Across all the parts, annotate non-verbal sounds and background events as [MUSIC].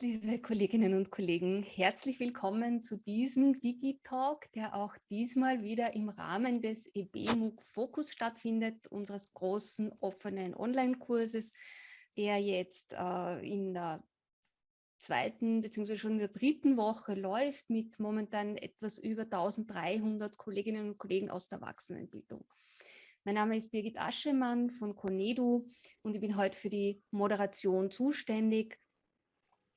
liebe Kolleginnen und Kollegen, herzlich willkommen zu diesem Digitalk, der auch diesmal wieder im Rahmen des EBMUG Fokus stattfindet, unseres großen offenen Online-Kurses, der jetzt äh, in der zweiten bzw. schon in der dritten Woche läuft mit momentan etwas über 1300 Kolleginnen und Kollegen aus der Erwachsenenbildung. Mein Name ist Birgit Aschemann von Conedu und ich bin heute für die Moderation zuständig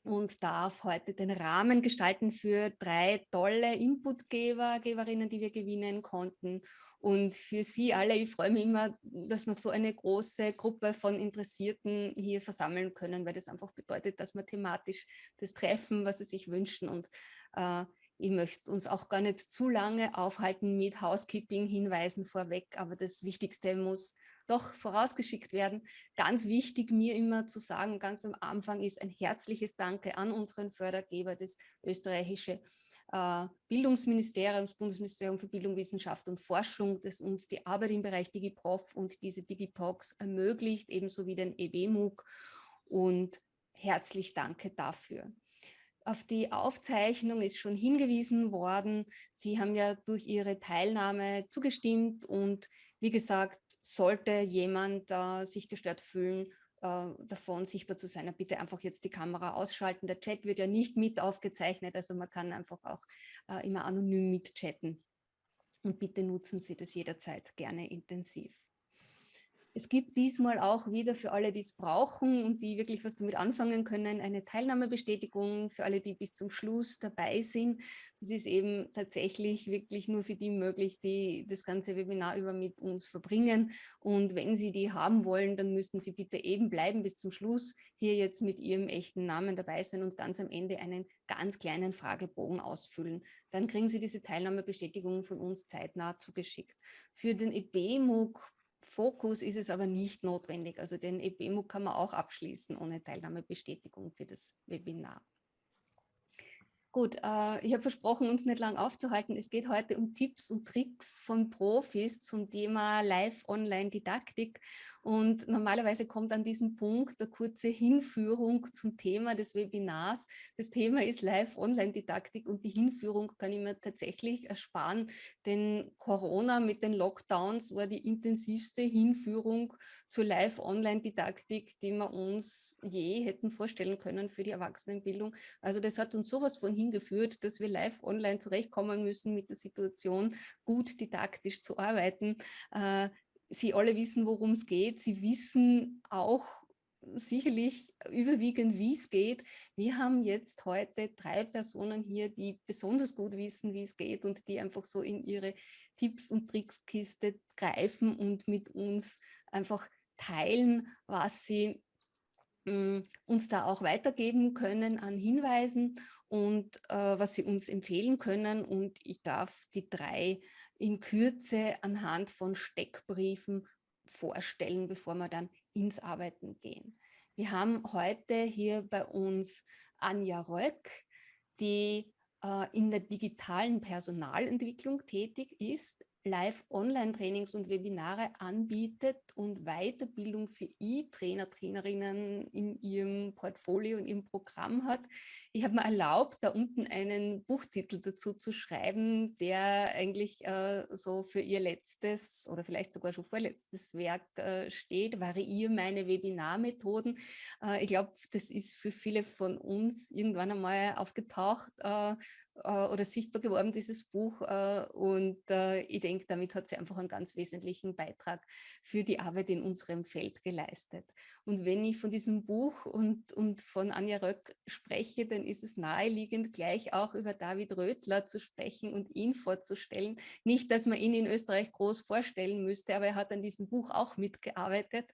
und darf heute den Rahmen gestalten für drei tolle Inputgeber, Geberinnen, die wir gewinnen konnten. Und für Sie alle, ich freue mich immer, dass wir so eine große Gruppe von Interessierten hier versammeln können, weil das einfach bedeutet, dass wir thematisch das treffen, was Sie sich wünschen. Und äh, ich möchte uns auch gar nicht zu lange aufhalten mit Housekeeping-Hinweisen vorweg, aber das Wichtigste muss doch vorausgeschickt werden. Ganz wichtig mir immer zu sagen, ganz am Anfang ist ein herzliches Danke an unseren Fördergeber, das österreichische äh, Bildungsministerium, das Bundesministerium für Bildung, Wissenschaft und Forschung, das uns die Arbeit im Bereich DigiProf und diese DigiTalks ermöglicht, ebenso wie den EWMUG und herzlich danke dafür. Auf die Aufzeichnung ist schon hingewiesen worden. Sie haben ja durch Ihre Teilnahme zugestimmt und wie gesagt, sollte jemand äh, sich gestört fühlen, davon sichtbar zu sein, bitte einfach jetzt die Kamera ausschalten. Der Chat wird ja nicht mit aufgezeichnet, also man kann einfach auch äh, immer anonym mitchatten. Und bitte nutzen Sie das jederzeit gerne intensiv. Es gibt diesmal auch wieder für alle, die es brauchen und die wirklich was damit anfangen können, eine Teilnahmebestätigung für alle, die bis zum Schluss dabei sind. Das ist eben tatsächlich wirklich nur für die möglich, die das ganze Webinar über mit uns verbringen. Und wenn Sie die haben wollen, dann müssten Sie bitte eben bleiben bis zum Schluss, hier jetzt mit Ihrem echten Namen dabei sein und ganz am Ende einen ganz kleinen Fragebogen ausfüllen. Dann kriegen Sie diese Teilnahmebestätigung von uns zeitnah zugeschickt. Für den EBMUG Fokus ist es aber nicht notwendig. Also den EBMU kann man auch abschließen ohne Teilnahmebestätigung für das Webinar. Gut, äh, ich habe versprochen, uns nicht lang aufzuhalten. Es geht heute um Tipps und Tricks von Profis zum Thema Live-Online-Didaktik. Und normalerweise kommt an diesem Punkt eine kurze Hinführung zum Thema des Webinars. Das Thema ist Live-Online-Didaktik und die Hinführung kann ich mir tatsächlich ersparen, denn Corona mit den Lockdowns war die intensivste Hinführung zur Live-Online-Didaktik, die wir uns je hätten vorstellen können für die Erwachsenenbildung. Also das hat uns sowas von hingeführt, dass wir live online zurechtkommen müssen mit der Situation, gut didaktisch zu arbeiten. Sie alle wissen, worum es geht. Sie wissen auch sicherlich überwiegend, wie es geht. Wir haben jetzt heute drei Personen hier, die besonders gut wissen, wie es geht und die einfach so in ihre Tipps- und Trickskiste greifen und mit uns einfach teilen, was sie hm, uns da auch weitergeben können an Hinweisen und äh, was sie uns empfehlen können. Und ich darf die drei in Kürze anhand von Steckbriefen vorstellen, bevor wir dann ins Arbeiten gehen. Wir haben heute hier bei uns Anja Röck, die äh, in der digitalen Personalentwicklung tätig ist, Live-Online-Trainings und Webinare anbietet und Weiterbildung für E-Trainer, Trainerinnen in ihrem Portfolio und im Programm hat. Ich habe mir erlaubt, da unten einen Buchtitel dazu zu schreiben, der eigentlich äh, so für ihr letztes oder vielleicht sogar schon vorletztes Werk äh, steht, Variiere meine Webinarmethoden. Äh, ich glaube, das ist für viele von uns irgendwann einmal aufgetaucht äh, äh, oder sichtbar geworden, dieses Buch. Äh, und äh, ich denke, damit hat sie einfach einen ganz wesentlichen Beitrag für die Arbeit in unserem Feld geleistet. Und wenn ich von diesem Buch und, und von Anja Röck spreche, dann ist es naheliegend, gleich auch über David Rödler zu sprechen und ihn vorzustellen. Nicht, dass man ihn in Österreich groß vorstellen müsste, aber er hat an diesem Buch auch mitgearbeitet.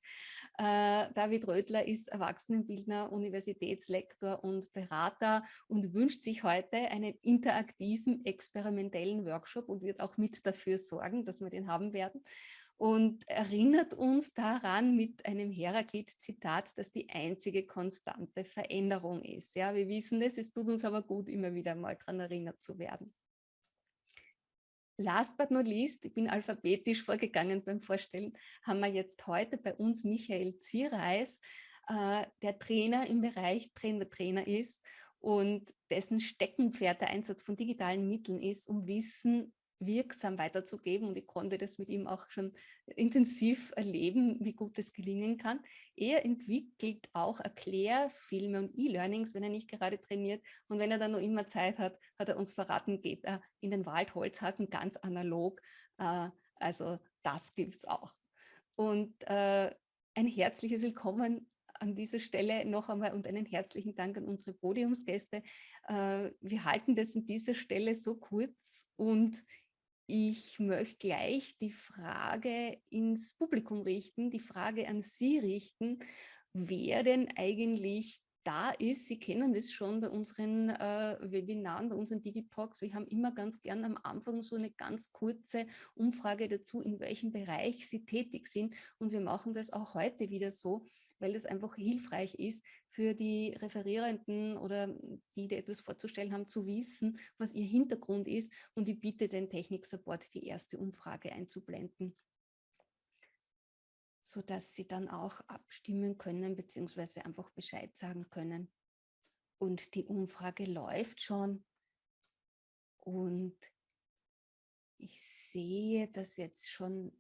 David Rödler ist Erwachsenenbildner, Universitätslektor und Berater und wünscht sich heute einen interaktiven, experimentellen Workshop und wird auch mit dafür sorgen, dass wir den haben werden. und erinnert uns daran mit einem Heraklit-Zitat, dass die einzige konstante Veränderung ist. Ja, wir wissen das, es tut uns aber gut, immer wieder mal daran erinnert zu werden. Last but not least, ich bin alphabetisch vorgegangen beim Vorstellen, haben wir jetzt heute bei uns Michael Ziereis, äh, der Trainer im Bereich Trainer-Trainer ist und dessen Steckenpferd der Einsatz von digitalen Mitteln ist, um Wissen wirksam weiterzugeben. Und ich konnte das mit ihm auch schon intensiv erleben, wie gut das gelingen kann. Er entwickelt auch Erklärfilme und E-Learnings, wenn er nicht gerade trainiert. Und wenn er dann noch immer Zeit hat, hat er uns verraten, geht er in den Wald Holzhacken ganz analog. Äh, also das gibt es auch. Und äh, ein herzliches Willkommen an dieser Stelle noch einmal und einen herzlichen Dank an unsere Podiumsgäste. Äh, wir halten das an dieser Stelle so kurz und ich möchte gleich die Frage ins Publikum richten, die Frage an Sie richten, wer denn eigentlich da ist. Sie kennen das schon bei unseren äh, Webinaren, bei unseren Digitalks. Wir haben immer ganz gern am Anfang so eine ganz kurze Umfrage dazu, in welchem Bereich Sie tätig sind. Und wir machen das auch heute wieder so, weil das einfach hilfreich ist für die Referierenden oder die, die etwas vorzustellen haben, zu wissen, was ihr Hintergrund ist. Und ich bitte den Technik-Support, die erste Umfrage einzublenden sodass sie dann auch abstimmen können, beziehungsweise einfach Bescheid sagen können. Und die Umfrage läuft schon. Und ich sehe, dass jetzt schon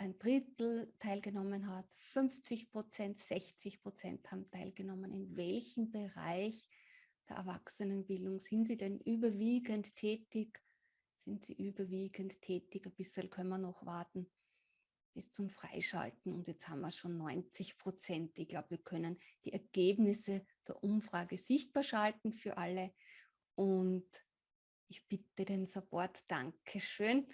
ein Drittel teilgenommen hat, 50 Prozent, 60 Prozent haben teilgenommen. In welchem Bereich der Erwachsenenbildung sind Sie denn überwiegend tätig? Sind Sie überwiegend tätig? Ein bisschen können wir noch warten bis zum Freischalten. Und jetzt haben wir schon 90 Prozent. Ich glaube, wir können die Ergebnisse der Umfrage sichtbar schalten für alle. Und ich bitte den Support, Dankeschön.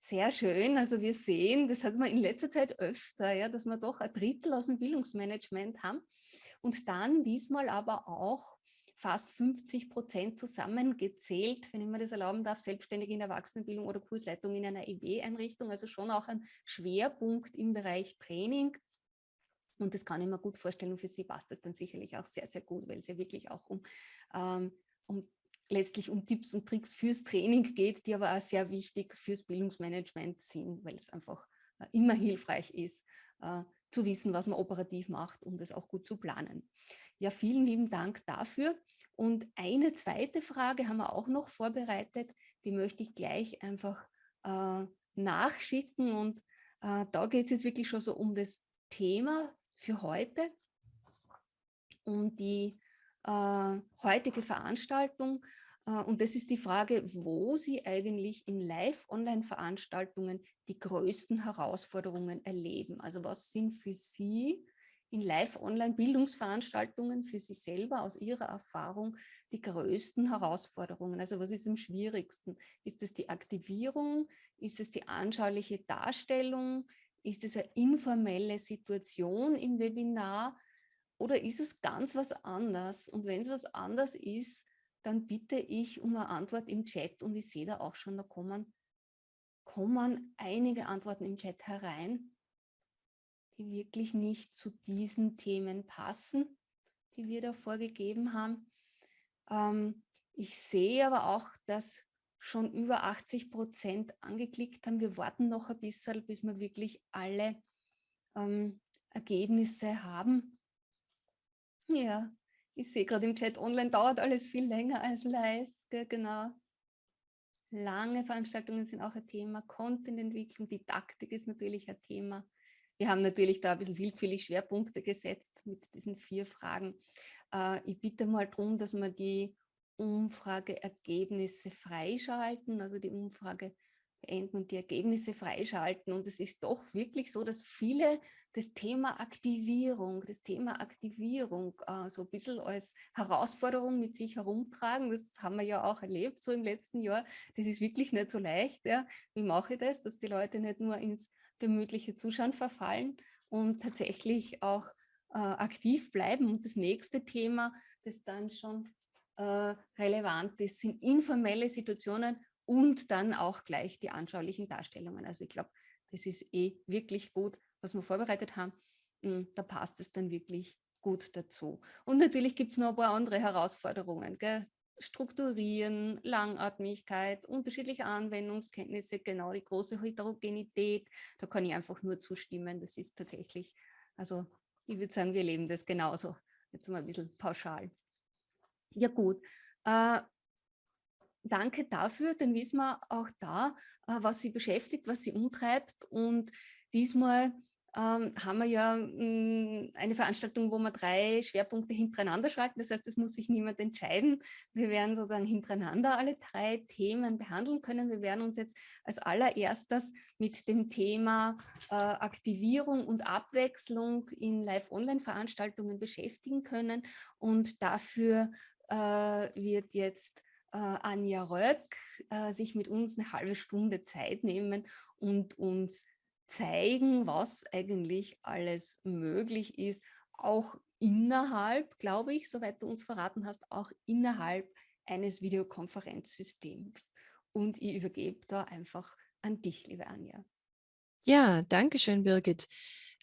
Sehr schön. Also wir sehen, das hat man in letzter Zeit öfter, ja, dass wir doch ein Drittel aus dem Bildungsmanagement haben und dann diesmal aber auch fast 50 Prozent zusammengezählt, wenn ich mir das erlauben darf, selbstständig in Erwachsenenbildung oder Kursleitung in einer EW-Einrichtung, also schon auch ein Schwerpunkt im Bereich Training. Und das kann ich mir gut vorstellen und für Sie passt das dann sicherlich auch sehr, sehr gut, weil es ja wirklich auch um, ähm, um letztlich um Tipps und Tricks fürs Training geht, die aber auch sehr wichtig fürs Bildungsmanagement sind, weil es einfach äh, immer hilfreich ist, äh, zu wissen, was man operativ macht, um das auch gut zu planen. Ja, vielen lieben Dank dafür. Und eine zweite Frage haben wir auch noch vorbereitet, die möchte ich gleich einfach äh, nachschicken. Und da geht es jetzt wirklich schon so um das Thema für heute. Und die äh, heutige Veranstaltung. Äh, und das ist die Frage, wo Sie eigentlich in Live-Online-Veranstaltungen die größten Herausforderungen erleben. Also was sind für Sie in Live-Online-Bildungsveranstaltungen für Sie selber aus Ihrer Erfahrung die größten Herausforderungen? Also was ist am schwierigsten? Ist es die Aktivierung? Ist es die anschauliche Darstellung? Ist es eine informelle Situation im Webinar? Oder ist es ganz was anderes? Und wenn es was anderes ist, dann bitte ich um eine Antwort im Chat und ich sehe da auch schon, da kommen, kommen einige Antworten im Chat herein, die wirklich nicht zu diesen Themen passen, die wir da vorgegeben haben. Ähm, ich sehe aber auch, dass schon über 80 Prozent angeklickt haben. Wir warten noch ein bisschen, bis wir wirklich alle ähm, Ergebnisse haben. Ja, ich sehe gerade im Chat, online dauert alles viel länger als live, gell, genau. Lange Veranstaltungen sind auch ein Thema, Contententwicklung, Didaktik ist natürlich ein Thema. Wir haben natürlich da ein bisschen willkürlich Schwerpunkte gesetzt mit diesen vier Fragen. Äh, ich bitte mal darum, dass wir die Umfrageergebnisse freischalten, also die Umfrage beenden und die Ergebnisse freischalten. Und es ist doch wirklich so, dass viele das Thema Aktivierung, das Thema Aktivierung äh, so ein bisschen als Herausforderung mit sich herumtragen. Das haben wir ja auch erlebt so im letzten Jahr. Das ist wirklich nicht so leicht. Ja. Wie mache ich das, dass die Leute nicht nur ins gemütliche Zuschauen verfallen und tatsächlich auch äh, aktiv bleiben. Und das nächste Thema, das dann schon äh, relevant ist, sind informelle Situationen und dann auch gleich die anschaulichen Darstellungen. Also ich glaube, das ist eh wirklich gut, was wir vorbereitet haben, hm, da passt es dann wirklich gut dazu. Und natürlich gibt es noch ein paar andere Herausforderungen. Gell? Strukturieren, Langatmigkeit, unterschiedliche Anwendungskenntnisse, genau die große Heterogenität. Da kann ich einfach nur zustimmen. Das ist tatsächlich, also ich würde sagen, wir leben das genauso. Jetzt mal ein bisschen pauschal. Ja gut, äh, danke dafür, dann wissen wir auch da, äh, was sie beschäftigt, was sie umtreibt und diesmal ähm, haben wir ja hm, eine Veranstaltung, wo wir drei Schwerpunkte hintereinander schalten. Das heißt, es muss sich niemand entscheiden. Wir werden sozusagen hintereinander alle drei Themen behandeln können. Wir werden uns jetzt als allererstes mit dem Thema äh, Aktivierung und Abwechslung in Live-Online-Veranstaltungen beschäftigen können. Und dafür äh, wird jetzt äh, Anja Röck sich mit uns eine halbe Stunde Zeit nehmen und uns zeigen, was eigentlich alles möglich ist, auch innerhalb, glaube ich, soweit du uns verraten hast, auch innerhalb eines Videokonferenzsystems. Und ich übergebe da einfach an dich, liebe Anja. Ja, danke schön, Birgit.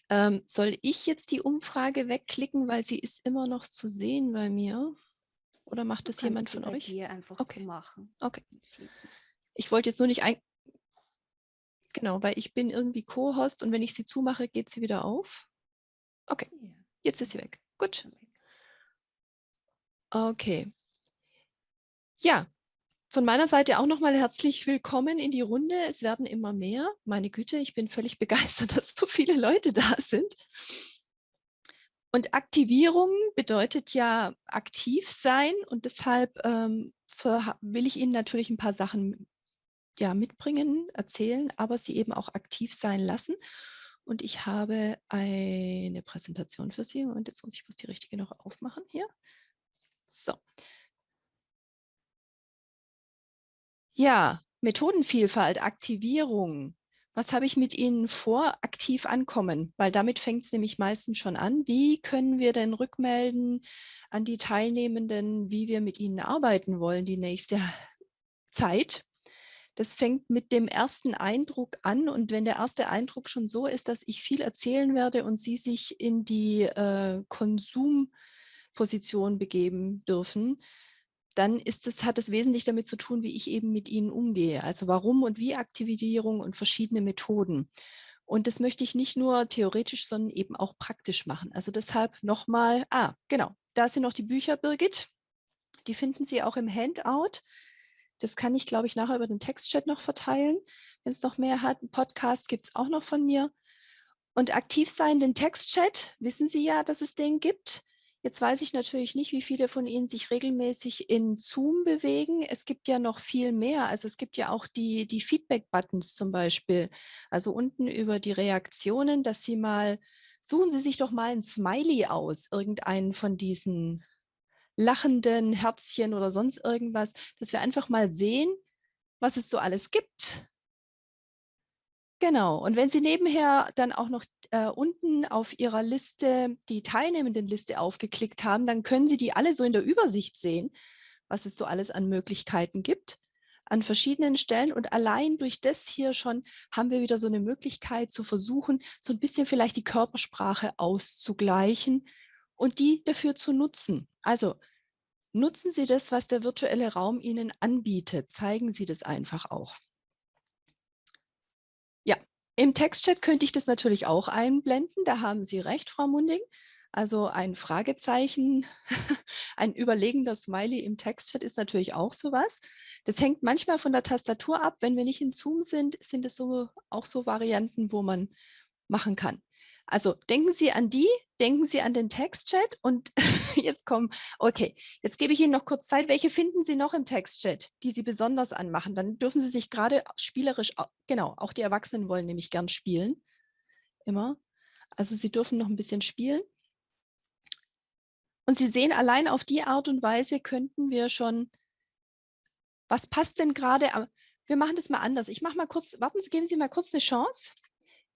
Ähm, soll ich jetzt die Umfrage wegklicken, weil sie ist immer noch zu sehen bei mir? Oder macht das jemand von euch? Dir einfach okay. zu machen. Okay. Ich wollte jetzt nur nicht ein Genau, weil ich bin irgendwie Co-Host und wenn ich sie zumache, geht sie wieder auf. Okay, jetzt ist sie weg. Gut. Okay. Ja, von meiner Seite auch nochmal herzlich willkommen in die Runde. Es werden immer mehr. Meine Güte, ich bin völlig [LAUGHS] begeistert, dass so viele Leute da sind. Und Aktivierung bedeutet ja aktiv sein und deshalb ähm, will ich Ihnen natürlich ein paar Sachen ja, mitbringen, erzählen, aber sie eben auch aktiv sein lassen. Und ich habe eine Präsentation für Sie. Und jetzt muss ich bloß die richtige noch aufmachen hier. So. Ja, Methodenvielfalt, Aktivierung. Was habe ich mit Ihnen vor? Aktiv ankommen, weil damit fängt es nämlich meistens schon an. Wie können wir denn rückmelden an die Teilnehmenden, wie wir mit ihnen arbeiten wollen die nächste Zeit? Das fängt mit dem ersten Eindruck an. Und wenn der erste Eindruck schon so ist, dass ich viel erzählen werde und Sie sich in die äh, Konsumposition begeben dürfen, dann ist es, hat es wesentlich damit zu tun, wie ich eben mit Ihnen umgehe. Also warum und wie Aktivierung und verschiedene Methoden. Und das möchte ich nicht nur theoretisch, sondern eben auch praktisch machen. Also deshalb nochmal, ah, genau, da sind noch die Bücher, Birgit. Die finden Sie auch im Handout. Das kann ich, glaube ich, nachher über den Textchat noch verteilen, wenn es noch mehr hat. Ein Podcast gibt es auch noch von mir. Und aktiv sein, den Textchat, wissen Sie ja, dass es den gibt. Jetzt weiß ich natürlich nicht, wie viele von Ihnen sich regelmäßig in Zoom bewegen. Es gibt ja noch viel mehr. Also es gibt ja auch die, die Feedback-Buttons zum Beispiel. Also unten über die Reaktionen, dass Sie mal, suchen Sie sich doch mal ein Smiley aus, irgendeinen von diesen lachenden Herzchen oder sonst irgendwas, dass wir einfach mal sehen, was es so alles gibt. Genau, und wenn Sie nebenher dann auch noch äh, unten auf Ihrer Liste die Teilnehmendenliste aufgeklickt haben, dann können Sie die alle so in der Übersicht sehen, was es so alles an Möglichkeiten gibt an verschiedenen Stellen. Und allein durch das hier schon haben wir wieder so eine Möglichkeit zu versuchen, so ein bisschen vielleicht die Körpersprache auszugleichen und die dafür zu nutzen. Also nutzen Sie das, was der virtuelle Raum Ihnen anbietet. Zeigen Sie das einfach auch. Ja, im Textchat könnte ich das natürlich auch einblenden. Da haben Sie recht, Frau Munding. Also ein Fragezeichen, [LAUGHS] ein überlegender Smiley im Textchat ist natürlich auch sowas. Das hängt manchmal von der Tastatur ab. Wenn wir nicht in Zoom sind, sind es so, auch so Varianten, wo man machen kann. Also denken Sie an die, denken Sie an den Textchat und [LAUGHS] jetzt kommen, okay, jetzt gebe ich Ihnen noch kurz Zeit. Welche finden Sie noch im Textchat, die Sie besonders anmachen? Dann dürfen Sie sich gerade spielerisch, genau, auch die Erwachsenen wollen nämlich gern spielen, immer. Also Sie dürfen noch ein bisschen spielen. Und Sie sehen, allein auf die Art und Weise könnten wir schon, was passt denn gerade, wir machen das mal anders. Ich mache mal kurz, warten Sie, geben Sie mal kurz eine Chance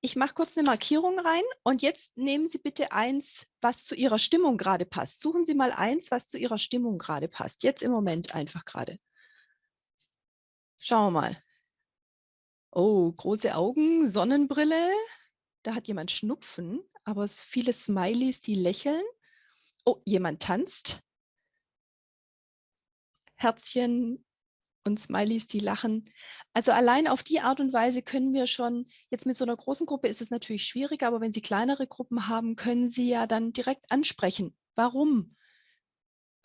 ich mache kurz eine Markierung rein und jetzt nehmen Sie bitte eins, was zu Ihrer Stimmung gerade passt. Suchen Sie mal eins, was zu Ihrer Stimmung gerade passt. Jetzt im Moment einfach gerade. Schauen wir mal. Oh, große Augen, Sonnenbrille. Da hat jemand Schnupfen, aber es viele Smileys, die lächeln. Oh, jemand tanzt. Herzchen und Smileys, die lachen. Also allein auf die Art und Weise können wir schon, jetzt mit so einer großen Gruppe ist es natürlich schwieriger, aber wenn Sie kleinere Gruppen haben, können Sie ja dann direkt ansprechen. Warum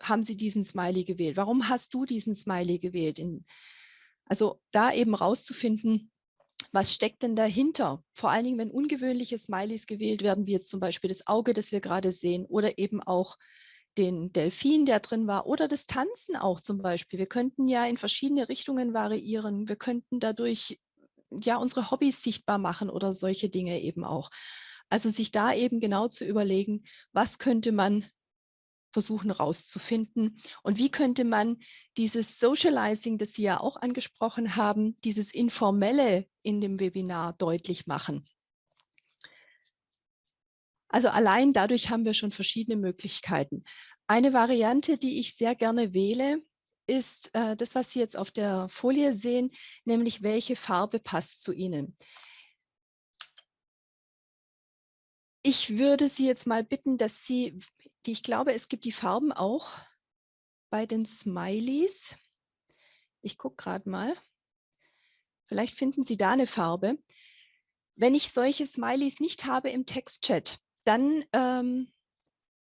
haben Sie diesen Smiley gewählt? Warum hast du diesen Smiley gewählt? In, also da eben rauszufinden, was steckt denn dahinter? Vor allen Dingen, wenn ungewöhnliche Smileys gewählt werden, wie jetzt zum Beispiel das Auge, das wir gerade sehen, oder eben auch den Delfin, der drin war, oder das Tanzen auch zum Beispiel. Wir könnten ja in verschiedene Richtungen variieren. Wir könnten dadurch ja unsere Hobbys sichtbar machen oder solche Dinge eben auch. Also sich da eben genau zu überlegen, was könnte man versuchen rauszufinden. Und wie könnte man dieses Socializing, das Sie ja auch angesprochen haben, dieses Informelle in dem Webinar deutlich machen? Also allein dadurch haben wir schon verschiedene Möglichkeiten. Eine Variante, die ich sehr gerne wähle, ist äh, das, was Sie jetzt auf der Folie sehen, nämlich welche Farbe passt zu Ihnen. Ich würde Sie jetzt mal bitten, dass Sie die, ich glaube, es gibt die Farben auch bei den Smileys. Ich gucke gerade mal. Vielleicht finden Sie da eine Farbe. Wenn ich solche Smileys nicht habe im Textchat, dann ähm,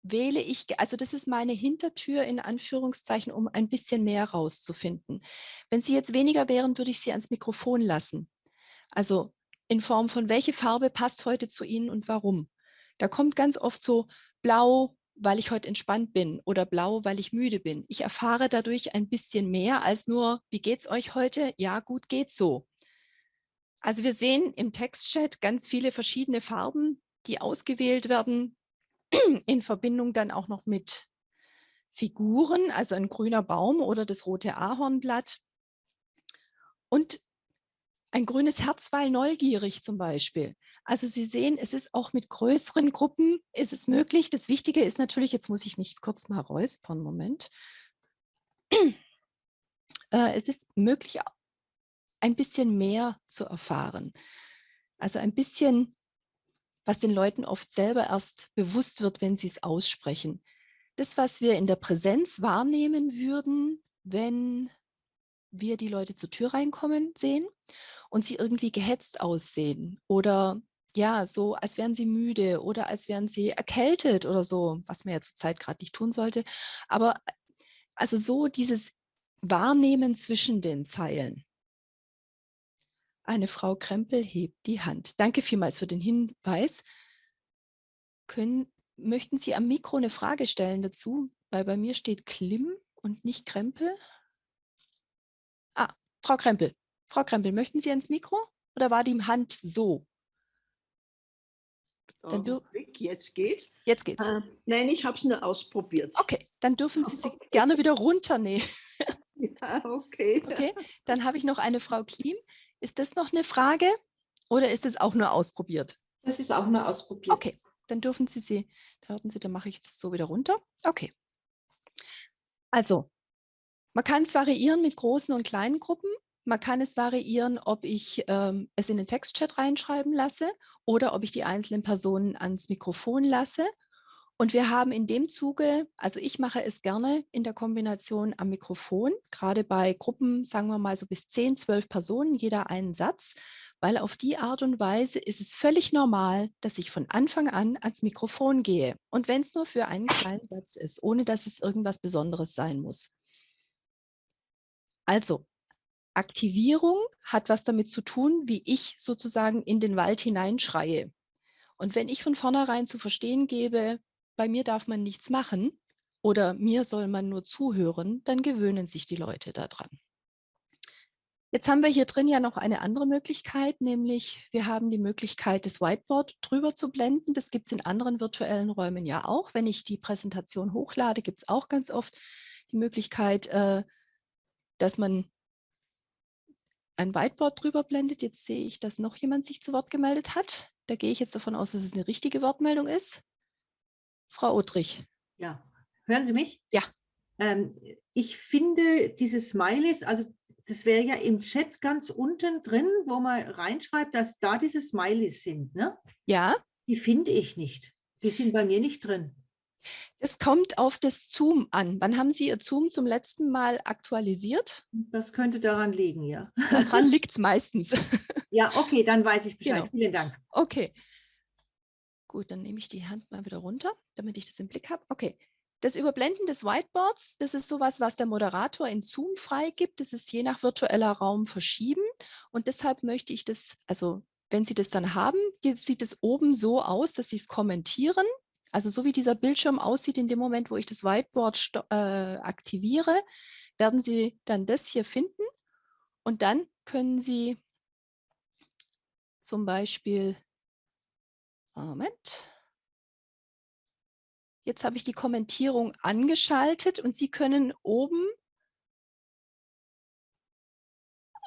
wähle ich, also das ist meine Hintertür in Anführungszeichen, um ein bisschen mehr rauszufinden. Wenn Sie jetzt weniger wären, würde ich Sie ans Mikrofon lassen. Also in Form von, welche Farbe passt heute zu Ihnen und warum. Da kommt ganz oft so blau, weil ich heute entspannt bin oder blau, weil ich müde bin. Ich erfahre dadurch ein bisschen mehr als nur, wie geht's euch heute? Ja, gut geht's so. Also wir sehen im Textchat ganz viele verschiedene Farben, die ausgewählt werden, [CLEARS THROAT] in Verbindung dann auch noch mit Figuren, also ein grüner Baum oder das rote Ahornblatt. Und ein grünes Herz, weil neugierig zum Beispiel. Also Sie sehen, es ist auch mit größeren Gruppen ist es möglich. Das Wichtige ist natürlich, jetzt muss ich mich kurz mal räuspern, Moment. [CLEARS THROAT] Äh, es ist möglich, ein bisschen mehr zu erfahren. Also ein bisschen, was den Leuten oft selber erst bewusst wird, wenn sie es aussprechen. Das, was wir in der Präsenz wahrnehmen würden, wenn wir die Leute zur Tür reinkommen sehen und sie irgendwie gehetzt aussehen oder ja, so als wären sie müde oder als wären sie erkältet oder so, was man ja zurzeit gerade nicht tun sollte. Aber also so dieses Wahrnehmen zwischen den Zeilen. Eine Frau Krempel hebt die Hand. Danke vielmals für den Hinweis. Können, möchten Sie am Mikro eine Frage stellen dazu? Weil bei mir steht Klim und nicht Krempel. Ah, Frau Krempel. Frau Krempel, möchten Sie ans Mikro oder war die Hand so? Dann jetzt geht's. Jetzt geht's. Äh, nein, ich habe es nur ausprobiert. Okay, dann dürfen Sie sie okay. [LAUGHS] gerne wieder runternehmen. ja, okay. Okay, dann habe ich noch eine Frau Klim. Ist das noch eine Frage oder ist das auch nur ausprobiert? Das ist auch nur ausprobiert. Okay, dann dürfen Sie sie, da Sie, dann mache ich das so wieder runter. Okay. Also, man kann es variieren mit großen und kleinen Gruppen. Man kann es variieren, ob ich ähm, es in den Textchat reinschreiben lasse oder ob ich die einzelnen Personen ans Mikrofon lasse. Und wir haben in dem Zuge, also ich mache es gerne in der Kombination am Mikrofon, gerade bei Gruppen, sagen wir mal so bis 10, 12 Personen, jeder einen Satz, weil auf die Art und Weise ist es völlig normal, dass ich von Anfang an ans Mikrofon gehe. Und wenn es nur für einen kleinen Satz ist, ohne dass es irgendwas Besonderes sein muss. Also, Aktivierung hat was damit zu tun, wie ich sozusagen in den Wald hineinschreie. Und wenn ich von vornherein zu verstehen gebe, bei mir darf man nichts machen oder mir soll man nur zuhören, dann gewöhnen sich die Leute daran. Jetzt haben wir hier drin ja noch eine andere Möglichkeit, nämlich wir haben die Möglichkeit, das Whiteboard drüber zu blenden. Das gibt es in anderen virtuellen Räumen ja auch. Wenn ich die Präsentation hochlade, gibt es auch ganz oft die Möglichkeit, äh, dass man ein Whiteboard drüber blendet. Jetzt sehe ich, dass noch jemand sich zu Wort gemeldet hat. Da gehe ich jetzt davon aus, dass es eine richtige Wortmeldung ist. Frau Odrich. Ja, hören Sie mich? Ja. Ähm, ich finde diese Smileys, also das wäre ja im Chat ganz unten drin, wo man reinschreibt, dass da diese Smileys sind. Ne? Ja. Die finde ich nicht. Die sind bei mir nicht drin. Es kommt auf das Zoom an. Wann haben Sie Ihr Zoom zum letzten Mal aktualisiert? Das könnte daran liegen, ja. Daran [LAUGHS] liegt es meistens. Ja, okay, dann weiß ich Bescheid. Genau. Vielen Dank. Okay. Gut, dann nehme ich die Hand mal wieder runter, damit ich das im Blick habe. Okay. Das Überblenden des Whiteboards, das ist sowas, was der Moderator in Zoom freigibt. Das ist je nach virtueller Raum verschieden. Und deshalb möchte ich das, also wenn Sie das dann haben, sieht es oben so aus, dass Sie es kommentieren. Also so wie dieser Bildschirm aussieht in dem Moment, wo ich das Whiteboard äh, aktiviere, werden Sie dann das hier finden. Und dann können Sie zum Beispiel, Moment, jetzt habe ich die Kommentierung angeschaltet und Sie können oben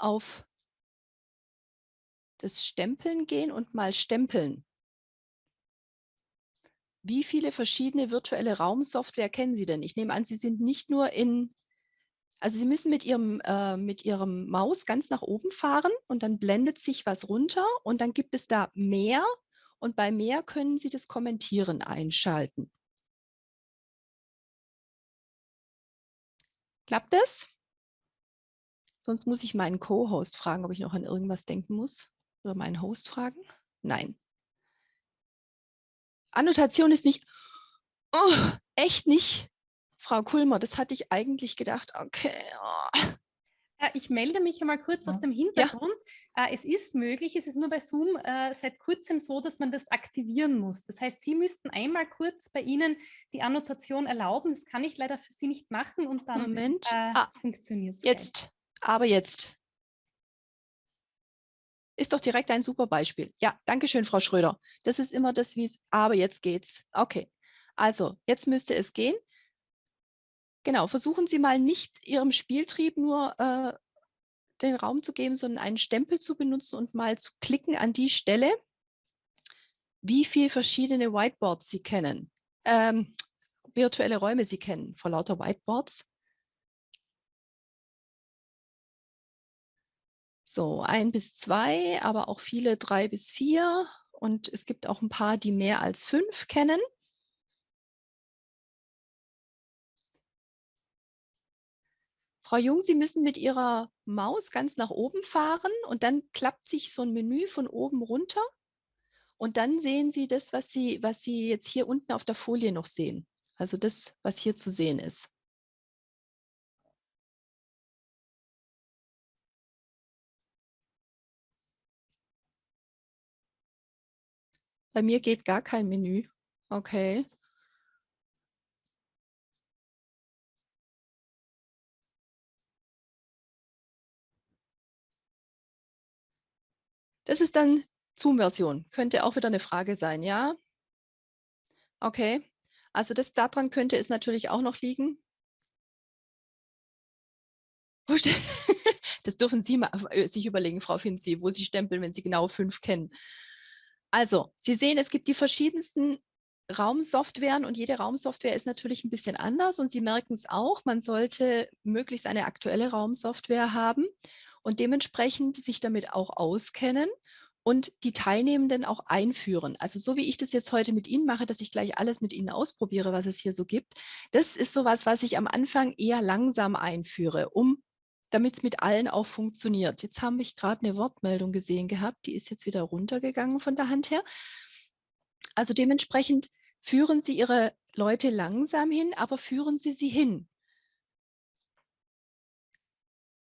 auf das Stempeln gehen und mal stempeln. Wie viele verschiedene virtuelle Raumsoftware kennen Sie denn? Ich nehme an, Sie sind nicht nur in also Sie müssen mit Ihrem, äh, mit Ihrem Maus ganz nach oben fahren und dann blendet sich was runter und dann gibt es da mehr und bei mehr können Sie das Kommentieren einschalten. Klappt das? Sonst muss ich meinen Co-Host fragen, ob ich noch an irgendwas denken muss. Oder meinen Host fragen? Nein. Annotation ist nicht, oh, echt nicht. Frau Kulmer, das hatte ich eigentlich gedacht, okay. Oh. Äh, ich melde mich einmal kurz ja. aus dem Hintergrund. Ja. Äh, es ist möglich, es ist nur bei Zoom äh, seit kurzem so, dass man das aktivieren muss. Das heißt, Sie müssten einmal kurz bei Ihnen die Annotation erlauben. Das kann ich leider für Sie nicht machen und dann Moment. Äh, ah, funktioniert es. Jetzt, aber jetzt. Ist doch direkt ein super Beispiel. Ja, danke schön, Frau Schröder. Das ist immer das, wie es, aber jetzt geht's. Okay, also jetzt müsste es gehen. Genau, versuchen Sie mal nicht Ihrem Spieltrieb nur äh, den Raum zu geben, sondern einen Stempel zu benutzen und mal zu klicken an die Stelle, wie viele verschiedene Whiteboards Sie kennen, ähm, virtuelle Räume Sie kennen vor lauter Whiteboards. So, ein bis zwei, aber auch viele drei bis vier. Und es gibt auch ein paar, die mehr als fünf kennen. Frau Jung, Sie müssen mit Ihrer Maus ganz nach oben fahren und dann klappt sich so ein Menü von oben runter. Und dann sehen Sie das, was Sie, was Sie jetzt hier unten auf der Folie noch sehen. Also das, was hier zu sehen ist. Bei mir geht gar kein Menü. Okay. Das ist dann Zoom-Version. Könnte auch wieder eine Frage sein, ja? Okay. Also das daran könnte es natürlich auch noch liegen. [LAUGHS] Das dürfen Sie mal, äh, sich überlegen, Frau Finzi, wo Sie stempeln, wenn Sie genau fünf kennen. Also, Sie sehen, es gibt die verschiedensten Raumsoftwaren und jede Raumsoftware ist natürlich ein bisschen anders und Sie merken es auch, man sollte möglichst eine aktuelle Raumsoftware haben und dementsprechend sich damit auch auskennen und die Teilnehmenden auch einführen. Also so wie ich das jetzt heute mit Ihnen mache, dass ich gleich alles mit Ihnen ausprobiere, was es hier so gibt, das ist sowas, was ich am Anfang eher langsam einführe, um damit es mit allen auch funktioniert. Jetzt habe ich gerade eine Wortmeldung gesehen gehabt, die ist jetzt wieder runtergegangen von der Hand her. Also dementsprechend führen Sie Ihre Leute langsam hin, aber führen Sie sie hin.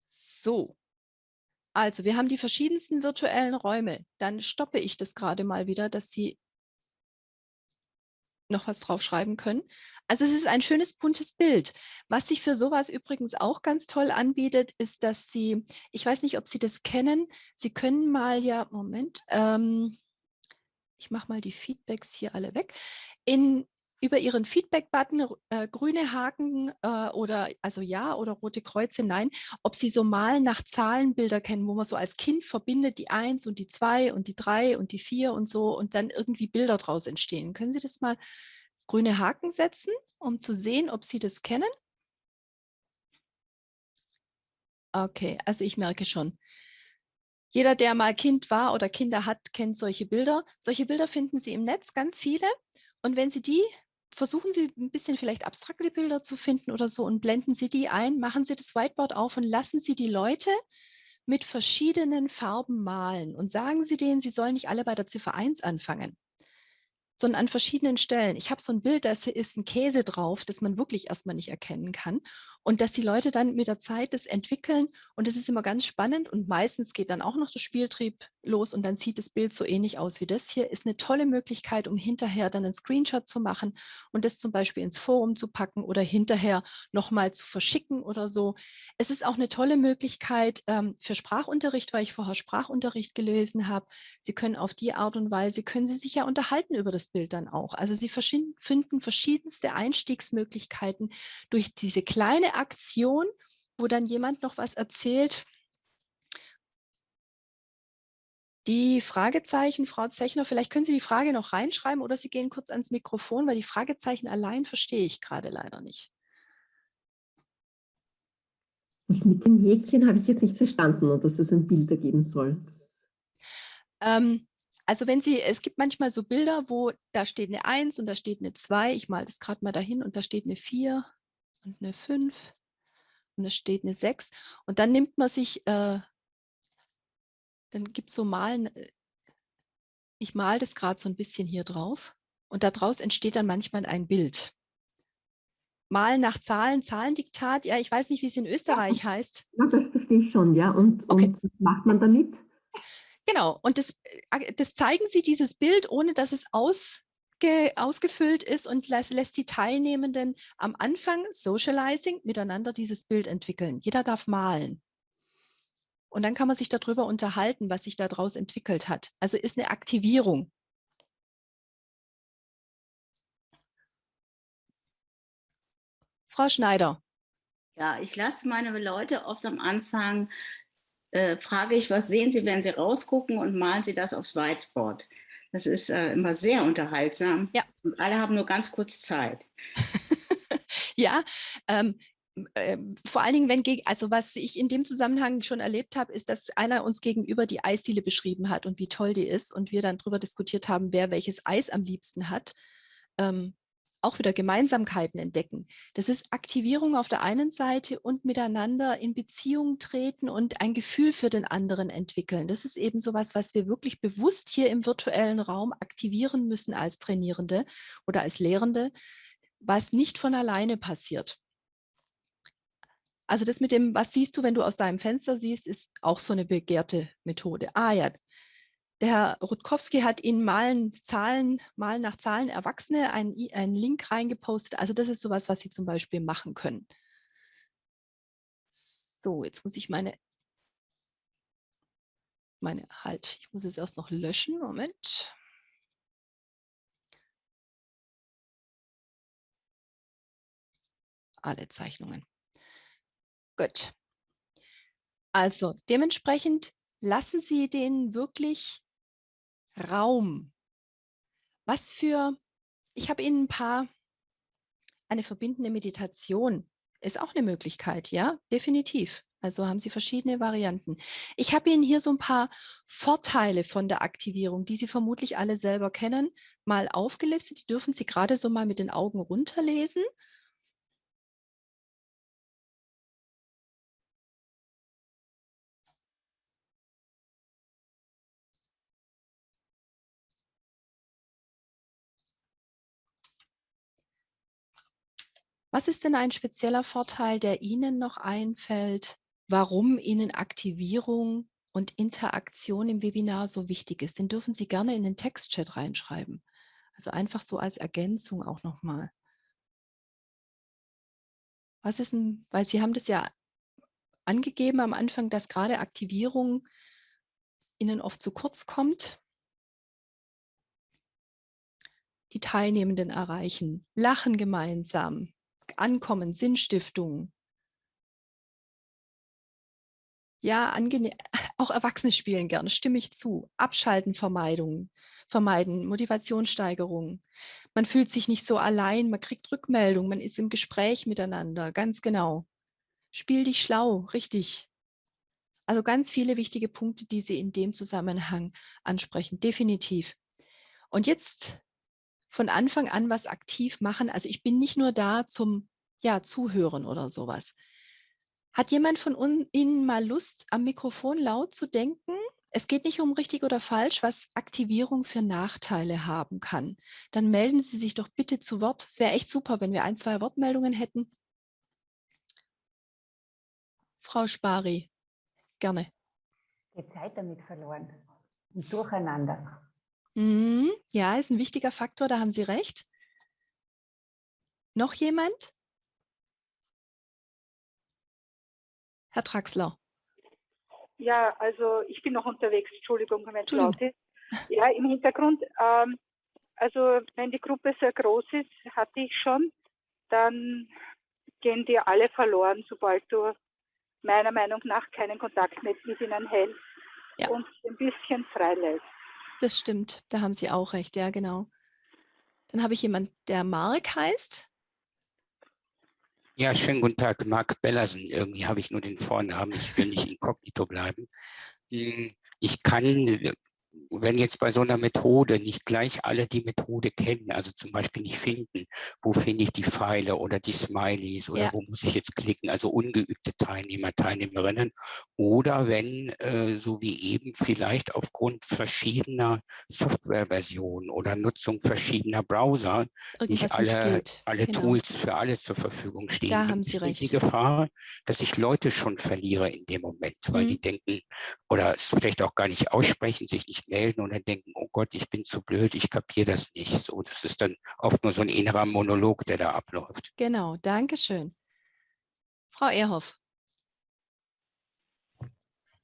So, also wir haben die verschiedensten virtuellen Räume. Dann stoppe ich das gerade mal wieder, dass Sie noch was drauf schreiben können. Also es ist ein schönes buntes Bild. Was sich für sowas übrigens auch ganz toll anbietet, ist, dass Sie, ich weiß nicht, ob Sie das kennen, Sie können mal ja, Moment, ähm, ich mache mal die Feedbacks hier alle weg. In über Ihren Feedback-Button, äh, grüne Haken äh, oder also ja oder rote Kreuze, nein, ob Sie so mal nach Zahlenbilder kennen, wo man so als Kind verbindet die 1 und die 2 und die 3 und die 4 und so und dann irgendwie Bilder draus entstehen. Können Sie das mal grüne Haken setzen, um zu sehen, ob Sie das kennen? Okay, also ich merke schon. Jeder, der mal Kind war oder Kinder hat, kennt solche Bilder. Solche Bilder finden Sie im Netz, ganz viele. Und wenn Sie die, versuchen Sie ein bisschen vielleicht abstrakte Bilder zu finden oder so und blenden Sie die ein, machen Sie das Whiteboard auf und lassen Sie die Leute mit verschiedenen Farben malen und sagen Sie denen, sie sollen nicht alle bei der Ziffer 1 anfangen sondern an verschiedenen Stellen. Ich habe so ein Bild, da ist ein Käse drauf, das man wirklich erstmal nicht erkennen kann. Und dass die Leute dann mit der Zeit das entwickeln und das ist immer ganz spannend und meistens geht dann auch noch der Spieltrieb los und dann sieht das Bild so ähnlich aus wie das hier. Ist eine tolle Möglichkeit, um hinterher dann einen Screenshot zu machen und das zum Beispiel ins Forum zu packen oder hinterher nochmal zu verschicken oder so. Es ist auch eine tolle Möglichkeit ähm, für Sprachunterricht, weil ich vorher Sprachunterricht gelesen habe. Sie können auf die Art und Weise, können Sie sich ja unterhalten über das Bild dann auch. Also Sie finden verschiedenste Einstiegsmöglichkeiten durch diese kleine Aktion, wo dann jemand noch was erzählt. Die Fragezeichen, Frau Zechner, vielleicht können Sie die Frage noch reinschreiben oder Sie gehen kurz ans Mikrofon, weil die Fragezeichen allein verstehe ich gerade leider nicht. Das mit dem Häkchen habe ich jetzt nicht verstanden und dass es ein Bild ergeben soll. Ähm, also wenn Sie, es gibt manchmal so Bilder, wo da steht eine 1 und da steht eine 2. Ich male das gerade mal dahin und da steht eine 4 und eine 5 und es steht eine 6. Und dann nimmt man sich, äh, dann gibt es so Malen, äh, ich male das gerade so ein bisschen hier drauf und daraus entsteht dann manchmal ein Bild. Malen nach Zahlen, Zahlendiktat, ja, ich weiß nicht, wie es in Österreich ja, heißt. Ja, das verstehe ich schon, ja. Und, okay. und was macht man damit? Genau, und das, äh, das zeigen Sie dieses Bild, ohne dass es aus, ausgefüllt ist und lässt, lässt die Teilnehmenden am Anfang Socializing miteinander dieses Bild entwickeln. Jeder darf malen. Und dann kann man sich darüber unterhalten, was sich daraus entwickelt hat. Also ist eine Aktivierung. Frau Schneider. Ja, ich lasse meine Leute oft am Anfang, äh, frage ich, was sehen Sie, wenn Sie rausgucken und malen Sie das aufs Whiteboard. Das ist äh, immer sehr unterhaltsam. Ja. Und alle haben nur ganz kurz Zeit. [LAUGHS] ja, ähm, äh, vor allen Dingen, wenn, also was ich in dem Zusammenhang schon erlebt habe, ist, dass einer uns gegenüber die Eisdiele beschrieben hat und wie toll die ist und wir dann darüber diskutiert haben, wer welches Eis am liebsten hat. Ähm, auch wieder Gemeinsamkeiten entdecken. Das ist Aktivierung auf der einen Seite und miteinander in Beziehung treten und ein Gefühl für den anderen entwickeln. Das ist eben so was, was wir wirklich bewusst hier im virtuellen Raum aktivieren müssen als Trainierende oder als Lehrende, was nicht von alleine passiert. Also das mit dem, was siehst du, wenn du aus deinem Fenster siehst, ist auch so eine begehrte Methode. Ah ja, der Herr Rutkowski hat in Malen, Zahlen, Malen nach Zahlen Erwachsene einen, einen Link reingepostet. Also das ist sowas, was Sie zum Beispiel machen können. So, jetzt muss ich meine, meine, halt, ich muss es erst noch löschen. Moment. Alle Zeichnungen. Gut. Also dementsprechend lassen Sie den wirklich Raum. Was für, ich habe Ihnen ein paar, eine verbindende Meditation ist auch eine Möglichkeit, ja, definitiv. Also haben Sie verschiedene Varianten. Ich habe Ihnen hier so ein paar Vorteile von der Aktivierung, die Sie vermutlich alle selber kennen, mal aufgelistet. Die dürfen Sie gerade so mal mit den Augen runterlesen. Was ist denn ein spezieller Vorteil, der Ihnen noch einfällt, warum Ihnen Aktivierung und Interaktion im Webinar so wichtig ist? Den dürfen Sie gerne in den Textchat reinschreiben. Also einfach so als Ergänzung auch nochmal. Was ist denn, weil Sie haben das ja angegeben am Anfang, dass gerade Aktivierung Ihnen oft zu kurz kommt. Die Teilnehmenden erreichen, lachen gemeinsam, Ankommen, Sinnstiftung. Ja, [LAUGHS] auch Erwachsene spielen gerne, stimme ich zu. Abschalten, Vermeidung, vermeiden, Motivationssteigerung. Man fühlt sich nicht so allein, man kriegt Rückmeldung, man ist im Gespräch miteinander, ganz genau. Spiel dich schlau, richtig. Also ganz viele wichtige Punkte, die Sie in dem Zusammenhang ansprechen, definitiv. Und jetzt von Anfang an was aktiv machen. Also ich bin nicht nur da zum ja, Zuhören oder sowas. Hat jemand von Ihnen mal Lust, am Mikrofon laut zu denken? Es geht nicht um richtig oder falsch, was Aktivierung für Nachteile haben kann. Dann melden Sie sich doch bitte zu Wort. Es wäre echt super, wenn wir ein, zwei Wortmeldungen hätten. Frau Spari, gerne. Die Zeit damit verloren. Und durcheinander. Mhm, ja, ist ein wichtiger Faktor, da haben Sie recht. Noch jemand? Herr Traxler. Ja, also ich bin noch unterwegs, Entschuldigung, wenn es laut ist. Ja, im Hintergrund, ähm, also wenn die Gruppe sehr groß ist, hatte ich schon, dann gehen dir alle verloren, sobald du meiner Meinung nach keinen Kontakt mit ihnen hältst ja. und ein bisschen freilässt. Das stimmt, da haben Sie auch recht, ja genau. Dann habe ich jemanden, der Mark heißt. Ja, schönen guten Tag, Marc Bellersen. Irgendwie habe ich nur den Vornamen, ich will nicht inkognito bleiben. Hm, ich kann wenn jetzt bei so einer Methode nicht gleich alle die Methode kennen, also zum Beispiel nicht finden, wo finde ich die Pfeile oder die Smileys oder ja. wo muss ich jetzt klicken, also ungeübte Teilnehmer, Teilnehmerinnen, oder wenn, äh, so wie eben, vielleicht aufgrund verschiedener Softwareversionen oder Nutzung verschiedener Browser Irgendwas nicht alle, nicht alle genau. Tools für alle zur Verfügung stehen. Da haben Sie recht. Die Gefahr, dass ich Leute schon verliere in dem Moment, weil mhm. die denken oder es vielleicht auch gar nicht aussprechen, sich nicht melden und dann denken, oh Gott, ich bin zu blöd, ich kapiere das nicht. So, das ist dann oft nur so ein innerer Monolog, der da abläuft. Genau, danke schön. Frau Ehrhoff.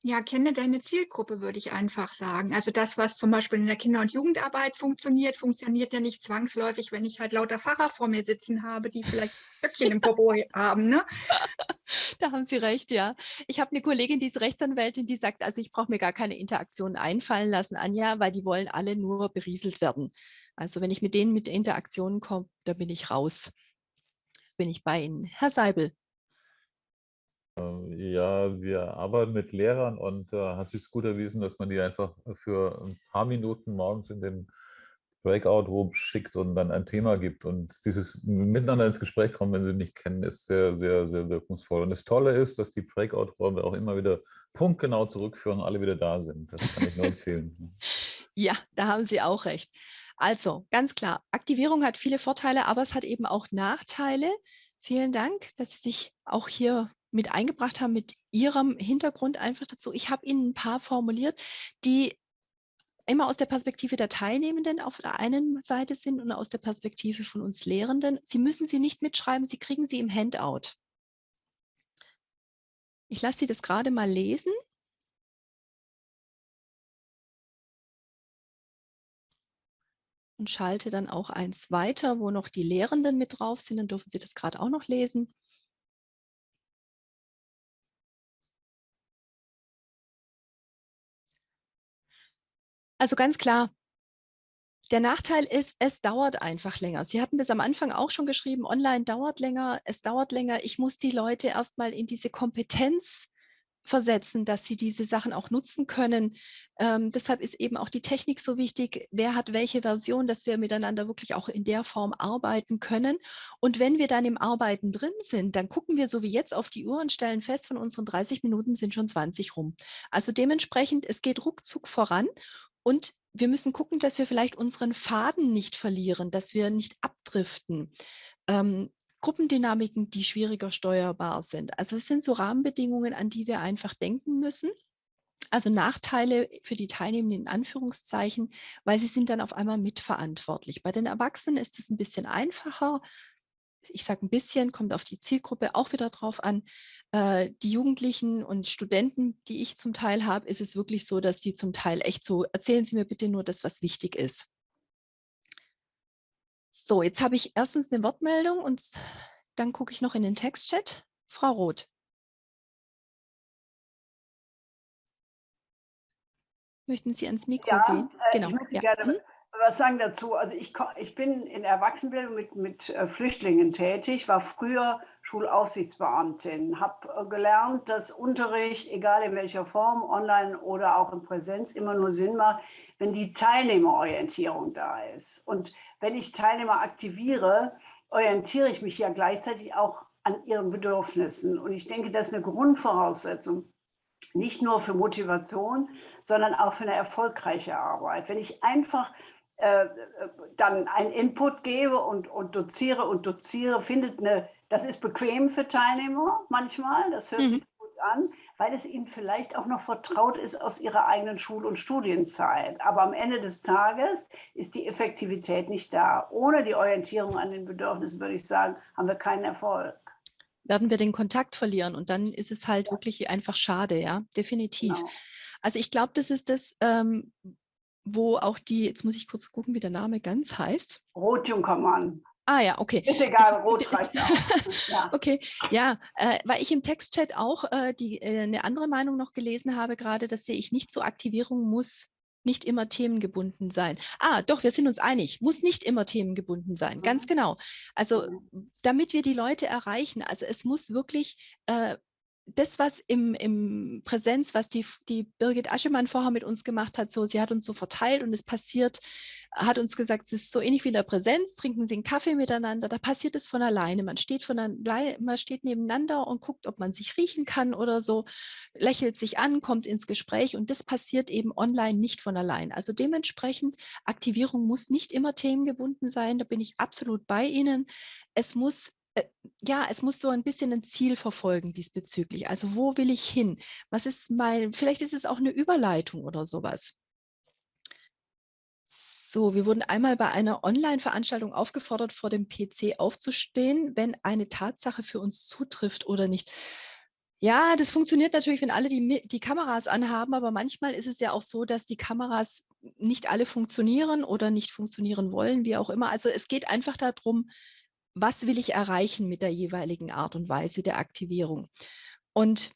Ja, kenne deine Zielgruppe, würde ich einfach sagen. Also das, was zum Beispiel in der Kinder- und Jugendarbeit funktioniert, funktioniert ja nicht zwangsläufig, wenn ich halt lauter Pfarrer vor mir sitzen habe, die vielleicht [LAUGHS] Stöckchen im Popo haben. Ne? [LAUGHS] Da haben Sie recht, ja. Ich habe eine Kollegin, die ist Rechtsanwältin, die sagt, also ich brauche mir gar keine Interaktionen einfallen lassen, Anja, weil die wollen alle nur berieselt werden. Also wenn ich mit denen mit Interaktionen komme, da bin ich raus. Bin ich bei Ihnen. Herr Seibel. Äh, ja, wir arbeiten mit Lehrern und äh, hat sich gut erwiesen, dass man die einfach für ein paar Minuten morgens in den Breakout-Room schickt und dann ein Thema gibt. Und dieses Miteinander ins Gespräch kommen, wenn sie nicht kennen, ist sehr, sehr, sehr wirkungsvoll. Und das Tolle ist, dass die Breakout-Räume auch immer wieder punktgenau zurückführen und alle wieder da sind. Das kann ich nur empfehlen. [LAUGHS] Ja, da haben Sie auch recht. Also, ganz klar, Aktivierung hat viele Vorteile, aber es hat eben auch Nachteile. Vielen Dank, dass Sie sich auch hier mit eingebracht haben, mit Ihrem Hintergrund einfach dazu. Ich habe Ihnen ein paar formuliert, die immer aus der Perspektive der Teilnehmenden auf der einen Seite sind und aus der Perspektive von uns Lehrenden. Sie müssen sie nicht mitschreiben, Sie kriegen sie im Handout. Ich lasse Sie das gerade mal lesen. Und schalte dann auch eins weiter, wo noch die Lehrenden mit drauf sind. Dann dürfen Sie das gerade auch noch lesen. Also ganz klar, der Nachteil ist, es dauert einfach länger. Sie hatten das am Anfang auch schon geschrieben, online dauert länger, es dauert länger. Ich muss die Leute erstmal in diese Kompetenz versetzen, dass sie diese Sachen auch nutzen können. Ähm, deshalb ist eben auch die Technik so wichtig. Wer hat welche Version, dass wir miteinander wirklich auch in der Form arbeiten können. Und wenn wir dann im Arbeiten drin sind, dann gucken wir so wie jetzt auf die Uhr und stellen fest, von unseren 30 Minuten sind schon 20 rum. Also dementsprechend, es geht ruckzuck voran und wir müssen gucken, dass wir vielleicht unseren Faden nicht verlieren, dass wir nicht abdriften. Ähm, Gruppendynamiken, die schwieriger steuerbar sind. Also es sind so Rahmenbedingungen, an die wir einfach denken müssen. Also Nachteile für die Teilnehmenden in Anführungszeichen, weil sie sind dann auf einmal mitverantwortlich. Bei den Erwachsenen ist es ein bisschen einfacher ich sage ein bisschen, kommt auf die Zielgruppe auch wieder drauf an. Äh, die Jugendlichen und Studenten, die ich zum Teil habe, ist es wirklich so, dass die zum Teil echt so, erzählen Sie mir bitte nur das, was wichtig ist. So, jetzt habe ich erstens eine Wortmeldung und dann gucke ich noch in den Textchat. Frau Roth. Möchten Sie ans Mikro ja, gehen? Äh, genau. Ich möchte ja. gerne hm? Was sagen dazu. Also ich, ich bin in Erwachsenenbildung mit, mit äh, Flüchtlingen tätig, war früher Schulaufsichtsbeamtin, habe äh, gelernt, dass Unterricht, egal in welcher Form, online oder auch in Präsenz, immer nur Sinn macht, wenn die Teilnehmerorientierung da ist. Und wenn ich Teilnehmer aktiviere, orientiere ich mich ja gleichzeitig auch an ihren Bedürfnissen. Und ich denke, das ist eine Grundvoraussetzung, nicht nur für Motivation, sondern auch für eine erfolgreiche Arbeit. Wenn ich einfach äh, dann einen Input gebe und, und doziere und doziere, findet eine, das ist bequem für Teilnehmer manchmal, das hört mhm. sich gut an, weil es ihnen vielleicht auch noch vertraut ist aus ihrer eigenen Schul- und Studienzeit. Aber am Ende des Tages ist die Effektivität nicht da. Ohne die Orientierung an den Bedürfnissen, würde ich sagen, haben wir keinen Erfolg. Werden wir den Kontakt verlieren und dann ist es halt ja. wirklich einfach schade, ja, definitiv. Genau. Also ich glaube, das ist das, ähm, wo auch die, jetzt muss ich kurz gucken, wie der Name ganz heißt. Rotjunkermann. Ah ja, okay. Ist egal, rot reicht auch. [LAUGHS] Ja. Okay, ja, äh, weil ich im Textchat auch äh, die, äh, eine andere Meinung noch gelesen habe, gerade das sehe ich nicht so, Aktivierung muss nicht immer themengebunden sein. Ah, doch, wir sind uns einig, muss nicht immer themengebunden sein, ganz mhm. genau. Also damit wir die Leute erreichen, also es muss wirklich äh, das, was im, im Präsenz, was die, die Birgit Aschemann vorher mit uns gemacht hat, so, sie hat uns so verteilt und es passiert, hat uns gesagt, es ist so ähnlich wie in der Präsenz, trinken Sie einen Kaffee miteinander, da passiert es von alleine. Man steht, von alleine, man steht nebeneinander und guckt, ob man sich riechen kann oder so, lächelt sich an, kommt ins Gespräch und das passiert eben online nicht von allein. Also dementsprechend, Aktivierung muss nicht immer themengebunden sein, da bin ich absolut bei Ihnen. Es muss ja, es muss so ein bisschen ein Ziel verfolgen diesbezüglich. Also wo will ich hin? Was ist mein, vielleicht ist es auch eine Überleitung oder sowas. So, wir wurden einmal bei einer Online-Veranstaltung aufgefordert, vor dem PC aufzustehen, wenn eine Tatsache für uns zutrifft oder nicht. Ja, das funktioniert natürlich, wenn alle die, die Kameras anhaben, aber manchmal ist es ja auch so, dass die Kameras nicht alle funktionieren oder nicht funktionieren wollen, wie auch immer. Also es geht einfach darum, was will ich erreichen mit der jeweiligen Art und Weise der Aktivierung. Und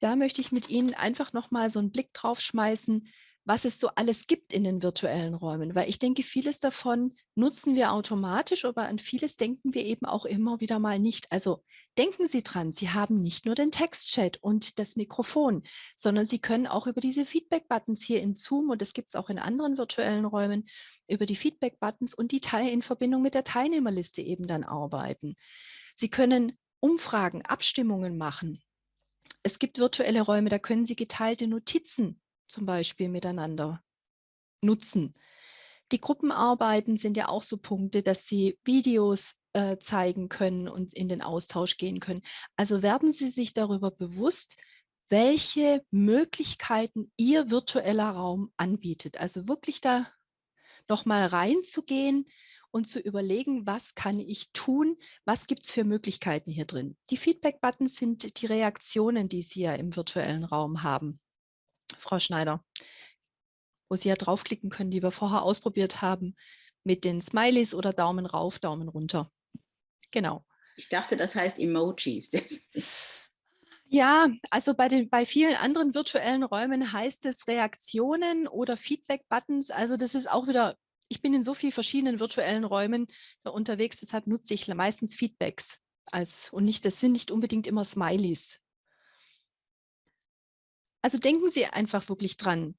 da möchte ich mit Ihnen einfach nochmal so einen Blick drauf schmeißen, was es so alles gibt in den virtuellen Räumen, weil ich denke, vieles davon nutzen wir automatisch, aber an vieles denken wir eben auch immer wieder mal nicht. Also denken Sie dran, Sie haben nicht nur den Textchat und das Mikrofon, sondern Sie können auch über diese Feedback-Buttons hier in Zoom und das gibt es auch in anderen virtuellen Räumen, über die Feedback-Buttons und die Teil in Verbindung mit der Teilnehmerliste eben dann arbeiten. Sie können Umfragen, Abstimmungen machen. Es gibt virtuelle Räume, da können Sie geteilte Notizen zum Beispiel miteinander nutzen. Die Gruppenarbeiten sind ja auch so Punkte, dass sie Videos äh, zeigen können und in den Austausch gehen können. Also werden Sie sich darüber bewusst, welche Möglichkeiten Ihr virtueller Raum anbietet. Also wirklich da nochmal reinzugehen und zu überlegen, was kann ich tun, was gibt es für Möglichkeiten hier drin. Die Feedback-Buttons sind die Reaktionen, die Sie ja im virtuellen Raum haben. Frau Schneider, wo Sie ja draufklicken können, die wir vorher ausprobiert haben, mit den Smileys oder Daumen rauf, Daumen runter. Genau. Ich dachte, das heißt Emojis. [LAUGHS] Ja, also bei, den, bei vielen anderen virtuellen Räumen heißt es Reaktionen oder Feedback-Buttons. Also das ist auch wieder, ich bin in so vielen verschiedenen virtuellen Räumen unterwegs, deshalb nutze ich meistens Feedbacks als und nicht, das sind nicht unbedingt immer Smileys. Also denken Sie einfach wirklich dran,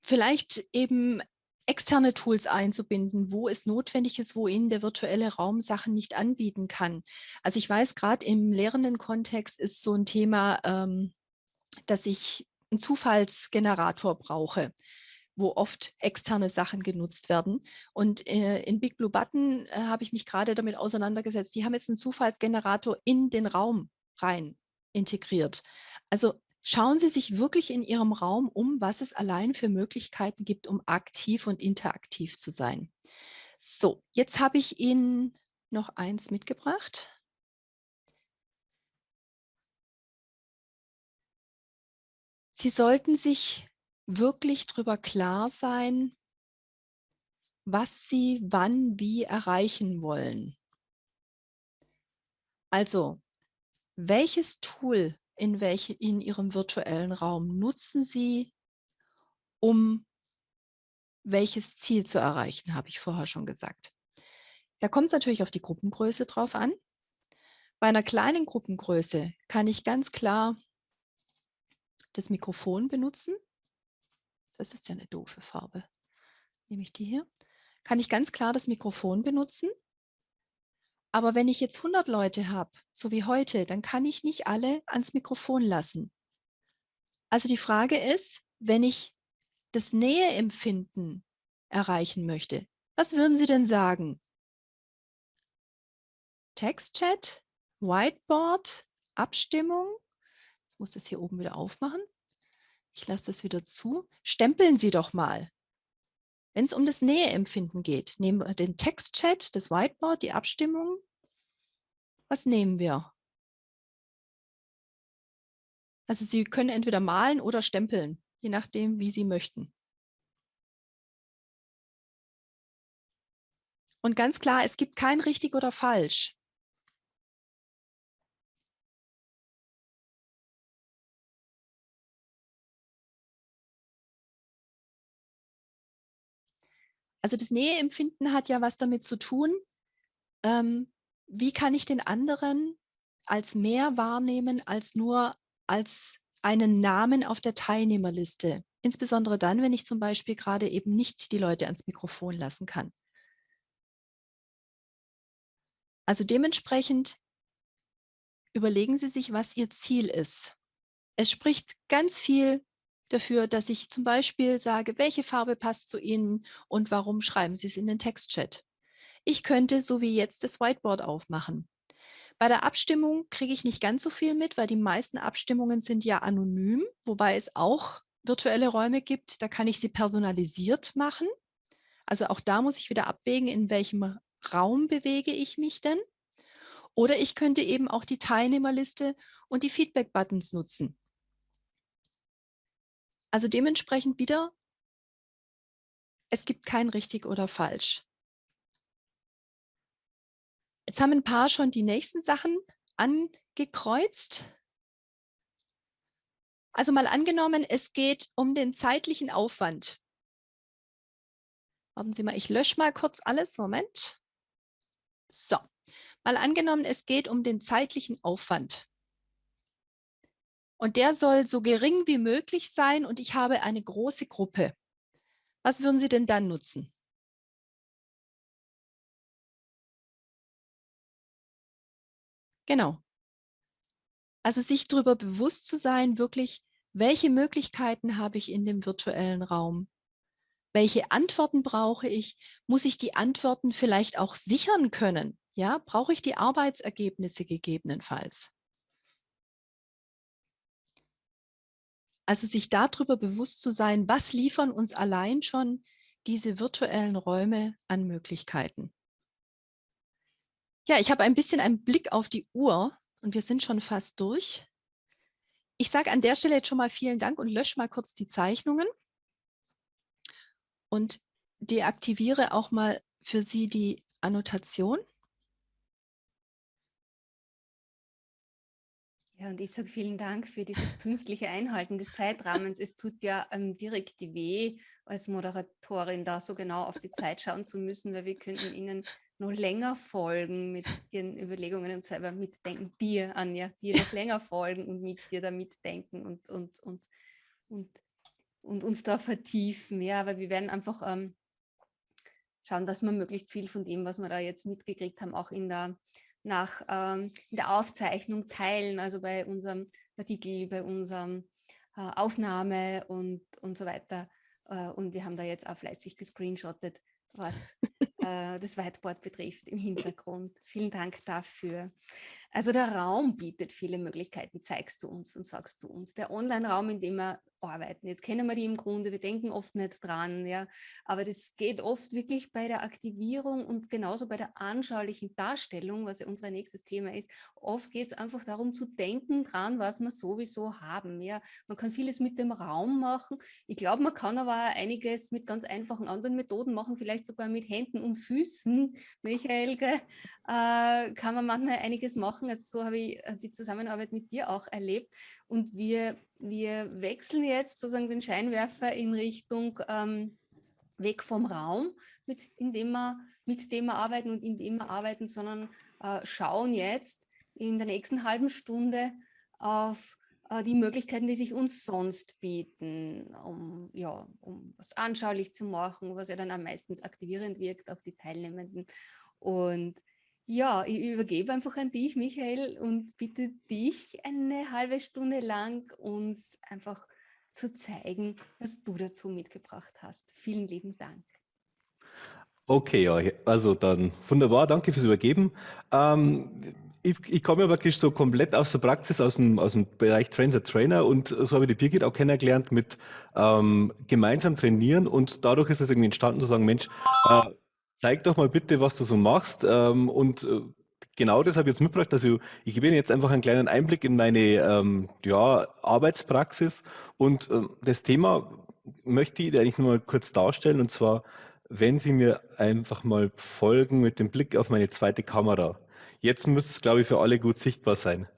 vielleicht eben externe Tools einzubinden, wo es notwendig ist, wo Ihnen der virtuelle Raum Sachen nicht anbieten kann. Also ich weiß, gerade im lehrenden Kontext ist so ein Thema, ähm, dass ich einen Zufallsgenerator brauche wo oft externe Sachen genutzt werden. Und äh, in Big Blue Button äh, habe ich mich gerade damit auseinandergesetzt. Die haben jetzt einen Zufallsgenerator in den Raum rein integriert. Also Schauen Sie sich wirklich in Ihrem Raum um, was es allein für Möglichkeiten gibt, um aktiv und interaktiv zu sein. So, jetzt habe ich Ihnen noch eins mitgebracht. Sie sollten sich wirklich darüber klar sein, was Sie wann wie erreichen wollen. Also, welches Tool in, welche, in Ihrem virtuellen Raum nutzen Sie, um welches Ziel zu erreichen, habe ich vorher schon gesagt. Da kommt es natürlich auf die Gruppengröße drauf an. Bei einer kleinen Gruppengröße kann ich ganz klar das Mikrofon benutzen. Das ist ja eine doofe Farbe. Nehme ich die hier. Kann ich ganz klar das Mikrofon benutzen. Aber wenn ich jetzt 100 Leute habe, so wie heute, dann kann ich nicht alle ans Mikrofon lassen. Also die Frage ist, wenn ich das Näheempfinden erreichen möchte, was würden Sie denn sagen? Textchat, Whiteboard, Abstimmung. Jetzt muss das hier oben wieder aufmachen. Ich lasse das wieder zu. Stempeln Sie doch mal. Wenn es um das Näheempfinden geht, nehmen wir den Textchat, das Whiteboard, die Abstimmung. Was nehmen wir? Also Sie können entweder malen oder stempeln, je nachdem, wie Sie möchten. Und ganz klar, es gibt kein richtig oder falsch. Also das Näheempfinden hat ja was damit zu tun, ähm, wie kann ich den anderen als mehr wahrnehmen als nur als einen Namen auf der Teilnehmerliste. Insbesondere dann, wenn ich zum Beispiel gerade eben nicht die Leute ans Mikrofon lassen kann. Also dementsprechend überlegen Sie sich, was Ihr Ziel ist. Es spricht ganz viel dafür, dass ich zum Beispiel sage, welche Farbe passt zu Ihnen und warum schreiben Sie es in den Textchat. Ich könnte so wie jetzt das Whiteboard aufmachen. Bei der Abstimmung kriege ich nicht ganz so viel mit, weil die meisten Abstimmungen sind ja anonym, wobei es auch virtuelle Räume gibt, da kann ich sie personalisiert machen. Also auch da muss ich wieder abwägen, in welchem Raum bewege ich mich denn. Oder ich könnte eben auch die Teilnehmerliste und die Feedback-Buttons nutzen. Also dementsprechend wieder, es gibt kein richtig oder falsch. Jetzt haben ein paar schon die nächsten Sachen angekreuzt. Also mal angenommen, es geht um den zeitlichen Aufwand. Warten Sie mal, ich lösche mal kurz alles. Moment. So, mal angenommen, es geht um den zeitlichen Aufwand. Und der soll so gering wie möglich sein und ich habe eine große Gruppe. Was würden Sie denn dann nutzen? Genau. Also sich darüber bewusst zu sein, wirklich, welche Möglichkeiten habe ich in dem virtuellen Raum? Welche Antworten brauche ich? Muss ich die Antworten vielleicht auch sichern können? Ja, brauche ich die Arbeitsergebnisse gegebenenfalls? Also sich darüber bewusst zu sein, was liefern uns allein schon diese virtuellen Räume an Möglichkeiten. Ja, ich habe ein bisschen einen Blick auf die Uhr und wir sind schon fast durch. Ich sage an der Stelle jetzt schon mal vielen Dank und lösche mal kurz die Zeichnungen und deaktiviere auch mal für Sie die Annotation. Ja, und ich sage vielen Dank für dieses pünktliche Einhalten des Zeitrahmens. Es tut ja ähm, direkt weh, als Moderatorin da so genau auf die Zeit schauen zu müssen, weil wir könnten Ihnen noch länger folgen mit ihren Überlegungen und selber mitdenken. Dir, Anja, dir noch länger folgen und mit dir da mitdenken und, und, und, und, und uns da vertiefen. Ja, aber wir werden einfach ähm, schauen, dass wir möglichst viel von dem, was wir da jetzt mitgekriegt haben, auch in der, nach, ähm, der Aufzeichnung teilen, also bei unserem Artikel, bei unserem äh, Aufnahme und, und so weiter. Äh, und wir haben da jetzt auch fleißig gescreenshottet, was [LAUGHS] äh, das Whiteboard betrifft im Hintergrund. Vielen Dank dafür. Also der Raum bietet viele Möglichkeiten, zeigst du uns und sagst du uns. Der Online-Raum, in dem wir arbeiten. Jetzt kennen wir die im Grunde, wir denken oft nicht dran, ja, aber das geht oft wirklich bei der Aktivierung und genauso bei der anschaulichen Darstellung, was ja unser nächstes Thema ist. Oft geht es einfach darum zu denken dran, was wir sowieso haben. Ja, man kann vieles mit dem Raum machen. Ich glaube, man kann aber einiges mit ganz einfachen anderen Methoden machen, vielleicht sogar mit Händen und Füßen. Michael, äh, kann man manchmal einiges machen. Also so habe ich äh, die Zusammenarbeit mit dir auch erlebt. Und wir, wir wechseln jetzt sozusagen den Scheinwerfer in Richtung ähm, weg vom Raum, mit, in dem wir, mit dem wir arbeiten und in dem wir arbeiten, sondern äh, schauen jetzt in der nächsten halben Stunde auf die Möglichkeiten, die sich uns sonst bieten, um, ja, um was anschaulich zu machen, was ja dann am meisten aktivierend wirkt auf die Teilnehmenden. Und ja, ich übergebe einfach an dich, Michael, und bitte dich eine halbe Stunde lang uns einfach zu zeigen, was du dazu mitgebracht hast. Vielen lieben Dank. Okay, also dann wunderbar, danke fürs Übergeben. Ähm, ich, ich komme ja wirklich so komplett aus der Praxis, aus dem, aus dem Bereich Trainer Trainer und so habe ich die Birgit auch kennengelernt mit ähm, gemeinsam trainieren und dadurch ist es irgendwie entstanden zu sagen, Mensch, äh, zeig doch mal bitte, was du so machst. Ähm, und äh, genau das habe ich jetzt mitgebracht. Also ich gebe Ihnen jetzt einfach einen kleinen Einblick in meine ähm, ja, Arbeitspraxis. Und äh, das Thema möchte ich eigentlich nur mal kurz darstellen. Und zwar, wenn Sie mir einfach mal folgen mit dem Blick auf meine zweite Kamera. Jetzt müsste es, glaube ich, für alle gut sichtbar sein.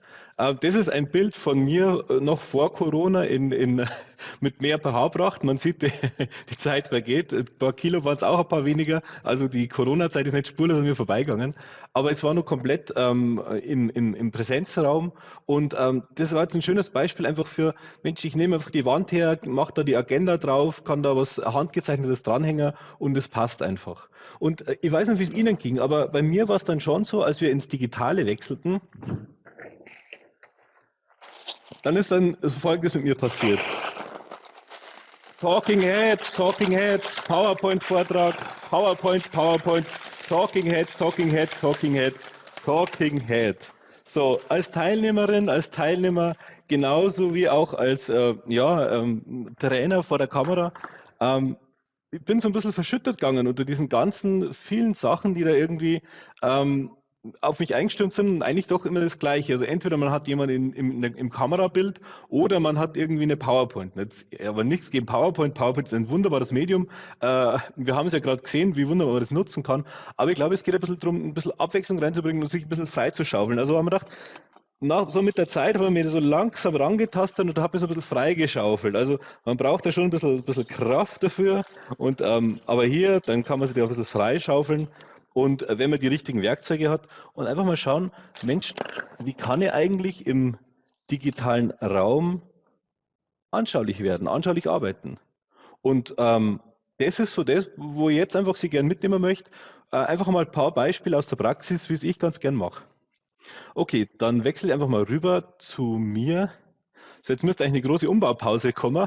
Äh, das ist ein Bild von mir äh, noch vor Corona in, in, [LAUGHS] mit mehr pH-Pracht. Man sieht, [LAUGHS] die, die, Zeit vergeht. Ein paar Kilo waren es auch ein paar weniger. Also die Corona-Zeit ist nicht spurlos an mir vorbeigegangen. Aber es war nur komplett ähm, in, in, im Präsenzraum. Und ähm, das war jetzt ein schönes Beispiel einfach für, Mensch, ich nehme einfach die Wand her, mache da die Agenda drauf, kann da was handgezeichnetes dranhängen und es passt einfach. Und äh, ich weiß nicht, wie es Ihnen ging, aber bei mir war es dann schon so, als wir ins Digitale wechselten, dann ist dann Folgendes mit mir passiert. Talking Heads, Talking Heads, PowerPoint-Vortrag, PowerPoint, PowerPoint, Talking Head, Talking Head, Talking Head, Talking Head. So, als Teilnehmerin, als Teilnehmer, genauso wie auch als äh, ja, ähm, Trainer vor der Kamera, ähm, ich bin so ein bisschen verschüttet gegangen unter diesen ganzen vielen Sachen, die da irgendwie ähm, auf mich eingestimmt sind eigentlich doch immer das Gleiche. Also entweder man hat jemanden im, im, im Kamerabild oder man hat irgendwie eine PowerPoint. Jetzt, aber nichts gegen PowerPoint. PowerPoint ist ein wunderbares Medium. Äh, wir haben es ja gerade gesehen, wie wunderbar man das nutzen kann. Aber ich glaube, es geht ein bisschen darum, ein bisschen Abwechslung reinzubringen und sich ein bisschen frei zu schaufeln. Also haben wir gedacht, nach, so mit der Zeit habe ich mir so langsam rangetastet und habe mich so ein bisschen freigeschaufelt. Also man braucht da schon ein bisschen, ein bisschen Kraft dafür. Und, ähm, aber hier, dann kann man sich da ein bisschen freischaufeln. Und äh, wenn man die richtigen Werkzeuge hat und einfach mal schauen, Mensch, wie kann ich eigentlich im digitalen Raum anschaulich werden, anschaulich arbeiten? Und ähm, das ist so das, wo ich jetzt einfach Sie gerne mitnehmen möchte. Äh, einfach mal ein paar Beispiele aus der Praxis, wie es ich ganz gern mache. Okay, dann wechsle ich einfach mal rüber zu mir so, jetzt müsste eigentlich eine große Umbaupause kommen.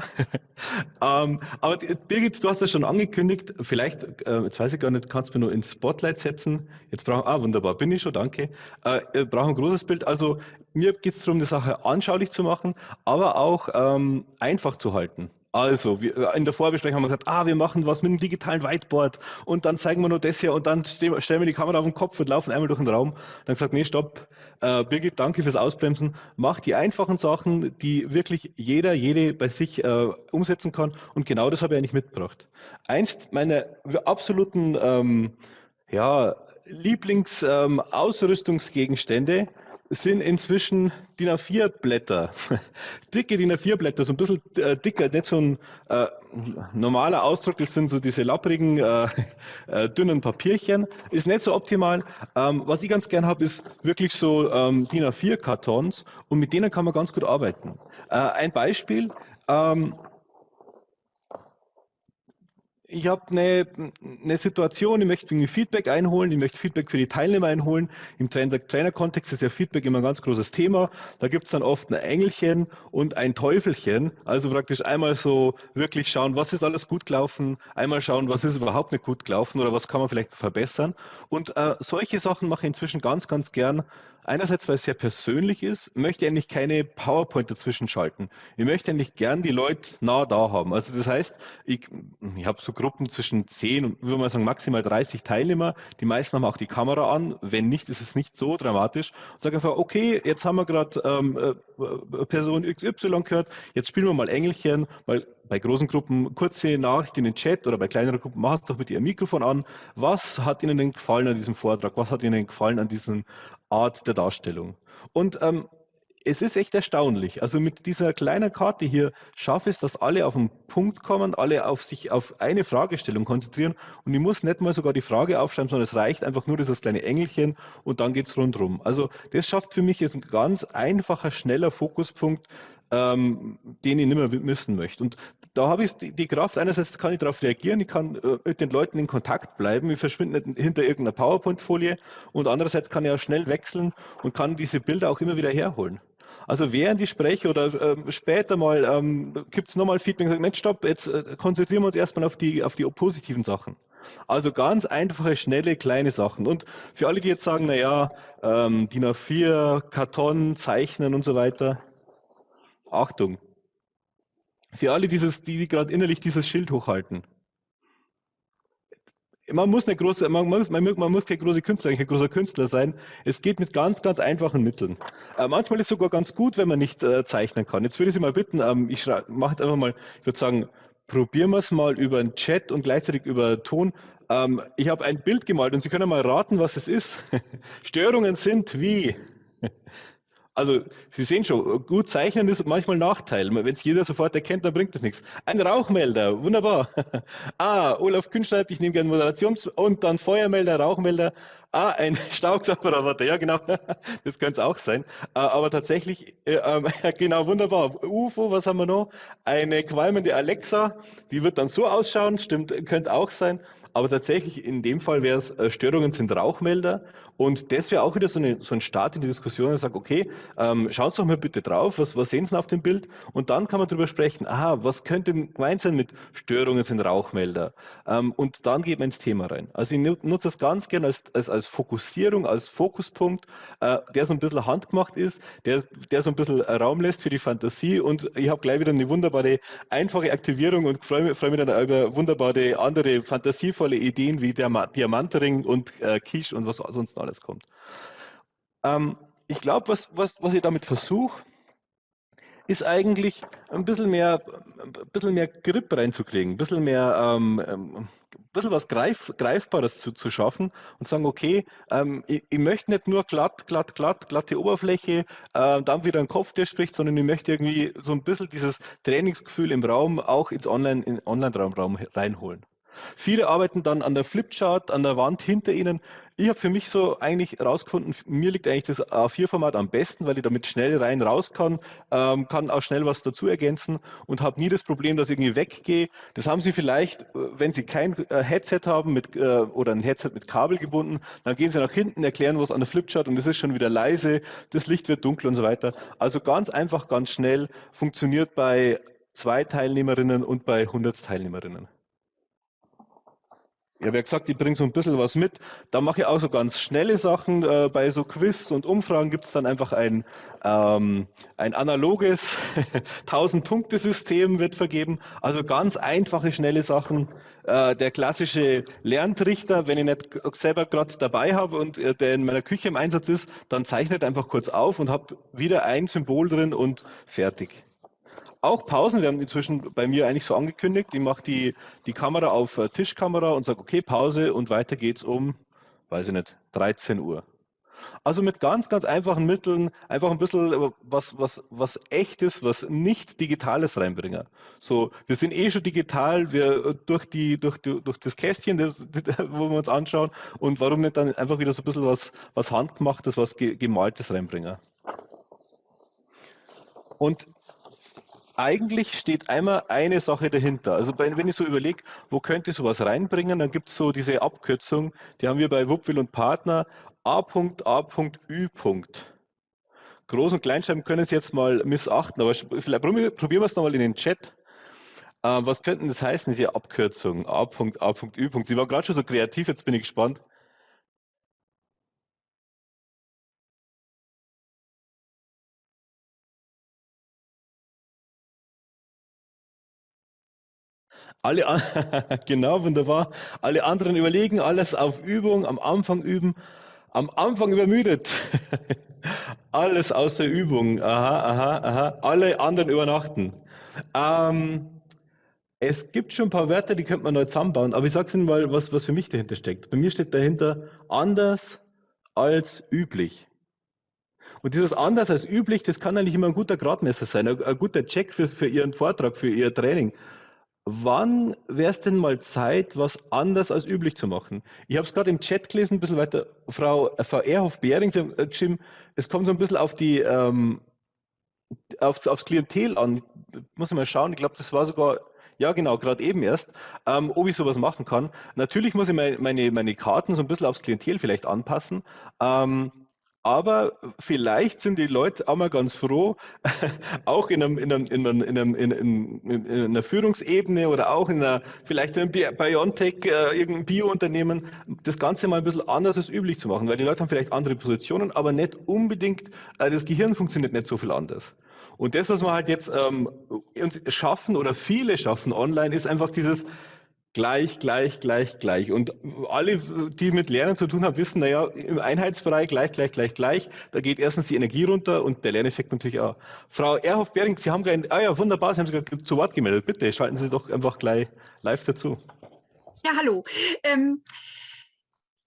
[LAUGHS] ähm, aber Birgit, du hast das schon angekündigt. Vielleicht, äh, jetzt weiß ich gar nicht, kannst du mir nur ins Spotlight setzen. Jetzt brauchen, ah, wunderbar, bin ich schon, danke. Äh, brauchen ein großes Bild. Also mir geht es darum, die Sache anschaulich zu machen, aber auch ähm, einfach zu halten. Also, wir, äh, in der Vorbesprechung haben wir gesagt, ah, wir machen was mit einem digitalen Whiteboard und dann zeigen wir nur das hier und dann stellen wir die Kamera auf den Kopf und laufen einmal durch den Raum. Dann gesagt, nee, stopp, äh, Birgit, danke fürs Ausbremsen. Mach die einfachen Sachen, die wirklich jeder, jede bei sich äh, umsetzen kann und genau das habe ich eigentlich mitgebracht. Eins meiner absoluten ähm, ja, Lieblingsausrüstungsgegenstände ähm, sind inzwischen DIN A4-Blätter. [LAUGHS] Dicke DIN A4-Blätter, so ein bisschen äh, dicker, nicht so ein äh, normaler Ausdruck, das sind so diese lapprigen, äh, [LAUGHS] äh dünnen Papierchen. Ist nicht so optimal. Ähm, was ich ganz gern habe, ist wirklich so ähm, DIN A4-Kartons und mit denen kann man ganz gut arbeiten. Äh, ein Beispiel. Ähm, ich habe eine, eine Situation, ich möchte irgendwie Feedback einholen, ich möchte Feedback für die Teilnehmer einholen. Im Trainer-Kontext ist ja Feedback immer ein ganz großes Thema. Da gibt es dann oft ein Engelchen und ein Teufelchen. Also praktisch einmal so wirklich schauen, was ist alles gut gelaufen, einmal schauen, was ist überhaupt nicht gut gelaufen oder was kann man vielleicht verbessern. Und äh, solche Sachen mache ich inzwischen ganz, ganz gern, einerseits, weil es sehr persönlich ist, möchte ich eigentlich keine PowerPoint dazwischen schalten. Ich möchte eigentlich gern die Leute nah da haben. Also das heißt, ich, ich habe so Gruppen zwischen 10 und, würde man sagen, maximal 30 Teilnehmer. Die meisten haben auch die Kamera an. Wenn nicht, ist es nicht so dramatisch. Und sage einfach, okay, jetzt haben wir gerade ähm, äh, Person XY gehört, jetzt spielen wir mal Engelchen, weil bei großen Gruppen kurze Nachricht in den Chat oder bei kleineren Gruppen, macht doch bitte Ihr Mikrofon an. Was hat Ihnen denn gefallen an diesem Vortrag? Was hat Ihnen gefallen an dieser Art der Darstellung? Und ähm, es ist echt erstaunlich. Also mit dieser kleinen Karte hier schaffe ich es, dass alle auf den Punkt kommen, alle auf sich auf eine Fragestellung konzentrieren und ich muss nicht mal sogar die Frage aufschreiben, sondern es reicht einfach nur dieses kleine Engelchen und dann geht es rundherum. Also das schafft für mich jetzt ein ganz einfacher, schneller Fokuspunkt, ähm, den ich nicht mehr missen möchte. Und da habe ich die, Kraft, einerseits kann ich darauf reagieren, ich kann äh, mit den Leuten in Kontakt bleiben, ich verschwinde nicht hinter irgendeiner PowerPoint-Folie und andererseits kann ich auch schnell wechseln und kann diese Bilder auch immer wieder herholen. Also während ich spreche oder ähm, später mal ähm, gibt es nochmal Feedback, sagt, Mensch, stopp, jetzt äh, konzentrieren wir uns erstmal auf die, auf die positiven Sachen. Also ganz einfache, schnelle, kleine Sachen. Und für alle, die jetzt sagen, naja, ähm, DIN A4, Karton, Zeichnen und so weiter, Achtung. Für alle, dieses, die gerade innerlich dieses Schild hochhalten. Man muss, eine große, man, muss, man, man muss kein großer Künstler, kein großer Künstler sein. Es geht mit ganz, ganz einfachen Mitteln. Äh, manchmal ist es sogar ganz gut, wenn man nicht äh, zeichnen kann. Jetzt würde ich Sie mal bitten, ähm, ich mache jetzt einfach mal, ich würde sagen, probieren wir es mal über den Chat und gleichzeitig über Ton. Ähm, ich habe ein Bild gemalt und Sie können mal raten, was es ist. [LAUGHS] Störungen sind wie also Sie sehen schon, gut zeichnen ist manchmal ein Nachteil. Wenn es jeder sofort erkennt, dann bringt das nichts. Ein Rauchmelder, wunderbar. [LAUGHS] ah, Olaf Künstler, ich nehme gerne Moderations- und dann Feuermelder, Rauchmelder. Ah, ein [LAUGHS] Staubsaugerroboter, ja genau, [LAUGHS] das könnte es auch sein. Ah, aber tatsächlich, äh, äh, genau, wunderbar. UFO, was haben wir noch? Eine qualmende Alexa, die wird dann so ausschauen, stimmt, könnte auch sein. Aber tatsächlich in dem Fall wäre es, äh, Störungen sind Rauchmelder und das wäre auch wieder so, eine, so ein Start in die Diskussion und sagt, okay, ähm, Sie doch mal bitte drauf, was, was sehen Sie auf dem Bild? Und dann kann man darüber sprechen, aha, was könnte gemeint sein mit Störungen sind Rauchmelder? Ähm, und dann geht man ins Thema rein. Also ich nutze das ganz gerne als, als, als Fokussierung, als Fokuspunkt, äh, der so ein bisschen handgemacht ist, der, der so ein bisschen Raum lässt für die Fantasie und ich habe gleich wieder eine wunderbare, einfache Aktivierung und freue mich, freu mich dann über wunderbare andere fantasievolle Ideen wie der Diamantring und äh, Quiche und was sonst alles kommt. Ähm, ich glaube, was, was, was ich damit versuche, ist eigentlich ein bisschen mehr, ein bisschen mehr Grip reinzukriegen, ein bisschen mehr, ähm, ähm, ein bisschen was Greif, Greifbares zu, zu schaffen und sagen, okay, ähm, ich, ich, möchte nicht nur glatt, glatt, glatt, glatte Oberfläche, äh, dann wieder ein Kopf, der spricht, sondern ich möchte irgendwie so ein bisschen dieses Trainingsgefühl im Raum auch ins Online, in Online-Raum reinholen. Viele arbeiten dann an der Flipchart, an der Wand hinter ihnen. Ich habe für mich so eigentlich herausgefunden, mir liegt eigentlich das A4-Format am besten, weil ich damit schnell rein raus kann, ähm, kann auch schnell was dazu ergänzen und habe nie das Problem, dass ich irgendwie weggehe. Das haben Sie vielleicht, äh, wenn Sie kein äh, Headset haben mit, äh, oder ein Headset mit Kabel gebunden, dann gehen Sie nach hinten, erklären was an der Flipchart und es ist schon wieder leise, das Licht wird dunkel und so weiter. Also ganz einfach, ganz schnell, funktioniert bei zwei Teilnehmerinnen und bei 100 Teilnehmerinnen. Ja gesagt, ich bringe so ein bisschen was mit. Da mache ich auch so ganz schnelle Sachen. Äh, bei so Quiz und Umfragen gibt es dann einfach ein, ähm, ein analoges [LAUGHS] 1000-Punkte-System wird vergeben. Also ganz einfache, schnelle Sachen. Äh, der klassische Lerntrichter, wenn ich nicht selber gerade dabei habe und äh, der in meiner Küche im Einsatz ist, dann zeichnet einfach kurz auf und habe wieder ein Symbol drin und fertig auch Pausen. Wir haben inzwischen bei mir eigentlich so angekündigt, ich mache die, die Kamera auf äh, Tischkamera und sage, okay, Pause und weiter geht's um, weiß ich nicht, 13 Uhr. Also mit ganz, ganz einfachen Mitteln einfach ein bisschen äh, was, was, was echtes, was nicht Digitales reinbringen. So, wir sind eh schon digital, wir äh, durch, die, durch, durch das Kästchen, [LAUGHS] das, wo wir uns anschauen, und warum nicht dann einfach wieder so ein bisschen was, was Handgemachtes, was Gemaltes reinbringen. Und eigentlich steht einmal eine Sache dahinter. Also wenn ich so überlege, wo könnte ich sowas reinbringen, dann gibt es so diese Abkürzung, die haben wir bei Wuppwil und Partner, A.A.Ü. Groß- und Kleinschreiben können Sie jetzt mal missachten, aber vielleicht probieren wir es nochmal in den Chat. Äh, was könnten das heißen, diese Abkürzung? A.A.Ü. Sie waren gerade schon so kreativ, jetzt bin ich gespannt. Alle, [LAUGHS] genau, wunderbar. Alle anderen überlegen, alles auf Übung, am Anfang üben, am Anfang übermüdet. [LAUGHS] alles außer Übung. Aha, aha, aha. Alle anderen übernachten. Ähm, es gibt schon ein paar Wörter, die könnte man neu zusammenbauen, aber ich sage Ihnen mal, was, was für mich dahinter steckt. Bei mir steht dahinter anders als üblich. Und dieses anders als üblich, das kann eigentlich immer ein guter Gradmesser sein, ein, ein guter Check für, für Ihren Vortrag, für Ihr Training. Wann wäre es denn mal Zeit, was anders als üblich zu machen? Ich habe es gerade im Chat gelesen, ein bisschen weiter. Frau, Frau Erhoff-Behring, Sie äh, geschrieben, es kommt so ein bisschen auf die, ähm, aufs, aufs Klientel an. Muss ich mal schauen, ich glaube, das war sogar ja, genau, gerade eben erst, ähm, ob ich sowas machen kann. Natürlich muss ich meine, meine, meine Karten so ein bisschen aufs Klientel vielleicht anpassen. Ähm, aber vielleicht sind die Leute auch mal ganz froh, [LAUGHS] auch in, einem, in, einem, in, einem, in, einer Führungsebene oder auch in einer, vielleicht in einem Biontech, äh, irgendein Biounternehmen, das Ganze mal ein bisschen anders als üblich zu machen, weil die Leute haben vielleicht andere Positionen, aber nicht unbedingt, äh, das Gehirn funktioniert nicht so viel anders. Und das, was wir halt jetzt ähm, schaffen oder viele schaffen online, ist einfach dieses gleich, gleich, gleich, gleich. Und alle, die mit Lernen zu tun haben, wissen, naja, im Einheitsbereich gleich, gleich, gleich, gleich, da geht erstens die Energie runter und der Lerneffekt natürlich auch. Frau Erhoff-Bering, Sie haben gleich, ah ja, wunderbar, Sie haben sich gerade zu Wort gemeldet. Bitte schalten Sie doch einfach gleich live dazu. Ja, hallo. Ähm,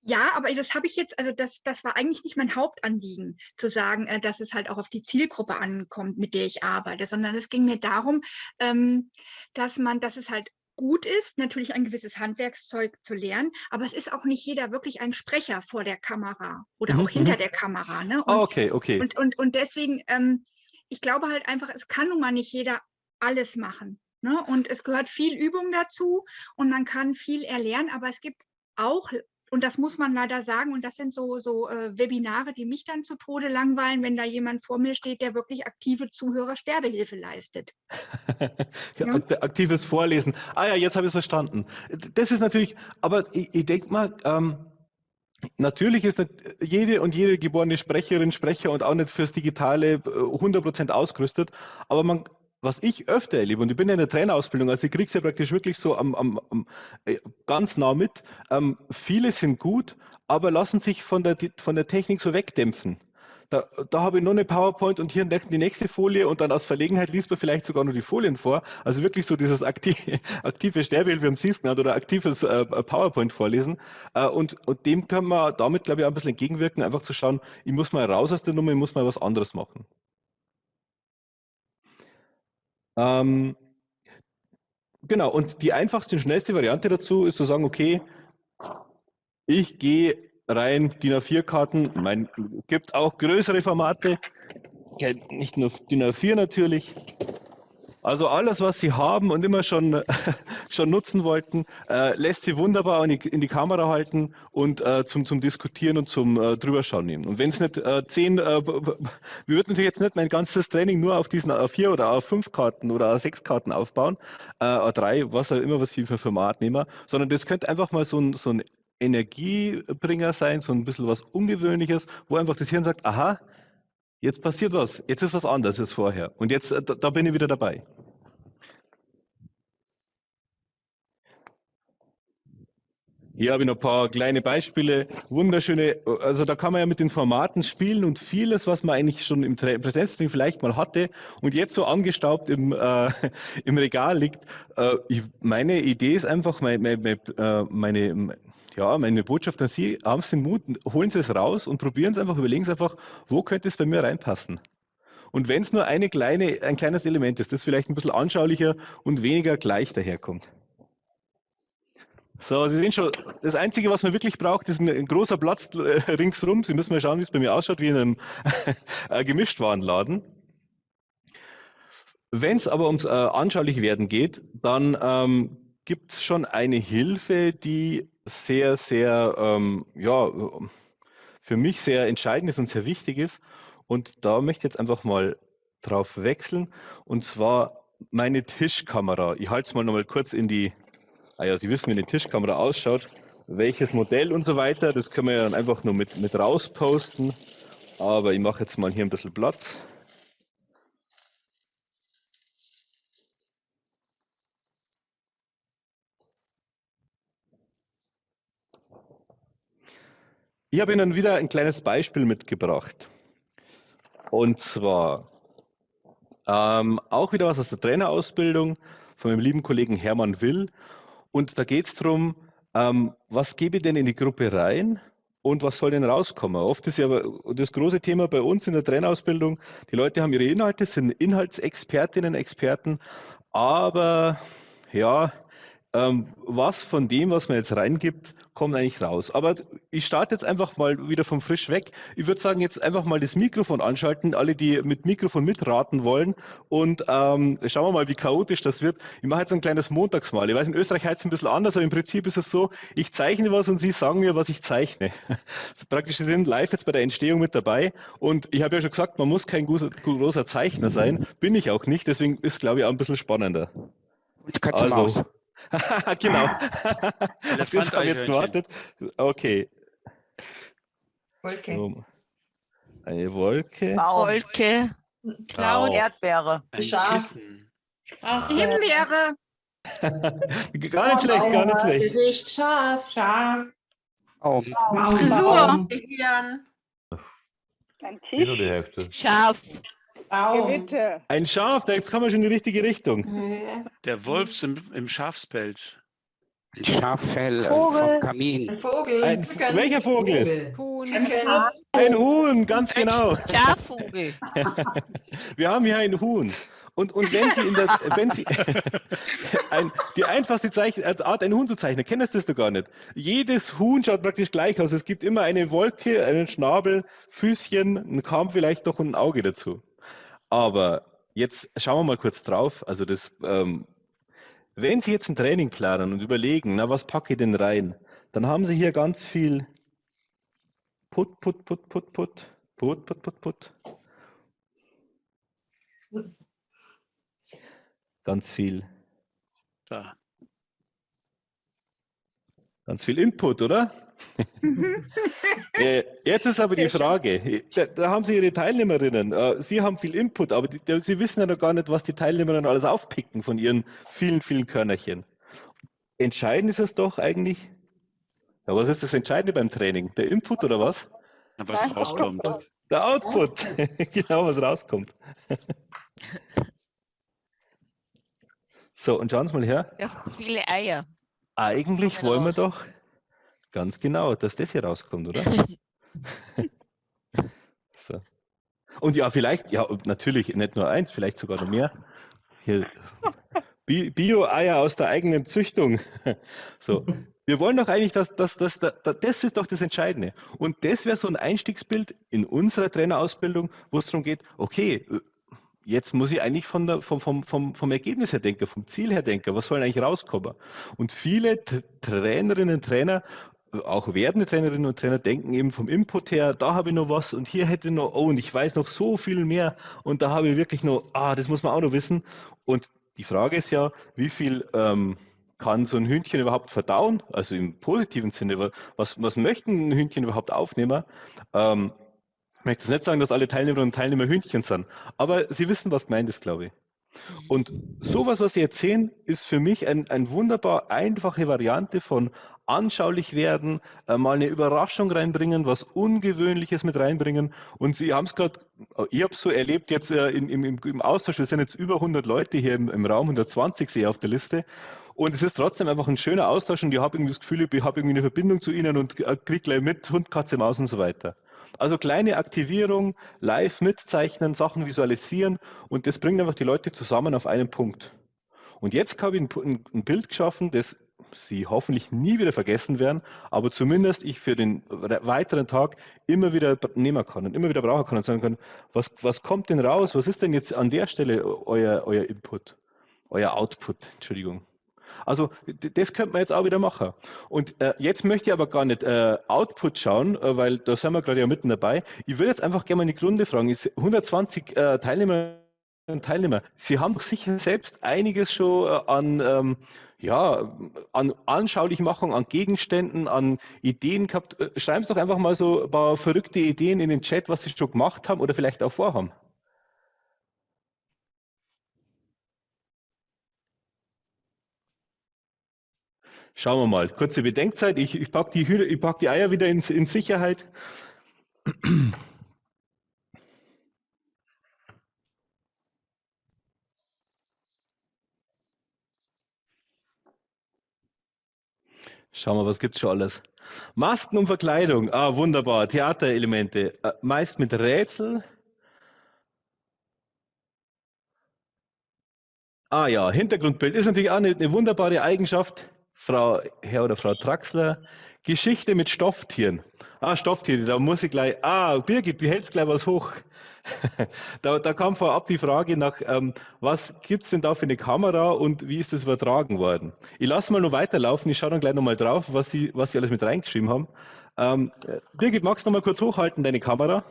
ja, aber das habe ich jetzt, also das, das war eigentlich nicht mein Hauptanliegen, zu sagen, äh, dass es halt auch auf die Zielgruppe ankommt, mit der ich arbeite, sondern es ging mir darum, ähm, dass man, dass es halt gut ist, natürlich ein gewisses Handwerkszeug zu lernen, aber es ist auch nicht jeder wirklich ein Sprecher vor der Kamera oder mhm, auch hinter mhm. der Kamera. Ne? Und, oh, okay, okay. Und, und, und deswegen, ähm, ich glaube halt einfach, es kann nun mal nicht jeder alles machen. Ne? Und es gehört viel Übung dazu und man kann viel erlernen, aber es gibt auch und das muss man leider sagen, und das sind so, so äh, Webinare, die mich dann zu Tode langweilen, wenn da jemand vor mir steht, der wirklich aktive Zuhörer-Sterbehilfe leistet. [LAUGHS] ja. Aktives Vorlesen. Ah ja, jetzt habe ich es verstanden. Das ist natürlich, aber ich, ich denke mal, ähm, Natürlich ist nicht jede und jede geborene Sprecherin, Sprecher und auch nicht fürs Digitale 100% äh, ausgerüstet, aber man was ich öfter erlebe, und ich bin ja in der Trainerausbildung, also ich kriege es ja praktisch wirklich so am, am, am, äh, ganz nah mit, ähm, viele sind gut, aber lassen sich von der, von der Technik so wegdämpfen. Da, da habe ich nur eine PowerPoint und hier die nächste Folie und dann aus Verlegenheit liest man vielleicht sogar nur die Folien vor. Also wirklich so dieses aktive, [LAUGHS] aktive Sterbehilfe, wir haben es genannt, oder aktives äh, PowerPoint vorlesen. Äh, und, und dem kann man damit, glaube ich, ein bisschen entgegenwirken, einfach zu schauen, ich muss mal raus aus der Nummer, ich muss mal was anderes machen. Ähm, genau, und die einfachste und schnellste Variante dazu ist zu sagen, okay, ich gehe rein DIN A4-Karten, es gibt auch größere Formate, nicht nur DIN A4 natürlich, also alles, was Sie haben und immer schon, [LAUGHS] schon nutzen wollten, äh, lässt Sie wunderbar in die, in die, Kamera halten und äh, zum, zum Diskutieren und zum äh, Drüberschauen nehmen. Und wenn es nicht äh, zehn, äh, wir würden natürlich jetzt nicht mein ganzes Training nur auf diesen A4 oder A5 Karten oder A6 Karten aufbauen, äh, A3, was auch immer, was Sie für Format nehmen, sondern das könnte einfach mal so ein, so ein Energiebringer sein, so ein bisschen was Ungewöhnliches, wo einfach das Hirn sagt, aha, Jetzt passiert was. Jetzt ist was anderes als vorher. Und jetzt, äh, da, da bin ich wieder dabei. Hier habe ich noch ein paar kleine Beispiele. Wunderschöne, also da kann man ja mit den Formaten spielen und vieles, was man eigentlich schon im Präsenztraining vielleicht mal hatte und jetzt so angestaubt im, äh, im Regal liegt. Äh, ich, meine Idee ist einfach, meine, meine, äh, meine, ja, meine Botschaft an Sie, haben Sie den Mut, holen Sie es raus und probieren Sie einfach, überlegen Sie einfach, wo könnte es bei mir reinpassen. Und wenn es nur eine kleine, ein kleines Element ist, das vielleicht ein bisschen anschaulicher und weniger gleich daherkommt. So, Sie sehen schon, das Einzige, was man wirklich braucht, ist ein, ein großer Platz äh, ringsrum. Sie müssen mal schauen, wie es bei mir ausschaut, wie in einem [LAUGHS] äh, Gemischtwarenladen. Wenn es aber ums äh, anschaulich werden geht, dann ähm, gibt es schon eine Hilfe, die sehr, sehr, ähm, ja, für mich sehr entscheidend ist und sehr wichtig ist. Und da möchte ich jetzt einfach mal drauf wechseln. Und zwar meine Tischkamera. Ich halte es mal noch mal kurz in die ah ja, Sie wissen, wie eine Tischkamera ausschaut, welches Modell und so weiter. Das können wir ja dann einfach nur mit, mit rausposten. Aber ich mache jetzt mal hier ein bisschen Platz. Ich habe Ihnen wieder ein kleines Beispiel mitgebracht. Und zwar ähm, auch wieder was aus der Trainerausbildung von meinem lieben Kollegen Hermann Will. Und da geht es darum, ähm, was gebe ich denn in die Gruppe rein und was soll denn rauskommen? Oft ist ja das große Thema bei uns in der Trainerausbildung, die Leute haben ihre Inhalte, sind Inhaltsexpertinnen, Experten, aber ja, ähm, was von dem, was man jetzt reingibt, kommt eigentlich raus. Aber ich starte jetzt einfach mal wieder vom Frisch weg. Ich würde sagen, jetzt einfach mal das Mikrofon anschalten, alle, die mit Mikrofon mitraten wollen. Und ähm, schauen wir mal, wie chaotisch das wird. Ich mache jetzt ein kleines Montagsmal. Ich weiß, in Österreich heißt es ein bisschen anders, aber im Prinzip ist es so, ich zeichne was und Sie sagen mir, was ich zeichne. [LAUGHS] Praktisch, Sie sind live jetzt bei der Entstehung mit dabei. Und ich habe ja schon gesagt, man muss kein großer Zeichner sein. Bin ich auch nicht. Deswegen ist, glaube ich, auch ein bisschen spannender. Und Katze also, Maus. [LAUGHS] genau. Elefant habe jetzt gewartet. Okay. Wolke. So. Eine Wolke. Baum. Wolke. Cloud. Erdbeere. Schaf. Himbeere. [LAUGHS] gar nicht schlecht, gar nicht schlecht. Gesicht. Schaf. Schaf. Baum. Frisur. Gehirn. Ein Tisch. die Hälfte? Schaf. Gewitter. Ein Schaf, da jetzt kommen wir schon in die richtige Richtung. Der Wolf im, im Schafspelz. Ein Schaffell Vogel. vom Kamin. Ein Vogel. Ein, welcher Vogel? Huhn. Ein. Ein Huhn, ganz genau. Schafvogel. [LAUGHS] Wir haben hier ein Huhn. Und, und wenn Sie in der, wenn Sie, [LAUGHS] ein, die einfachste Zeichen, äh, Art, ein Huhn zu zeichnen, kennst du das doch gar nicht. Jedes Huhn schaut praktisch gleich aus. Es gibt immer eine Wolke, einen Schnabel, Füßchen, einen Kamm vielleicht doch und ein Auge dazu. Aber jetzt schauen wir mal kurz drauf. Also das, ähm, wenn Sie jetzt ein Training planen und überlegen, na, was packe ich denn rein, dann haben Sie hier ganz viel Put, Put, Put, Put, Put, Put, Put, Put, Put. Ganz viel, Da. Ganz viel Input, oder? Äh, Jetzt ist aber die Frage, da, da haben Sie Ihre Teilnehmerinnen, äh, Sie haben viel Input, aber die, Sie wissen ja noch gar nicht, was die Teilnehmerinnen alles aufpicken von ihren vielen, vielen Körnerchen. Entscheidend ist es doch eigentlich, ja, was ist das Entscheidende beim Training? Der Input oder was? Na, Was rauskommt. Der Output, [LAUGHS] genau, was rauskommt. [LAUGHS] So, und schauen Sie mal her. Ja, viele Eier. Eigentlich wollen wir doch ganz genau, dass das hier rauskommt, oder? [LAUGHS] so. Und ja, vielleicht, ja, natürlich nicht nur eins, vielleicht sogar noch mehr. Hier, Bio-Eier aus der eigenen Züchtung. [LAUGHS] So. Wir wollen doch eigentlich, dass, dass, dass, dass das ist doch das Entscheidende. Und das wäre so ein Einstiegsbild in unserer Trainerausbildung, wo es darum geht, okay, jetzt muss ich eigentlich von der, vom, vom, vom, vom Ergebnis her denken, vom Ziel her denken, was soll eigentlich rauskommen? Und viele Trainerinnen und Trainer, auch werdende Trainerinnen und Trainer denken eben vom Input her, da habe ich noch was und hier hätte ich noch, oh, und ich weiß noch so viel mehr und da habe ich wirklich noch, ah, das muss man auch noch wissen. Und die Frage ist ja, wie viel ähm, kann so ein Hühnchen überhaupt verdauen? Also im positiven Sinne, wa- was, was möchten ein Hühnchen überhaupt aufnehmen? Ähm, möchte jetzt nicht sagen, dass alle Teilnehmerinnen und Teilnehmer Hühnchen sind, aber Sie wissen, was gemeint ist, glaube ich. Und sowas, was Sie jetzt sehen, ist für mich ein, ein wunderbar einfache Variante von anschaulich werden, äh, mal eine Überraschung reinbringen, was Ungewöhnliches mit reinbringen. Und Sie haben es gerade, ich habe es so erlebt jetzt äh, im, im, im Austausch, wir sind jetzt über 100 Leute hier im, im Raum, 120 sehe ich auf der Liste. Und es ist trotzdem einfach ein schöner Austausch und ich habe irgendwie das Gefühl, ich habe irgendwie eine Verbindung zu Ihnen und äh, kriege gleich mit Hund, Katze, Maus und so weiter. Also kleine Aktivierung, live mitzeichnen, Sachen visualisieren und das bringt einfach die Leute zusammen auf einen Punkt. Und jetzt habe ich ein, Bild geschaffen, das Sie hoffentlich nie wieder vergessen werden, aber zumindest ich für den weiteren Tag immer wieder nehmen kann und immer wieder brauchen kann und sagen kann, was, was kommt denn raus? Was ist denn jetzt an der Stelle euer, euer Input, euer Output, Entschuldigung. Also das könnte man jetzt auch wieder machen. Und äh, jetzt möchte ich aber gar nicht äh, Output schauen, äh, weil da sind wir gerade ja mitten dabei. Ich würde jetzt einfach gerne mal in die Grunde fragen. Ist 120 äh, Teilnehmer und Teilnehmer, Sie haben doch sicher selbst einiges schon äh, an, ähm, ja, an Anschaulichmachung, an Gegenständen, an Ideen gehabt. Äh, Schreiben Sie doch einfach mal so ein paar verrückte Ideen in den Chat, was Sie schon gemacht haben oder vielleicht auch vorhaben. Schauen wir mal. Kurze Bedenkzeit. Ich, ich packe die, pack die Eier wieder in, in Sicherheit. Schauen wir, was gibt es schon alles? Masken und Verkleidung. Ah, wunderbar. Theaterelemente. Äh, meist mit Rätsel. Ah ja, Hintergrundbild ist natürlich auch eine, eine wunderbare Eigenschaft. Frau Herr oder Frau Traxler. Geschichte mit Stofftieren. Ah, Stofftiere, da muss ich gleich. Ah, Birgit, du hältst gleich was hoch. [LAUGHS] da, da, kam vorab die Frage nach, ähm, was gibt es denn da für eine Kamera und wie ist das übertragen worden? Ich lasse mal noch weiterlaufen, ich schaue dann gleich nochmal drauf, was Sie, was Sie alles mit reingeschrieben haben. Ähm, Birgit, magst du noch mal kurz hochhalten, deine Kamera?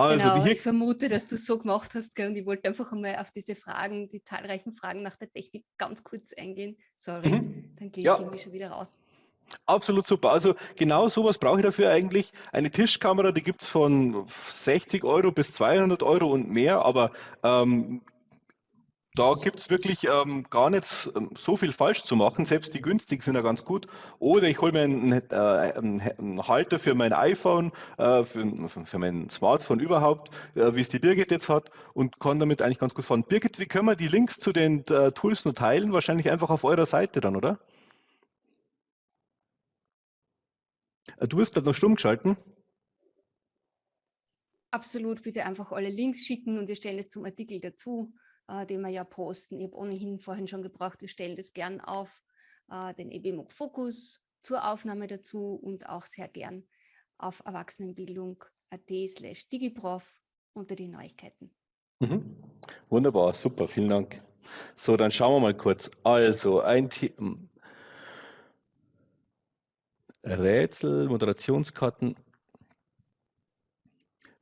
Also genau, ich vermute, dass du es so gemacht hast gell? und ich wollte einfach einmal auf diese Fragen, die zahlreichen Fragen nach der Technik ganz kurz eingehen. Sorry, mhm. dann gehe ja. ich schon wieder raus. Absolut super. Also genau sowas brauche ich dafür eigentlich. Eine Tischkamera, die gibt es von 60 Euro bis 200 Euro und mehr, aber ähm, da gibt es wirklich ähm, gar nicht ähm, so viel falsch zu machen. Selbst die günstigen sind ja ganz gut. Oder ich hole mir einen, äh, einen, Halter für mein iPhone, äh, für, für, mein Smartphone überhaupt, äh, wie es die Birgit jetzt hat, und kann damit eigentlich ganz gut fahren. Birgit, wie können wir die Links zu den äh, Tools nur teilen? Wahrscheinlich einfach auf eurer Seite dann, oder? Äh, du bist gerade noch stumm geschalten. Absolut, bitte einfach alle Links schicken und wir stellen es zum Artikel dazu, äh, den wir ja posten. Ich habe ohnehin vorhin schon gebraucht, wir stellen das gern auf äh, den EBMOG Fokus zur Aufnahme dazu und auch sehr gern auf Erwachsenenbildung.at slash digiprof unter die Neuigkeiten. Mhm. Wunderbar, super, vielen Dank. So, dann schauen wir mal kurz. Also, ein Thema. Rätsel, Moderationskarten.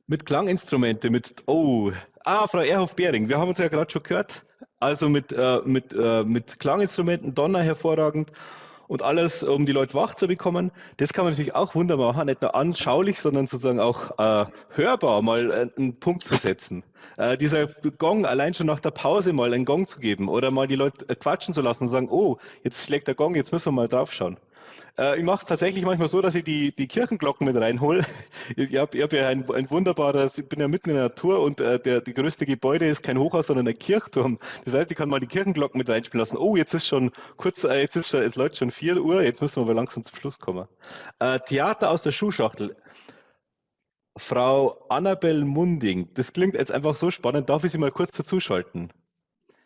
Mit Klanginstrumente, mit, oh, ah, Frau Erhoff-Behring, wir haben uns ja gerade schon gehört. Also mit, äh, mit, äh, mit Klanginstrumenten, Donner hervorragend und alles, um die Leute wach zu bekommen. Das kann man natürlich auch wunderbar machen, nicht nur anschaulich, sondern sozusagen auch äh, hörbar mal äh, einen Punkt zu setzen. Äh, dieser Gong, allein schon nach der Pause mal einen Gong zu geben oder mal die Leute äh, quatschen zu lassen und sagen, oh, jetzt schlägt der Gong, jetzt müssen wir mal drauf schauen. Äh, ich mache es tatsächlich manchmal so, dass ich die, die Kirchenglocken mit reinhole. [LAUGHS] Ich habe hab ja ein, ein wunderbares, ich bin ja mitten in der Natur und äh, der, die größte Gebäude ist kein Hochhaus, sondern ein Kirchturm. Das heißt, ich kann mal die Kirchenglocken mit reinspielen lassen. Oh, jetzt ist schon kurz, äh, jetzt ist schon, es läuft schon 4 Uhr, jetzt müssen wir aber langsam zum Schluss kommen. Äh, Theater aus der Schuhschachtel. Frau Annabel Munding, das klingt jetzt einfach so spannend. Darf ich Sie mal kurz dazuschalten?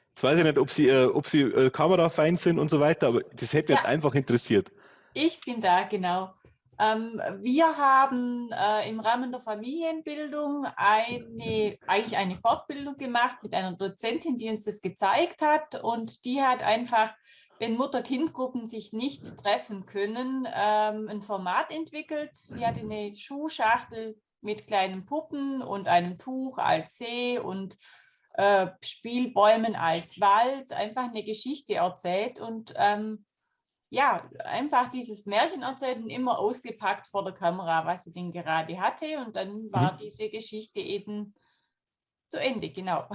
Jetzt weiß ich nicht, ob Sie, äh, ob Sie äh, kamerafein sind und so weiter, aber das hätte ja. mich einfach interessiert. Ich bin da, genau. Ähm, wir haben äh, im Rahmen der Familienbildung eine, eigentlich eine Fortbildung gemacht mit einer Dozentin, die uns das gezeigt hat. Und die hat einfach, wenn Mutter-Kind-Gruppen sich nicht treffen können, ähm, ein Format entwickelt. Sie hat eine Schuhschachtel mit kleinen Puppen und einem Tuch als See und äh, Spielbäumen als Wald, einfach eine Geschichte erzählt. Und ähm, ja, einfach dieses Märchen erzählt und immer ausgepackt vor der Kamera, was sie denn gerade hatte. Und dann war mhm. diese Geschichte eben zu Ende, genau.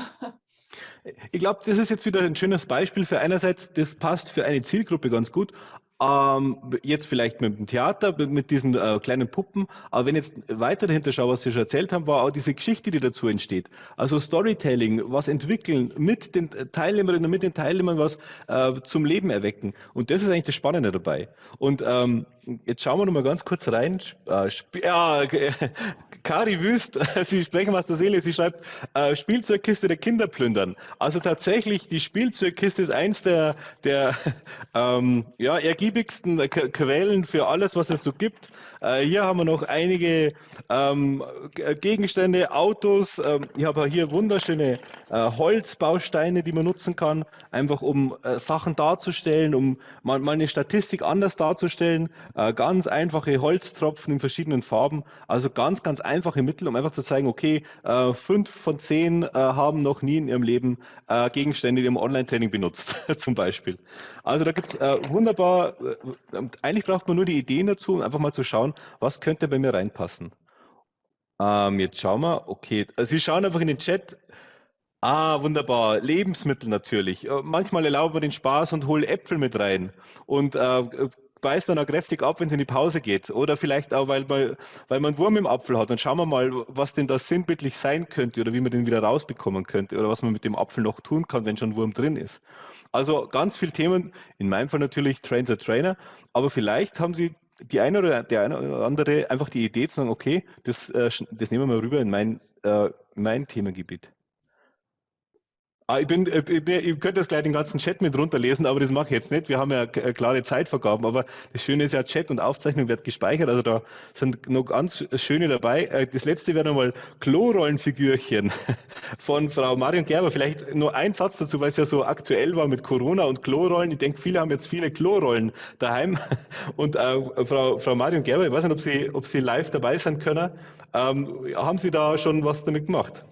Ich glaube, das ist jetzt wieder ein schönes Beispiel für einerseits, das passt für eine Zielgruppe ganz gut, ähm, jetzt vielleicht mit dem Theater, mit diesen äh, kleinen Puppen, aber wenn ich jetzt weiter dahinter schaue, was Sie schon erzählt haben, war auch diese Geschichte, die dazu entsteht. Also Storytelling, was entwickeln, mit den Teilnehmerinnen und mit den Teilnehmern was äh, zum Leben erwecken. Und das ist eigentlich das Spannende dabei. Und ähm, jetzt schauen wir noch mal ganz kurz rein. Äh, ja, [LAUGHS] Kari Wüst, [LAUGHS] Sie sprechen aus der Seele, sie schreibt, äh, Spielzeugkiste der Kinder plündern. Also tatsächlich, die Spielzeugkiste ist eins der, der [LAUGHS] ähm, ja, ergiebigsten Quellen für alles, was es so gibt. Äh, hier haben wir noch einige ähm, Gegenstände, Autos. Ähm, ich habe hier wunderschöne äh, Holzbausteine, die man nutzen kann, einfach um äh, Sachen darzustellen, um mal, mal, eine Statistik anders darzustellen. Äh, ganz einfache Holztropfen in verschiedenen Farben. Also ganz, ganz einfache Mittel, um einfach zu zeigen, okay, äh, fünf von zehn äh, haben noch nie in ihrem Leben äh, Gegenstände im Online-Training benutzt, [LAUGHS] zum Beispiel. Also da gibt es wunderbar, eigentlich braucht man nur die Ideen dazu, um einfach mal zu schauen, was könnte bei mir reinpassen. Ähm, jetzt schauen wir, okay, Sie schauen einfach in den Chat, Ah, wunderbar. Lebensmittel natürlich. Äh, manchmal erlauben wir den Spaß und holen Äpfel mit rein. Und äh, beißt dann auch kräftig ab, wenn es in die Pause geht. Oder vielleicht auch, weil man, weil man einen Wurm im Apfel hat. Dann schauen wir mal, was denn das sinnbildlich sein könnte oder wie man den wieder rausbekommen könnte oder was man mit dem Apfel noch tun kann, wenn schon ein Wurm drin ist. Also ganz viele Themen, in meinem Fall natürlich Train the Trainer, aber vielleicht haben Sie die eine oder der eine oder andere einfach die Idee zu sagen, okay, das, äh, das nehmen wir mal rüber in mein, äh, mein Themengebiet. Ah, ich, bin, äh, ich könnte das gleich den ganzen Chat mit runterlesen, aber das mache ich jetzt nicht. Wir haben ja klare Zeitvergaben, aber das Schöne ist ja, Chat und Aufzeichnung wird gespeichert, also da sind noch ganz schöne dabei. Äh, das letzte wäre nochmal Klorollenfigürchen [LAUGHS] von Frau Marion Gerber. Vielleicht nur ein Satz dazu, weil es ja so aktuell war mit Corona und Klorollen. Ich denke, viele haben jetzt viele Klorollen daheim. [LAUGHS] Und äh, Frau, Frau Marion Gerber, ich weiß nicht, ob Sie, ob Sie live dabei sein können. Ähm, haben Sie da schon was damit gemacht?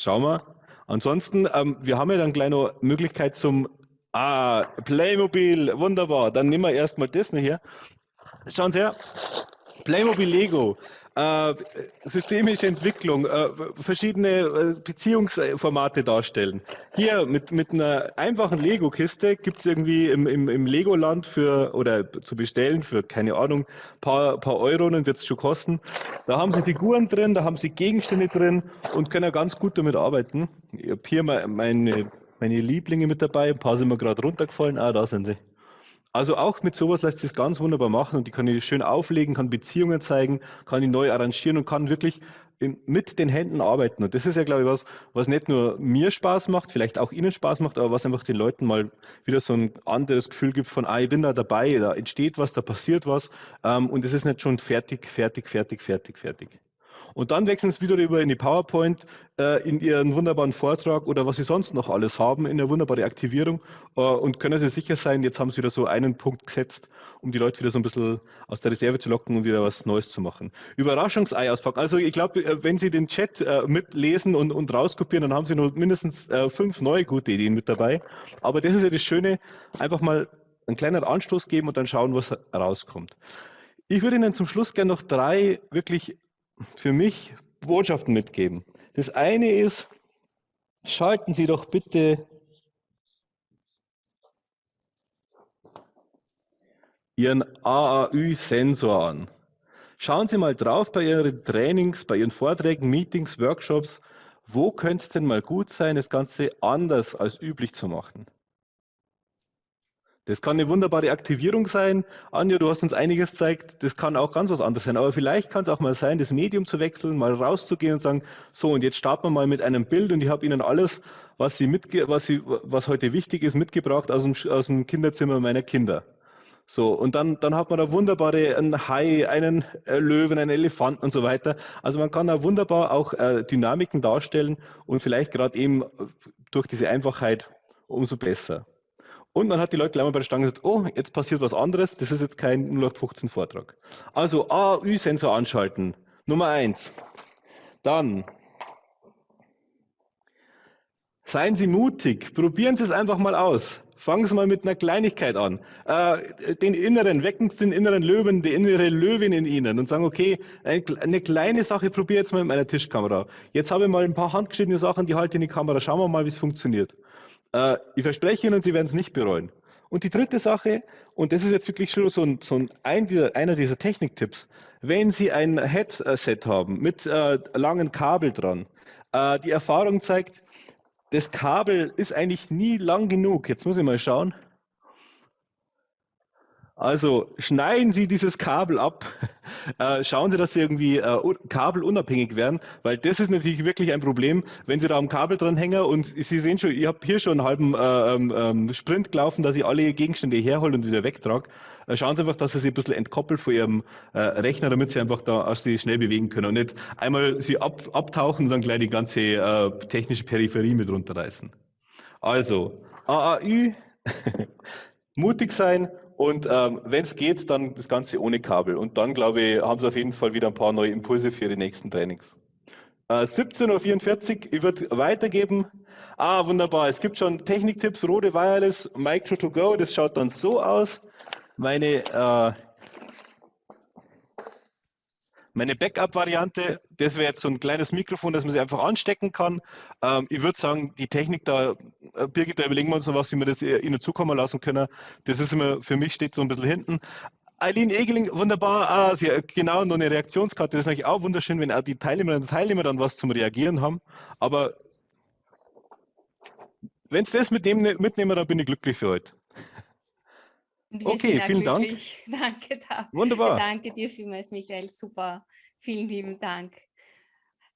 Schauen wir. Ansonsten, ähm, wir haben ja dann gleich noch Möglichkeit zum Ah, Playmobil, wunderbar. Dann nehmen wir erstmal das hier. Schauen Sie her. Playmobil Lego äh, systemische Entwicklung, äh, verschiedene äh, Beziehungsformate darstellen. Hier mit, mit einer einfachen Lego-Kiste gibt es irgendwie im, im, im Legoland für oder zu bestellen für, keine Ahnung, paar, paar Euro, dann wird es schon kosten. Da haben Sie Figuren drin, da haben Sie Gegenstände drin und können ganz gut damit arbeiten. Ich habe hier meine, meine Lieblinge mit dabei, ein paar sind mir gerade runtergefallen. Ah, da sind sie. Also auch mit sowas lässt sich ganz wunderbar machen und die kann ich schön auflegen, kann Beziehungen zeigen, kann ich neu arrangieren und kann wirklich mit den Händen arbeiten. Und das ist ja, glaube ich, was, was nicht nur mir Spaß macht, vielleicht auch Ihnen Spaß macht, aber was einfach den Leuten mal wieder so ein anderes Gefühl gibt von, ah, ich bin da dabei, da entsteht was, da passiert was ähm, und es ist nicht schon fertig, fertig, fertig, fertig, fertig. Und dann wechseln sie wieder rüber in die PowerPoint, äh, in ihren wunderbaren Vortrag oder was sie sonst noch alles haben, in eine wunderbare Aktivierung äh, und können sie sicher sein, jetzt haben sie wieder so einen Punkt gesetzt, um die Leute wieder so ein bisschen aus der Reserve zu locken und wieder was Neues zu machen. Überraschungsei auspacken. Also ich glaube, äh, wenn Sie den Chat äh, mitlesen und, und rauskopieren, dann haben Sie noch mindestens äh, fünf neue gute Ideen mit dabei. Aber das ist ja das Schöne, einfach mal einen kleinen Anstoß geben und dann schauen, was rauskommt. Ich würde Ihnen zum Schluss gerne noch drei wirklich für mich Botschaften mitgeben. Das eine ist, schalten Sie doch bitte Ihren AAÜ-Sensor an. Schauen Sie mal drauf bei Ihren Trainings, bei Ihren Vorträgen, Meetings, Workshops, wo könnte es denn mal gut sein, das Ganze anders als üblich zu machen. Das kann eine wunderbare Aktivierung sein. Anja, du hast uns einiges gezeigt. Das kann auch ganz was anderes sein. Aber vielleicht kann es auch mal sein, das Medium zu wechseln, mal rauszugehen und sagen, so, und jetzt starten wir mal mit einem Bild und ich habe Ihnen alles, was, Sie mitge was, Sie, was heute wichtig ist, mitgebracht aus dem, aus dem Kinderzimmer meiner Kinder. So, und dann, dann hat man da wunderbare einen Hai, einen äh, Löwen, einen Elefanten und so weiter. Also man kann da wunderbar auch äh, Dynamiken darstellen und vielleicht gerade eben durch diese Einfachheit umso besser. Und dann hat die Leute gleich mal bei der Stange gesagt, oh, jetzt passiert was anderes, das ist jetzt kein 0815 Vortrag. Also AÜ-Sensor anschalten, Nummer eins. Dann seien Sie mutig, probieren Sie es einfach mal aus. Fangen Sie mal mit einer Kleinigkeit an. Äh, den inneren, wecken Sie den inneren Löwen, die innere Löwin in Ihnen und sagen, okay, eine kleine Sache probiere jetzt mal mit meiner Tischkamera. Jetzt habe ich mal ein paar handgeschriebene Sachen, die halte in die Kamera. Schauen wir mal, wie es funktioniert. Äh, ich verspreche Ihnen, Sie werden es nicht bereuen. Und die dritte Sache, und das ist jetzt wirklich schon so ein, so ein dieser, einer dieser Techniktipps, wenn Sie ein Headset haben mit äh, langen Kabel dran, äh, die Erfahrung zeigt, das Kabel ist eigentlich nie lang genug. Jetzt muss ich mal schauen. Also schneiden Sie dieses Kabel ab, [LAUGHS] äh, schauen Sie, dass Sie irgendwie äh, kabelunabhängig werden, weil das ist natürlich wirklich ein Problem, wenn Sie da am Kabel dranhängen und Sie sehen schon, ich habe hier schon einen halben äh, ähm, ähm, Sprint gelaufen, dass ich alle Gegenstände herhole und wieder wegtrage. Äh, schauen Sie einfach, dass Sie sich ein bisschen entkoppelt von Ihrem äh, Rechner, damit Sie einfach da aus Sie schnell bewegen können und nicht einmal Sie ab, abtauchen und dann gleich die ganze äh, technische Peripherie mit runterreißen. Also, AAÜ, [LAUGHS] mutig sein und ähm, wenn es geht, dann das Ganze ohne Kabel. Und dann, glaube ich, haben Sie auf jeden Fall wieder ein paar neue Impulse für die nächsten Trainings. Äh, 17.44 Uhr, ich würde weitergeben. Ah, wunderbar. Es gibt schon Techniktipps, Rode Wireless, Micro to Go. Das schaut dann so aus. Meine, äh, Meine Backup-Variante, das wäre jetzt so ein kleines Mikrofon, das man sich einfach anstecken kann. Ähm, ich würde sagen, die Technik da, äh, Birgit, da überlegen wir uns noch was, wie wir das äh, Ihnen zukommen lassen können. Das ist immer, für mich steht so ein bisschen hinten. Eileen Egeling, wunderbar. Ah, Sie, genau, noch eine Reaktionskarte. Das ist natürlich auch wunderschön, wenn auch die Teilnehmerinnen und Teilnehmer dann was zum Reagieren haben. Aber wenn Sie das mitnehmen, mitnehmen, dann bin ich glücklich für heute. Okay, vielen glücklich. Dank. [LAUGHS] Danke, da. Wunderbar. Danke dir vielmals, Michael. Super. Vielen lieben Dank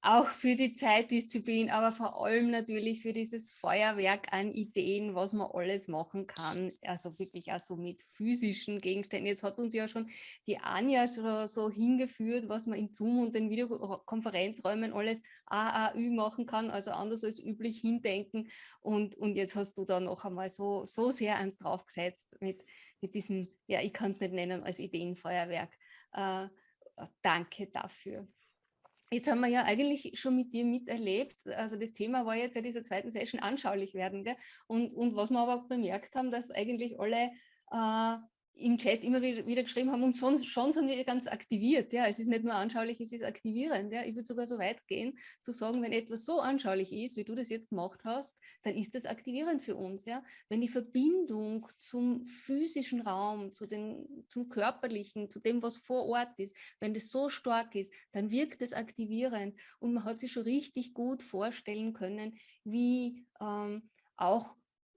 auch für die Zeitdisziplin, aber vor allem natürlich für dieses Feuerwerk an Ideen, was man alles machen kann. Also wirklich auch so mit physischen Gegenständen. Jetzt hat uns ja schon die Anja schon so hingeführt, was man in Zoom und den Videokonferenzräumen alles AAÜ machen kann, also anders als üblich hindenken. Und, und jetzt hast du da noch einmal so, so sehr eins draufgesetzt mit, mit diesem, ja, ich kann es nicht nennen als Ideenfeuerwerk. Äh, danke dafür. Jetzt haben wir ja eigentlich schon mit dir miterlebt, also das Thema war jetzt ja dieser zweiten Session anschaulich werden. Gell? Und, und was wir aber auch bemerkt haben, dass eigentlich alle äh, im Chat immer wieder, geschrieben haben und sonst schon sind wir ganz aktiviert. Ja, es ist nicht nur anschaulich, es ist aktivierend. Ja, ich würde sogar so weit gehen, zu sagen, wenn etwas so anschaulich ist, wie du das jetzt gemacht hast, dann ist das aktivierend für uns. Ja, wenn die Verbindung zum physischen Raum, zu den, zum körperlichen, zu dem, was vor Ort ist, wenn das so stark ist, dann wirkt das aktivierend und man hat sich schon richtig gut vorstellen können, wie ähm, auch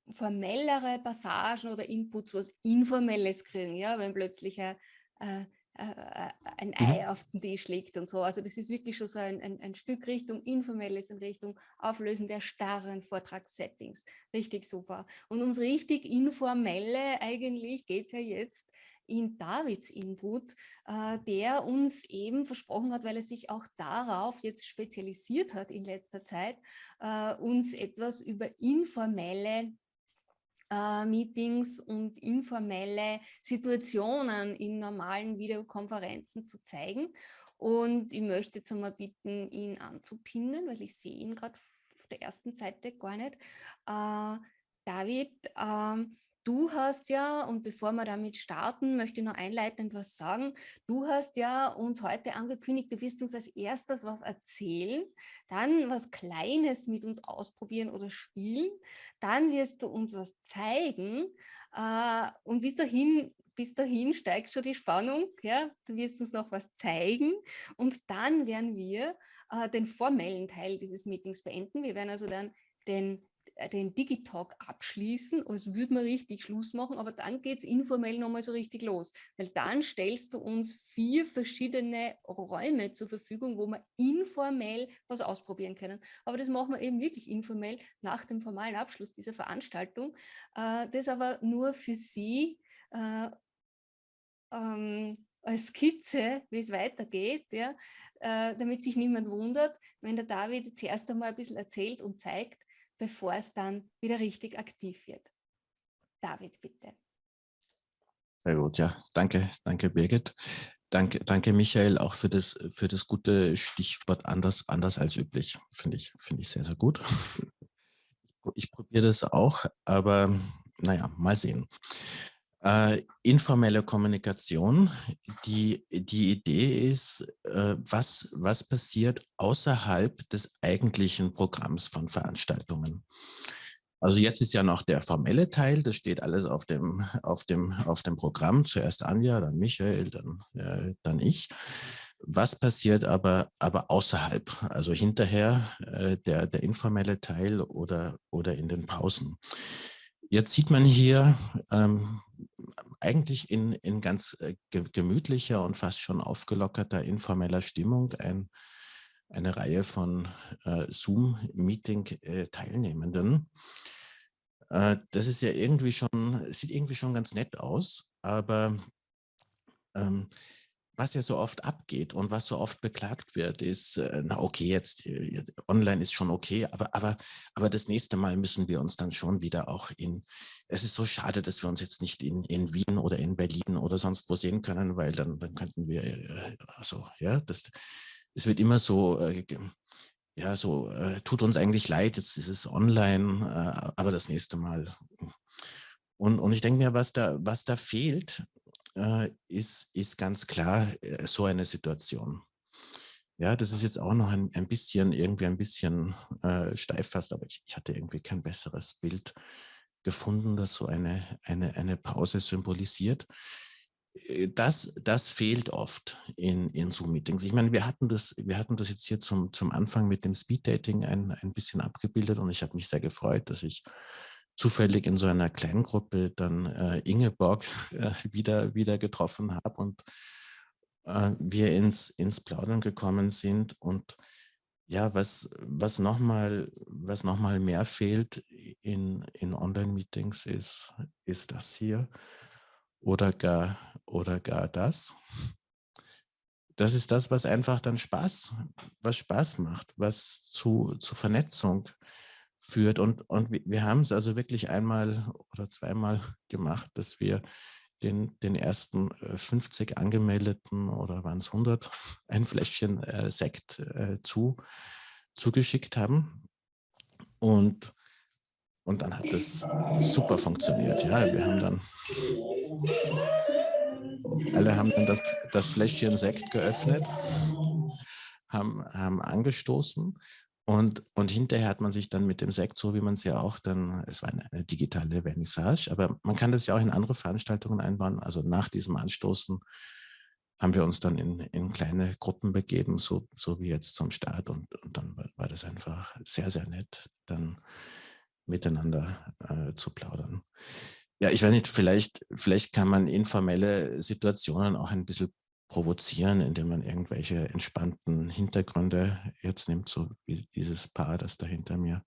formellere Passagen oder Inputs, was Informelles kriegen, ja, wenn plötzlich ein, äh, äh, ein mhm. Ei auf den Tisch liegt und so. Also das ist wirklich schon so ein, ein, ein Stück Richtung Informelles in Richtung Auflösen der starren Vortragssettings. Richtig super. Und ums richtig Informelle eigentlich geht es ja jetzt in Davids Input, äh, der uns eben versprochen hat, weil er sich auch darauf jetzt spezialisiert hat in letzter Zeit, äh, uns etwas über informelle äh, Meetings und informelle Situationen in normalen Videokonferenzen zu zeigen. Und ich möchte jetzt einmal bitten, ihn anzupinnen, weil ich sehe ihn gerade auf der ersten Seite gar nicht. Äh, David, ähm, Du hast ja, und bevor wir damit starten, möchte ich noch einleitend was sagen. Du hast ja uns heute angekündigt, du wirst uns als erstes was erzählen, dann was Kleines mit uns ausprobieren oder spielen, dann wirst du uns was zeigen äh, und bis dahin, bis dahin steigt schon die Spannung. Ja? Du wirst uns noch was zeigen und dann werden wir äh, den formellen Teil dieses Meetings beenden. Wir werden also dann den den Digitalk abschließen, als würde man richtig Schluss machen, aber dann geht es informell nochmal so richtig los, weil dann stellst du uns vier verschiedene Räume zur Verfügung, wo wir informell was ausprobieren können. Aber das machen wir eben wirklich informell nach dem formalen Abschluss dieser Veranstaltung. Äh, das aber nur für Sie äh, ähm, als Skizze, wie es weitergeht, ja, äh, damit sich niemand wundert, wenn der David zuerst einmal ein bisschen erzählt und zeigt, bevor es dann wieder richtig aktiv wird. David, bitte. Sehr gut, ja. Danke, danke Birgit. Danke, danke Michael auch für das, für das gute Stichwort anders, anders als üblich. Finde ich, finde ich sehr, sehr gut. [LAUGHS] Ich probiere das auch, aber naja, mal sehen. Äh, informelle Kommunikation. Die, die Idee ist, äh, was, was passiert außerhalb des eigentlichen Programms von Veranstaltungen. Also jetzt ist ja noch der formelle Teil, das steht alles auf dem, auf dem, auf dem Programm. Zuerst Anja, dann Michael, dann, äh, dann ich. Was passiert aber, aber außerhalb, also hinterher äh, der, der informelle Teil oder, oder in den Pausen? Jetzt sieht man hier ähm, eigentlich in, in ganz äh, gemütlicher und fast schon aufgelockerter informeller Stimmung ein, eine Reihe von äh, Zoom-Meeting-Teilnehmenden. Äh, das ist ja irgendwie schon, sieht irgendwie schon ganz nett aus, aber ähm, was ja so oft abgeht und was so oft beklagt wird, ist, äh, na okay, jetzt äh, online ist schon okay, aber, aber, aber das nächste Mal müssen wir uns dann schon wieder auch in, es ist so schade, dass wir uns jetzt nicht in, in Wien oder in Berlin oder sonst wo sehen können, weil dann, dann könnten wir, äh, also, ja, das, es wird immer so, ja, so, tut uns eigentlich leid, jetzt ist es online, aber das nächste Mal. Und, und ich denke mir, was da, was da fehlt, äh, ist, ist ganz klar äh, so eine Situation. Ja, das ist jetzt auch noch ein, ein bisschen, irgendwie ein bisschen äh, steif fast, aber ich, ich hatte irgendwie kein besseres Bild gefunden, das so eine, eine, eine Pause symbolisiert. Äh, das, das fehlt oft in, in Zoom-Meetings. Ich meine, wir hatten das, wir hatten das jetzt hier zum, zum Anfang mit dem Speed-Dating ein, ein bisschen abgebildet und ich habe mich sehr gefreut, dass ich zufällig in so einer kleinen Gruppe dann äh, Ingeborg [LAUGHS] äh, wieder, wieder getroffen habe und äh, wir ins, ins Plaudern gekommen sind und ja, was, was nochmal noch mehr fehlt in, in Online-Meetings ist, ist das hier oder gar, oder gar das. Das ist das, was einfach dann Spaß, was Spaß macht, was zu, zu Vernetzung führt. Und, und wir haben es also wirklich einmal oder zweimal gemacht, dass wir den, den ersten 50 äh, angemeldeten oder waren es 100 ein Fläschchen äh, Sekt äh, zu, zugeschickt haben. Und, und dann hat das super funktioniert. Ja, wir haben dann, alle haben dann das, das Fläschchen Sekt geöffnet, haben, haben angestoßen und, und hinterher hat man sich dann mit dem Sekt, so wie man es ja auch dann, es war eine, eine, digitale Vernissage, aber man kann das ja auch in andere Veranstaltungen einbauen. Also nach diesem Anstoßen haben wir uns dann in, in kleine Gruppen begeben, so, so wie jetzt zum Start. Und, und dann war, das einfach sehr, sehr nett, dann miteinander äh, zu plaudern. Ja, ich weiß nicht, vielleicht, vielleicht kann man informelle Situationen auch ein bisschen provozieren, indem man irgendwelche entspannten Hintergründe jetzt nimmt, so wie dieses Paar, das da hinter mir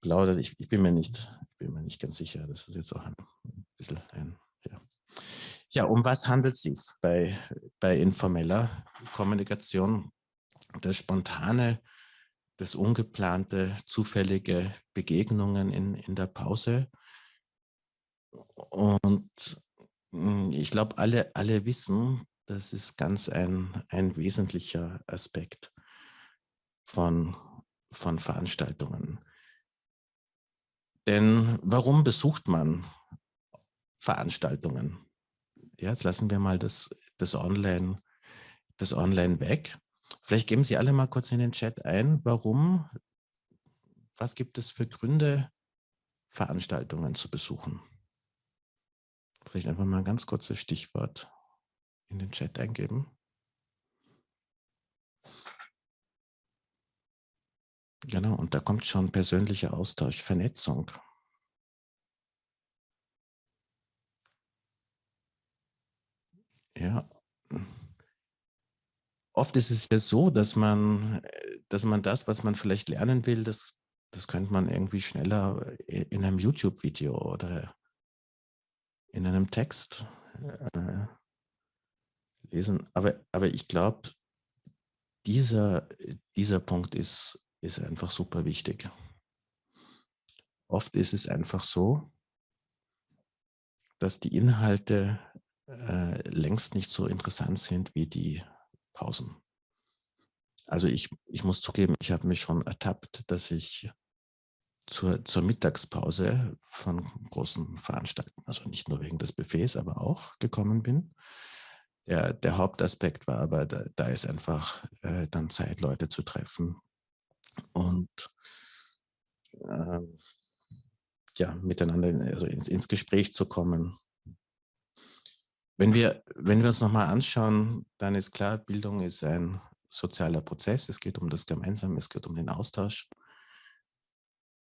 plaudert. Ich, ich bin, mir nicht, ich bin mir nicht ganz sicher. Das ist jetzt auch ein, bisschen ein, ja. Ja, um was handelt es sich bei, bei informeller Kommunikation? Das spontane, das ungeplante, zufällige Begegnungen in, in der Pause. Und hm, ich glaube, alle, alle wissen, das ist ganz ein, ein wesentlicher Aspekt von, von Veranstaltungen. Denn warum besucht man Veranstaltungen? Ja, jetzt lassen wir mal das, das, Online, das Online weg. Vielleicht geben Sie alle mal kurz in den Chat ein, warum, was gibt es für Gründe, Veranstaltungen zu besuchen? Vielleicht einfach mal ein ganz kurzes Stichwort in den Chat eingeben. Genau, und da kommt schon persönlicher Austausch, Vernetzung. Ja. Oft ist es ja so, dass man, dass man das, was man vielleicht lernen will, das, das könnte man irgendwie schneller in einem YouTube-Video oder in einem Text äh, lesen. Aber, aber ich glaube, dieser, dieser Punkt ist, ist einfach super wichtig. Oft ist es einfach so, dass die Inhalte äh, längst nicht so interessant sind wie die Pausen. Also ich, ich muss zugeben, ich habe mich schon ertappt, dass ich zur, zur Mittagspause von großen Veranstaltungen, also nicht nur wegen des Buffets, aber auch gekommen bin der, der Hauptaspekt war aber, da, da ist einfach äh, dann Zeit, Leute zu treffen und äh, ja, miteinander also ins, ins Gespräch zu kommen. Wenn wir, wenn wir uns nochmal anschauen, dann ist klar, Bildung ist ein sozialer Prozess. Es geht um das Gemeinsame, es geht um den Austausch.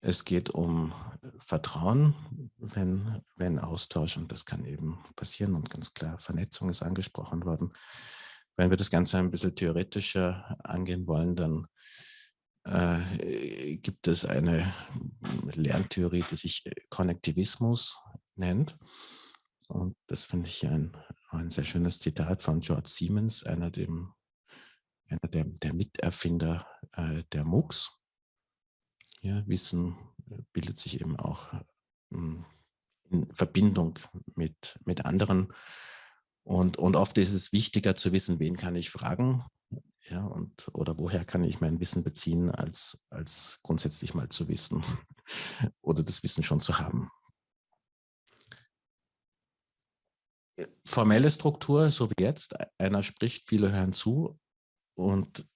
Es geht um Vertrauen, wenn, wenn Austausch, und das kann eben passieren, und ganz klar, Vernetzung ist angesprochen worden. Wenn wir das Ganze ein bisschen theoretischer angehen wollen, dann äh, gibt es eine Lerntheorie, die sich Konnektivismus nennt. Und das finde ich ein, ein sehr schönes Zitat von George Siemens, einer, dem, einer der, der Miterfinder äh, der MOOCs. Ja, Wissen äh, bildet sich eben auch hm, in Verbindung mit, mit anderen. Und, und oft ist es wichtiger zu wissen, wen kann ich fragen ja, und, oder woher kann ich mein Wissen beziehen, als, als grundsätzlich mal zu wissen [LAUGHS] oder das Wissen schon zu haben. Formelle Struktur, so wie jetzt, einer spricht, viele hören zu und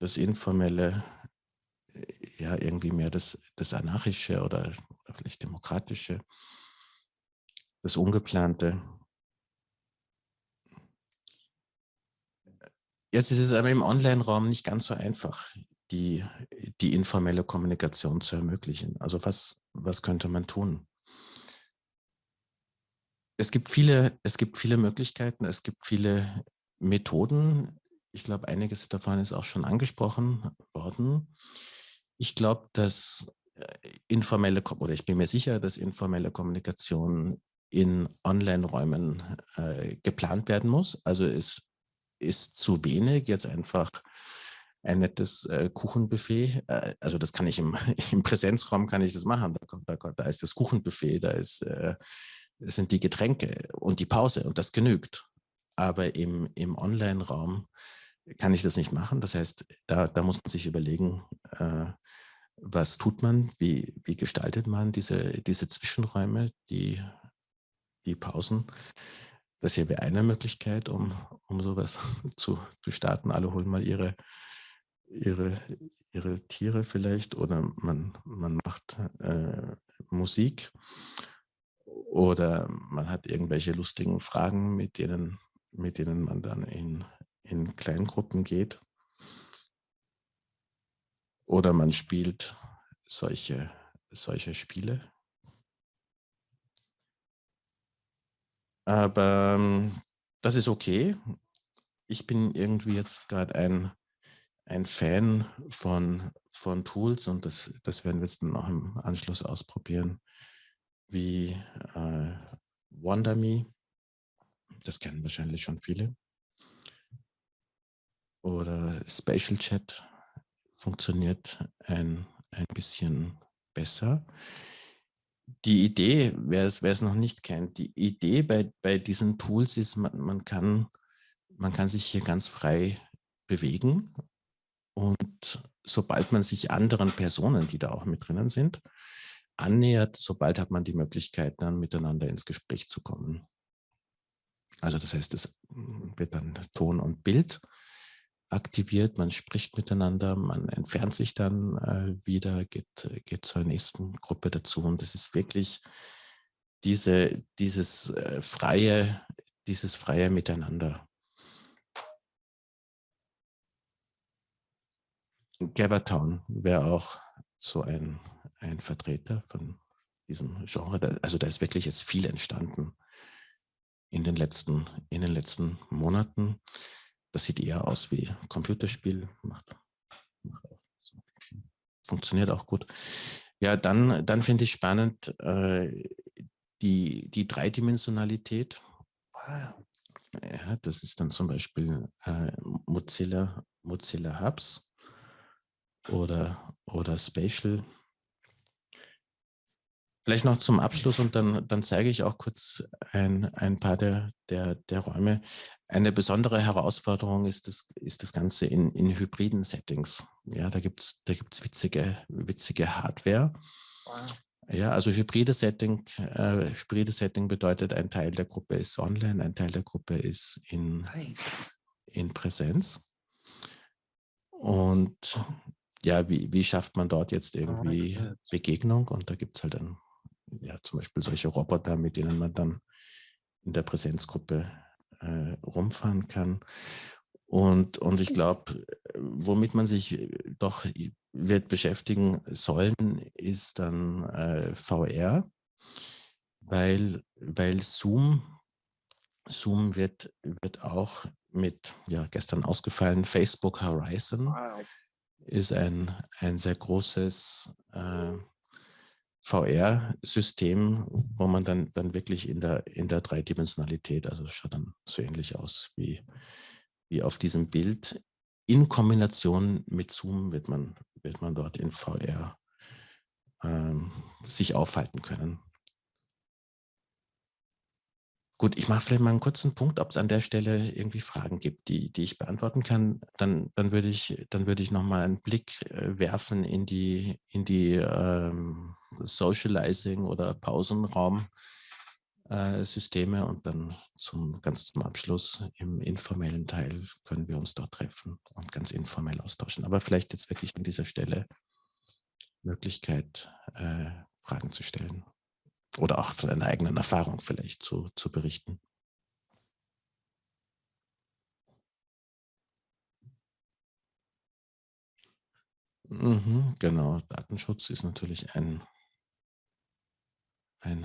das Informelle äh, ja irgendwie mehr das, das Anarchische oder, oder vielleicht Demokratische, das Ungeplante. Jetzt ist es aber im Online-Raum nicht ganz so einfach, die, die informelle Kommunikation zu ermöglichen. Also was, was könnte man tun? Es gibt, viele, es gibt viele Möglichkeiten, es gibt viele Methoden. Ich glaube, einiges davon ist auch schon angesprochen worden. Ich glaube, dass äh, informelle, oder ich bin mir sicher, dass informelle Kommunikation in Online-Räumen äh, geplant werden muss. Also es ist zu wenig, jetzt einfach ein nettes äh, Kuchenbuffet. Äh, also das kann ich im, [LAUGHS] im, Präsenzraum kann ich das machen. Da, da, da ist das Kuchenbuffet, da ist, äh, sind die Getränke und die Pause und das genügt. Aber im, im Online-Raum kann ich das nicht machen. Das heißt, da, da muss man sich überlegen, äh, was tut man, wie, wie gestaltet man diese, diese Zwischenräume, die, die Pausen. Das hier wäre eine Möglichkeit, um, um sowas [LAUGHS] zu, zu starten. Alle holen mal ihre, ihre, ihre Tiere vielleicht oder man, man macht äh, Musik oder man hat irgendwelche lustigen Fragen, mit denen, mit denen man dann in, in Kleingruppen geht. Oder man spielt solche, solche Spiele. Aber ähm, das ist okay. Ich bin irgendwie jetzt gerade ein, ein Fan von, von Tools und das, das werden wir jetzt noch im Anschluss ausprobieren, wie äh, WonderMe. Das kennen wahrscheinlich schon viele. Oder Spatial Chat funktioniert ein, ein bisschen besser die Idee, wer es, wer es noch nicht kennt, die Idee bei, bei diesen Tools ist, man, man, kann, man kann sich hier ganz frei bewegen und sobald man sich anderen Personen, die da auch mit drinnen sind, annähert, sobald hat man die Möglichkeit, dann miteinander ins Gespräch zu kommen. Also das heißt, es wird dann Ton und Bild aktiviert, man spricht miteinander, man entfernt sich dann äh, wieder, geht, geht zur nächsten Gruppe dazu und es ist wirklich diese, dieses äh, freie, dieses freie Miteinander. Gavertown wäre auch so ein, ein Vertreter von diesem Genre. Also da ist wirklich jetzt viel entstanden in den letzten, in den letzten Monaten. Das sieht eher aus wie Computerspiel. Macht, macht auch, funktioniert auch gut. Ja, dann, dann finde ich spannend äh, die, die Dreidimensionalität. Ja, das ist dann zum Beispiel äh, Mozilla, Mozilla Hubs oder, oder Spatial Vielleicht noch zum Abschluss und dann, dann zeige ich auch kurz ein, ein paar der, der, der Räume. Eine besondere Herausforderung ist das, ist das Ganze in, in hybriden Settings. Ja, da gibt es da gibt's witzige, witzige Hardware. Wow. Ja, also hybride Setting, äh, hybride Setting bedeutet, ein Teil der Gruppe ist online, ein Teil der Gruppe ist in, in Präsenz. Und ja, wie, wie schafft man dort jetzt irgendwie Begegnung? Und da gibt es halt ein ja, zum Beispiel solche Roboter, mit denen man dann in der Präsenzgruppe äh, rumfahren kann. Und, und ich glaube, womit man sich doch wird beschäftigen sollen, ist dann äh, VR, weil, weil Zoom, Zoom wird, wird auch mit, ja, gestern ausgefallen, Facebook Horizon ist ein, ein sehr großes äh, VR-System, wo man dann, dann wirklich in der, in der Dreidimensionalität, also schaut dann so ähnlich aus wie, wie auf diesem Bild. In Kombination mit Zoom wird man, wird man dort in VR ähm, sich aufhalten können. Gut, ich mache vielleicht mal einen kurzen Punkt, ob es an der Stelle irgendwie Fragen gibt, die, die ich beantworten kann. Dann, dann würde ich, dann ich nochmal einen Blick äh, werfen in die, in die ähm, Socializing oder Pausenraum äh, und dann zum, ganz zum Abschluss im informellen Teil können wir uns dort treffen und ganz informell austauschen. Aber vielleicht jetzt wirklich an dieser Stelle Möglichkeit, äh, Fragen zu stellen oder auch von einer eigenen Erfahrung vielleicht zu, zu berichten. Mhm, genau, Datenschutz ist natürlich ein, ein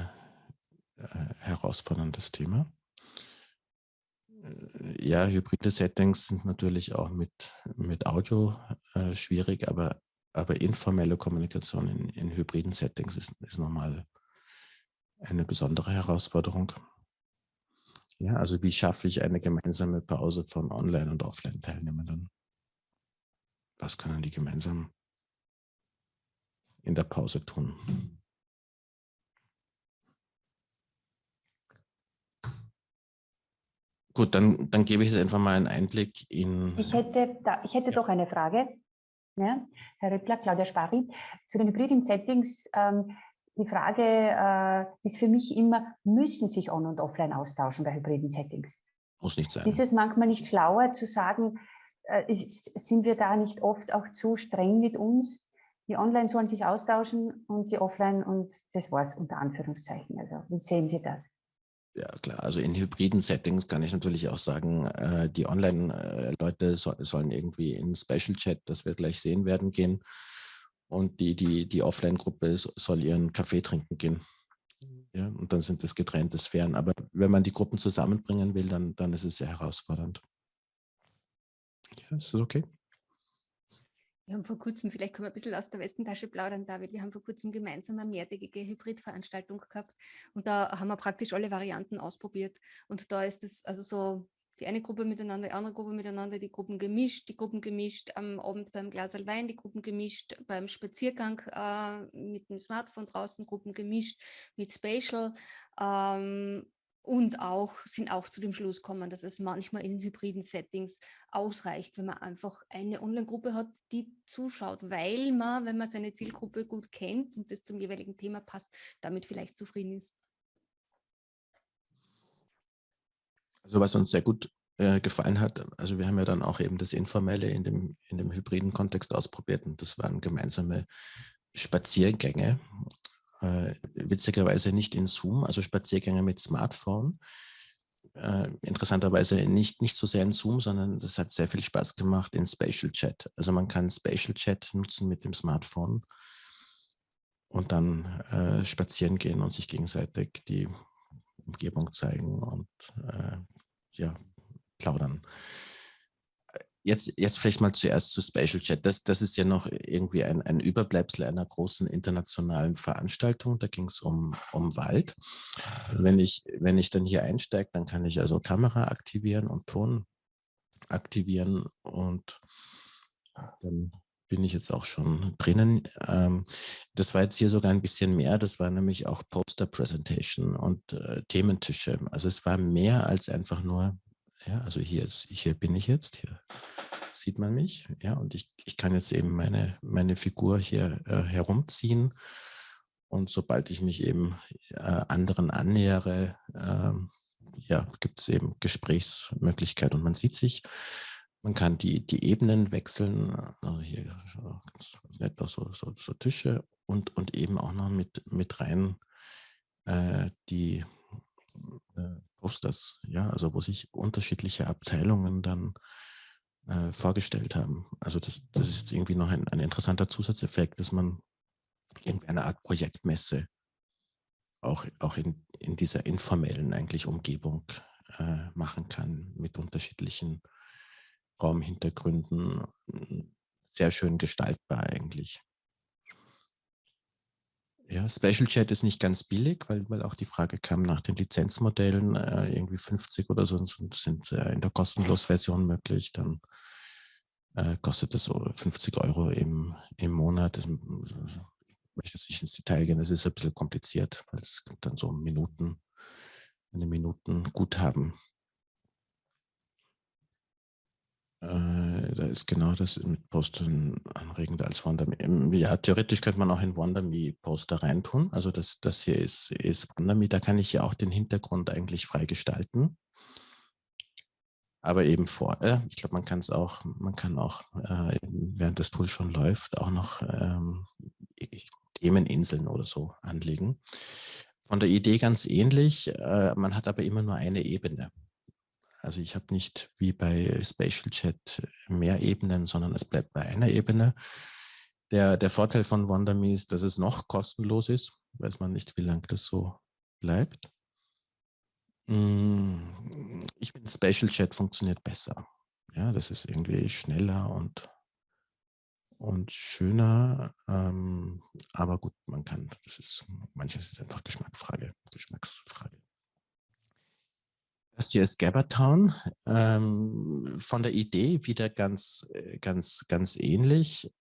äh, herausforderndes Thema. Äh, ja, hybride Settings sind natürlich auch mit, mit Audio äh, schwierig, aber, aber informelle Kommunikation in, in hybriden Settings ist, ist nochmal eine besondere Herausforderung. Ja, also wie schaffe ich eine gemeinsame Pause von Online- und Offline-Teilnehmern? Was können die gemeinsam in der Pause tun? Gut, dann, dann gebe ich jetzt einfach mal einen Einblick in... Ich hätte, da, ich hätte doch eine Frage, ja? Herr Rippler, Claudia Spari, zu den hybriden Settings. Ähm, die Frage äh, ist für mich immer, müssen sich On- und Offline austauschen bei hybriden Settings? Muss nicht sein. Ist es manchmal nicht schlauer zu sagen, äh, ist, sind wir da nicht oft auch zu streng mit uns? Die Online sollen sich austauschen und die Offline und das war's unter Anführungszeichen. Also wie sehen Sie das? Ja, klar. Also in hybriden Settings kann ich natürlich auch sagen, äh, die Online-Leute so, sollen irgendwie in Special Chat, das wir gleich sehen werden, gehen. Und die, die, die Offline-Gruppe soll ihren Kaffee trinken gehen. Ja, und dann sind das getrennte Sphären. Aber wenn man die Gruppen zusammenbringen will, dann, dann ist es sehr herausfordernd. Ja, ist das okay? Wir haben vor kurzem, vielleicht können wir ein bisschen aus der Westentasche plaudern, David, wir haben vor kurzem gemeinsam eine mehrtägige Hybridveranstaltung gehabt und da haben wir praktisch alle Varianten ausprobiert. Und da ist es also so die eine Gruppe miteinander, die andere Gruppe miteinander, die Gruppen gemischt, die Gruppen gemischt am Abend beim Glas Wein, die Gruppen gemischt beim Spaziergang äh, mit dem Smartphone draußen, Gruppen gemischt mit Spatial. Ähm, und auch sind auch zu dem Schluss gekommen, dass es manchmal in hybriden Settings ausreicht, wenn man einfach eine Online-Gruppe hat, die zuschaut, weil man, wenn man seine Zielgruppe gut kennt und das zum jeweiligen Thema passt, damit vielleicht zufrieden ist. Also was uns sehr gut äh, gefallen hat, also wir haben ja dann auch eben das Informelle in dem, in dem hybriden Kontext ausprobiert und das waren gemeinsame Spaziergänge äh, witzigerweise nicht in Zoom, also Spaziergänge mit Smartphone. Äh, interessanterweise nicht, nicht so sehr in Zoom, sondern das hat sehr viel Spaß gemacht in Spatial Chat. Also man kann Spatial Chat nutzen mit dem Smartphone und dann äh, spazieren gehen und sich gegenseitig die Umgebung zeigen und äh, ja, plaudern jetzt, jetzt vielleicht mal zuerst zu Spatial Chat. Das, das ist ja noch irgendwie ein, ein Überbleibsel einer großen internationalen Veranstaltung. Da ging es um, um Wald. Wenn ich, wenn ich dann hier einsteige, dann kann ich also Kamera aktivieren und Ton aktivieren und dann bin ich jetzt auch schon drinnen. Ähm, das war jetzt hier sogar ein bisschen mehr. Das war nämlich auch Poster Presentation und äh, Thementische. Also es war mehr als einfach nur ja, also hier, ist, hier bin ich jetzt, hier sieht man mich. Ja, und ich, ich kann jetzt eben meine, meine Figur hier äh, herumziehen. Und sobald ich mich eben äh, anderen annähere, äh, ja, gibt es eben Gesprächsmöglichkeiten und man sieht sich. Man kann die, die Ebenen wechseln, also hier ganz, ganz nett so, so, so, Tische und, und eben auch noch mit, mit rein äh, die äh, Posters, ja, also wo sich unterschiedliche Abteilungen dann äh, vorgestellt haben. Also das, das ist jetzt irgendwie noch ein, ein interessanter Zusatzeffekt, dass man irgendwie eine Art Projektmesse auch, auch in, in dieser informellen eigentlich Umgebung äh, machen kann mit unterschiedlichen Raumhintergründen. Sehr schön gestaltbar eigentlich. Ja, Special Chat ist nicht ganz billig, weil, weil auch die Frage kam nach den Lizenzmodellen, äh, irgendwie 50 oder so sind, sind äh, in der kostenlos Version möglich, dann äh, kostet so 50 Euro im, im Monat. Das, ich möchte jetzt nicht ins Detail gehen, das ist ein bisschen kompliziert, weil es dann so Minuten, eine Minuten Guthaben. Äh, da ist genau das mit Postern anregender als WonderMe. Ja, theoretisch könnte man auch in WonderMe Poster reintun. Also das, das hier ist, ist WonderMe. Da kann ich ja auch den Hintergrund eigentlich freigestalten. Aber eben vor, äh, ich glaube, man kann es auch, man kann auch, äh, während das Tool schon läuft, auch noch ähm, Themeninseln oder so anlegen. Von der Idee ganz ähnlich, äh, man hat aber immer nur eine Ebene. Also ich habe nicht wie bei Spatial Chat mehr Ebenen, sondern es bleibt bei einer Ebene. Der, der Vorteil von WonderMe ist, dass es noch kostenlos ist, weiß man nicht, wie lange das so bleibt. Hm, ich finde, Spatial Chat funktioniert besser. Ja, das ist irgendwie schneller und, und schöner. Ähm, aber gut, man kann, das ist, manches ist einfach Geschmacksfrage. Geschmacksfrage. Das hier ist Gabbertown. Ähm, von der Idee wieder ganz, äh, ganz, ganz ähnlich.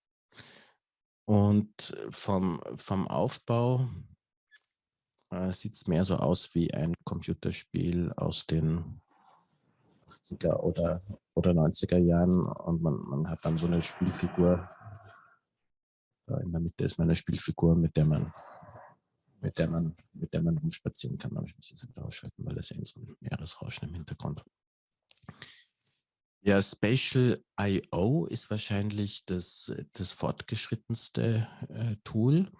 Und vom, vom Aufbau äh, sieht es mehr so aus wie ein Computerspiel aus den 80er oder, oder 90er Jahren. Und man, man hat dann so eine Spielfigur. In der Mitte ist meine Spielfigur, mit der man mit der man, mit der man rumspazieren kann. Aber ich muss wieder ausschalten, weil das eben so ein Meeresrauschen im Hintergrund. Ja, Spatial I.O. ist wahrscheinlich das, das fortgeschrittenste äh, Tool,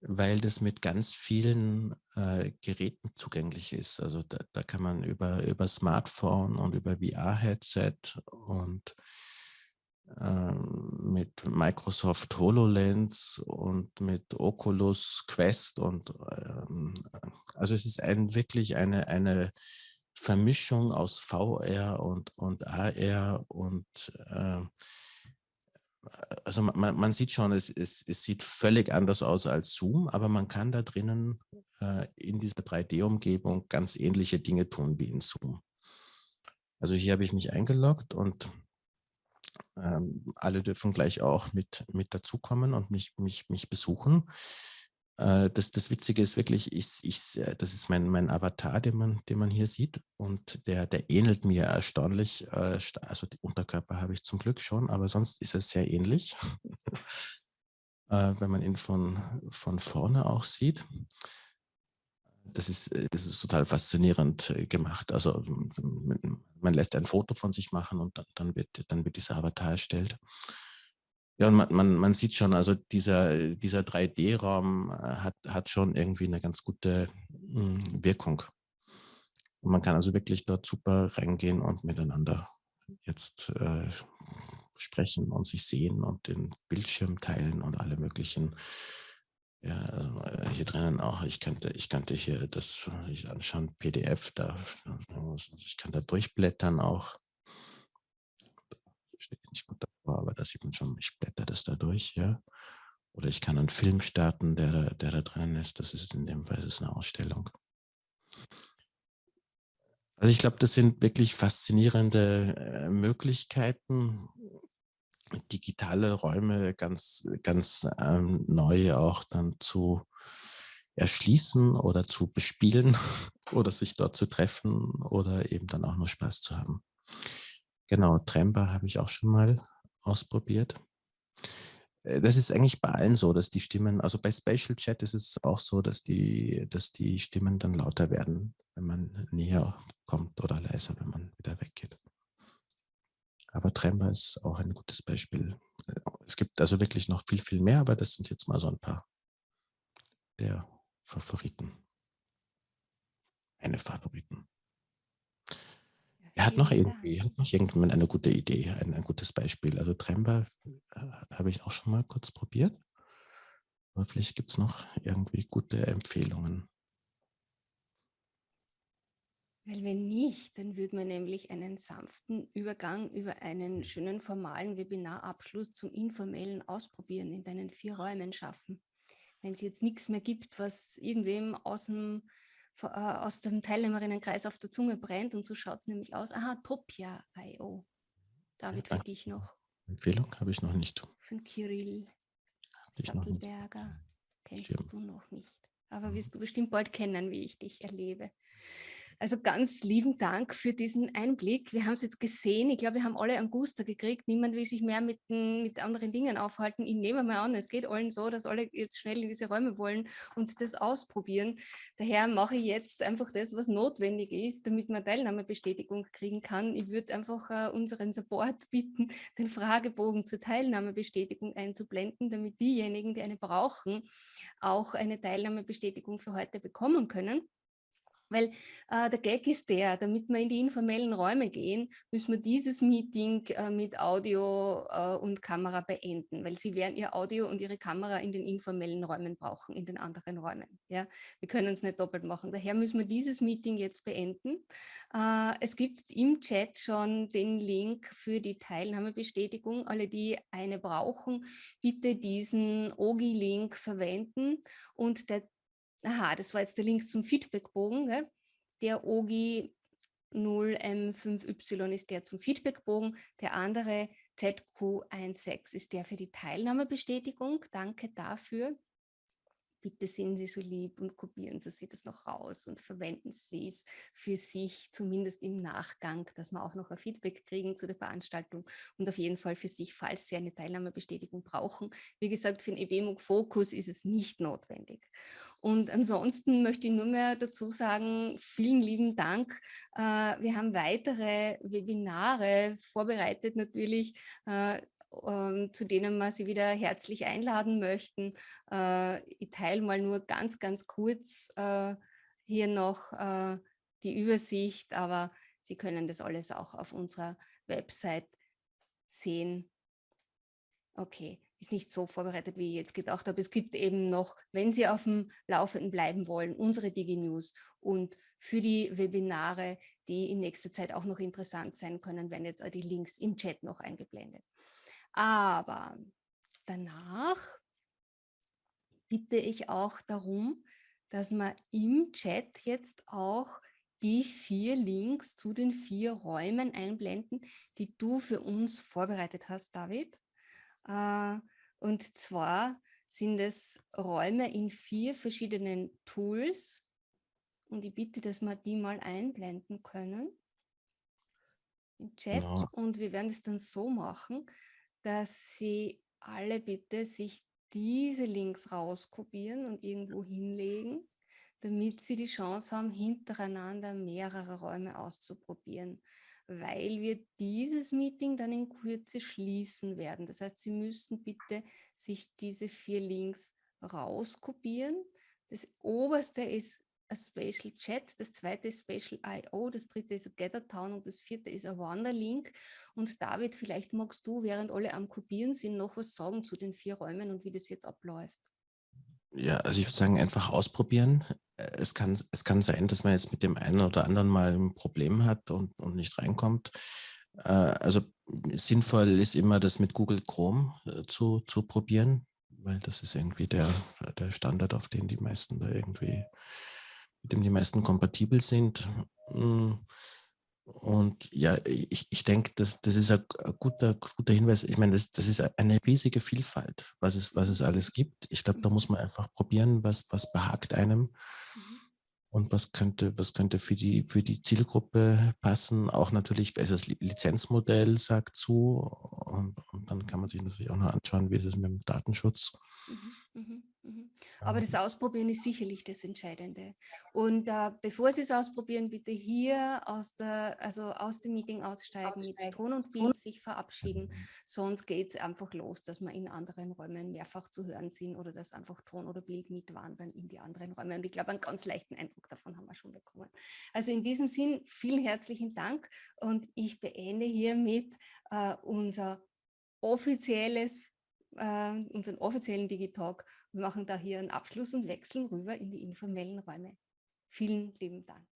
weil das mit ganz vielen äh, Geräten zugänglich ist. Also da, da kann man über, über Smartphone und über VR-Headset und mit Microsoft HoloLens und mit Oculus Quest und ähm, also es ist ein, wirklich eine, eine Vermischung aus VR und, und AR und äh, also man, man, sieht schon, es, es, es, sieht völlig anders aus als Zoom, aber man kann da drinnen äh, in dieser 3D-Umgebung ganz ähnliche Dinge tun wie in Zoom. Also hier habe ich mich eingeloggt und ähm, alle dürfen gleich auch mit, mit dazukommen und mich, mich, mich besuchen. Äh, das, das Witzige ist wirklich, ich, ich, das ist mein, mein Avatar, den man, den man hier sieht und der, der ähnelt mir erstaunlich. Äh, also die Unterkörper habe ich zum Glück schon, aber sonst ist er sehr ähnlich, [LAUGHS] äh, wenn man ihn von, von vorne auch sieht das ist, äh, das ist total faszinierend äh, gemacht. Also man lässt ein Foto von sich machen und dann, wird, dann wird dieser Avatar erstellt. Ja, und man, man, man sieht schon, also dieser, dieser 3D-Raum äh, hat, hat schon irgendwie eine ganz gute hm, Wirkung. Und man kann also wirklich dort super reingehen und miteinander jetzt äh, sprechen und sich sehen und den Bildschirm teilen und alle möglichen ja, also äh, hier drinnen auch, ich könnte, ich könnte hier das ich anschauen, PDF, da, ich kann da durchblättern auch. Steht nicht gut davor, aber da sieht man schon, ich blätter das da durch, ja. Oder ich kann einen Film starten, der der da drinnen ist. Das ist in dem Fall ist eine Ausstellung. Also ich glaube, das sind wirklich faszinierende äh, Möglichkeiten, digitale Räume ganz, ganz ähm, neu auch dann zu erschließen oder zu bespielen [LAUGHS] oder sich dort zu treffen oder eben dann auch nur Spaß zu haben. Genau, Tremba habe ich auch schon mal ausprobiert. Äh, das ist eigentlich bei allen so, dass die Stimmen, also bei Spatial Chat ist es auch so, dass die, dass die Stimmen dann lauter werden, wenn man näher kommt oder leiser, wenn man wieder weggeht. Aber Tremor ist auch ein gutes Beispiel. Es gibt also wirklich noch viel, viel mehr, aber das sind jetzt mal so ein paar der Favoriten. Meine Favoriten. Er hat noch irgendwie, hat noch irgendjemand eine gute Idee, ein, ein gutes Beispiel. Also Tremba äh, habe ich auch schon mal kurz probiert. Aber vielleicht gibt es noch irgendwie gute Empfehlungen. Weil wenn nicht, dann würde man nämlich einen sanften Übergang über einen schönen formalen Webinarabschluss zum informellen Ausprobieren in deinen vier Räumen schaffen. Wenn es jetzt nichts mehr gibt, was irgendwem aus dem, äh, aus dem Teilnehmerinnenkreis auf der Zunge brennt und so schaut es nämlich aus. Aha, Topia.io. David, für dich noch. Empfehlung habe ich noch nicht. Von Kirill Sattelberger. Kennst Schirm. du noch nicht. Aber wirst du bestimmt bald kennen, wie ich dich erlebe. Also ganz lieben Dank für diesen Einblick. Wir haben es jetzt gesehen. Ich glaube, wir haben alle einen Guster gekriegt. Niemand will sich mehr mit, mit anderen Dingen aufhalten. Ich nehme mal an, es geht allen so, dass alle jetzt schnell in diese Räume wollen und das ausprobieren. Daher mache ich jetzt einfach das, was notwendig ist, damit man Teilnahmebestätigung kriegen kann. Ich würde einfach uh, unseren Support bitten, den Fragebogen zur Teilnahmebestätigung einzublenden, damit diejenigen, die eine brauchen, auch eine Teilnahmebestätigung für heute bekommen können. Weil äh, der Gag ist der, damit wir in die informellen Räume gehen, müssen wir dieses Meeting äh, mit Audio äh, und Kamera beenden, weil Sie werden Ihr Audio und Ihre Kamera in den informellen Räumen brauchen, in den anderen Räumen. Ja? Wir können es nicht doppelt machen. Daher müssen wir dieses Meeting jetzt beenden. Äh, es gibt im Chat schon den Link für die Teilnahmebestätigung. Alle, die eine brauchen, bitte diesen OGI-Link verwenden und der aha, das war jetzt der Link zum Feedbackbogen. Der OGI 0M5Y ist der zum Feedbackbogen, der andere ZQ16 ist der für die Teilnahmebestätigung. Danke dafür bitte sind Sie so lieb und kopieren Sie sich das noch raus und verwenden Sie es für sich, zumindest im Nachgang, dass wir auch noch ein Feedback kriegen zu der Veranstaltung und auf jeden Fall für sich, falls Sie eine Teilnahmebestätigung brauchen. Wie gesagt, für den EBMUG Fokus ist es nicht notwendig. Und ansonsten möchte ich nur mehr dazu sagen, vielen lieben Dank. Äh, wir haben weitere Webinare vorbereitet natürlich äh, zu denen wir Sie wieder herzlich einladen möchten. Äh, ich teile mal nur ganz, ganz kurz äh, hier noch äh, die Übersicht, aber Sie können das alles auch auf unserer Website sehen. Okay, ist nicht so vorbereitet, wie ich jetzt gedacht habe. Es gibt eben noch, wenn Sie auf dem Laufenden bleiben wollen, unsere DigiNews und für die Webinare, die in nächster Zeit auch noch interessant sein können, werden jetzt auch die Links im Chat noch eingeblendet. Aber danach bitte ich auch darum, dass man im Chat jetzt auch die vier Links zu den vier Räumen einblenden, die du für uns vorbereitet hast, David. Äh, und zwar sind es Räume in vier verschiedenen Tools. Und ich bitte, dass wir die mal einblenden können im Chat. Ja. Und wir werden es dann so machen, dass Sie alle bitte sich diese Links rauskopieren und irgendwo hinlegen, damit Sie die Chance haben, hintereinander mehrere Räume auszuprobieren, weil wir dieses Meeting dann in Kürze schließen werden. Das heißt, Sie müssen bitte sich diese vier Links rauskopieren. Das oberste ist Spatial Chat, das zweite ist Spatial I.O., das dritte ist GatherTown und das vierte ist a Wanderlink. Und David, vielleicht magst du, während alle am Kopieren sind, noch was sagen zu den vier Räumen und wie das jetzt abläuft. Ja, also ich würde sagen, einfach ausprobieren. Äh, es kann, es kann sein, dass man jetzt mit dem einen oder anderen mal ein Problem hat und, und nicht reinkommt. Äh, also sinnvoll ist immer, das mit Google Chrome äh, zu, zu probieren, weil das ist irgendwie der, der Standard, auf den die meisten da irgendwie mit dem die meisten kompatibel sind. Hm, und ja, ich, ich denke, das, das ist ein, guter, guter Hinweis. Ich meine, das, das ist eine riesige Vielfalt, was es, was es alles gibt. Ich glaube, da muss man einfach probieren, was, was behagt einem mhm. und was könnte, was könnte für die, für die Zielgruppe passen. Auch natürlich, also das Lizenzmodell sagt zu und, und dann kann man sich natürlich auch noch anschauen, wie ist es mit dem Datenschutz. Mhm, mh. Mhm. Aber das Ausprobieren ist sicherlich das Entscheidende. Und äh, bevor Sie es ausprobieren, bitte hier aus, der, also aus dem Meeting aussteigen, aussteigen. mit Ton und Bild sich verabschieden. Sonst geht es einfach los, dass wir in anderen Räumen mehrfach zu hören sind oder dass einfach Ton oder Bild mitwandern in die anderen Räume. Und ich glaube, einen ganz leichten Eindruck davon haben wir schon bekommen. Also in diesem Sinn, vielen herzlichen Dank und ich beende hiermit äh, unser offizielles äh, unseren offiziellen Digitalk wir machen da hier einen Abschluss und wechseln rüber in die informellen Räume. Vielen lieben Dank.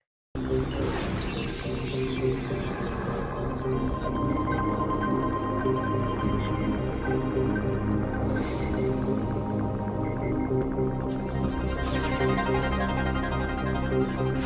You.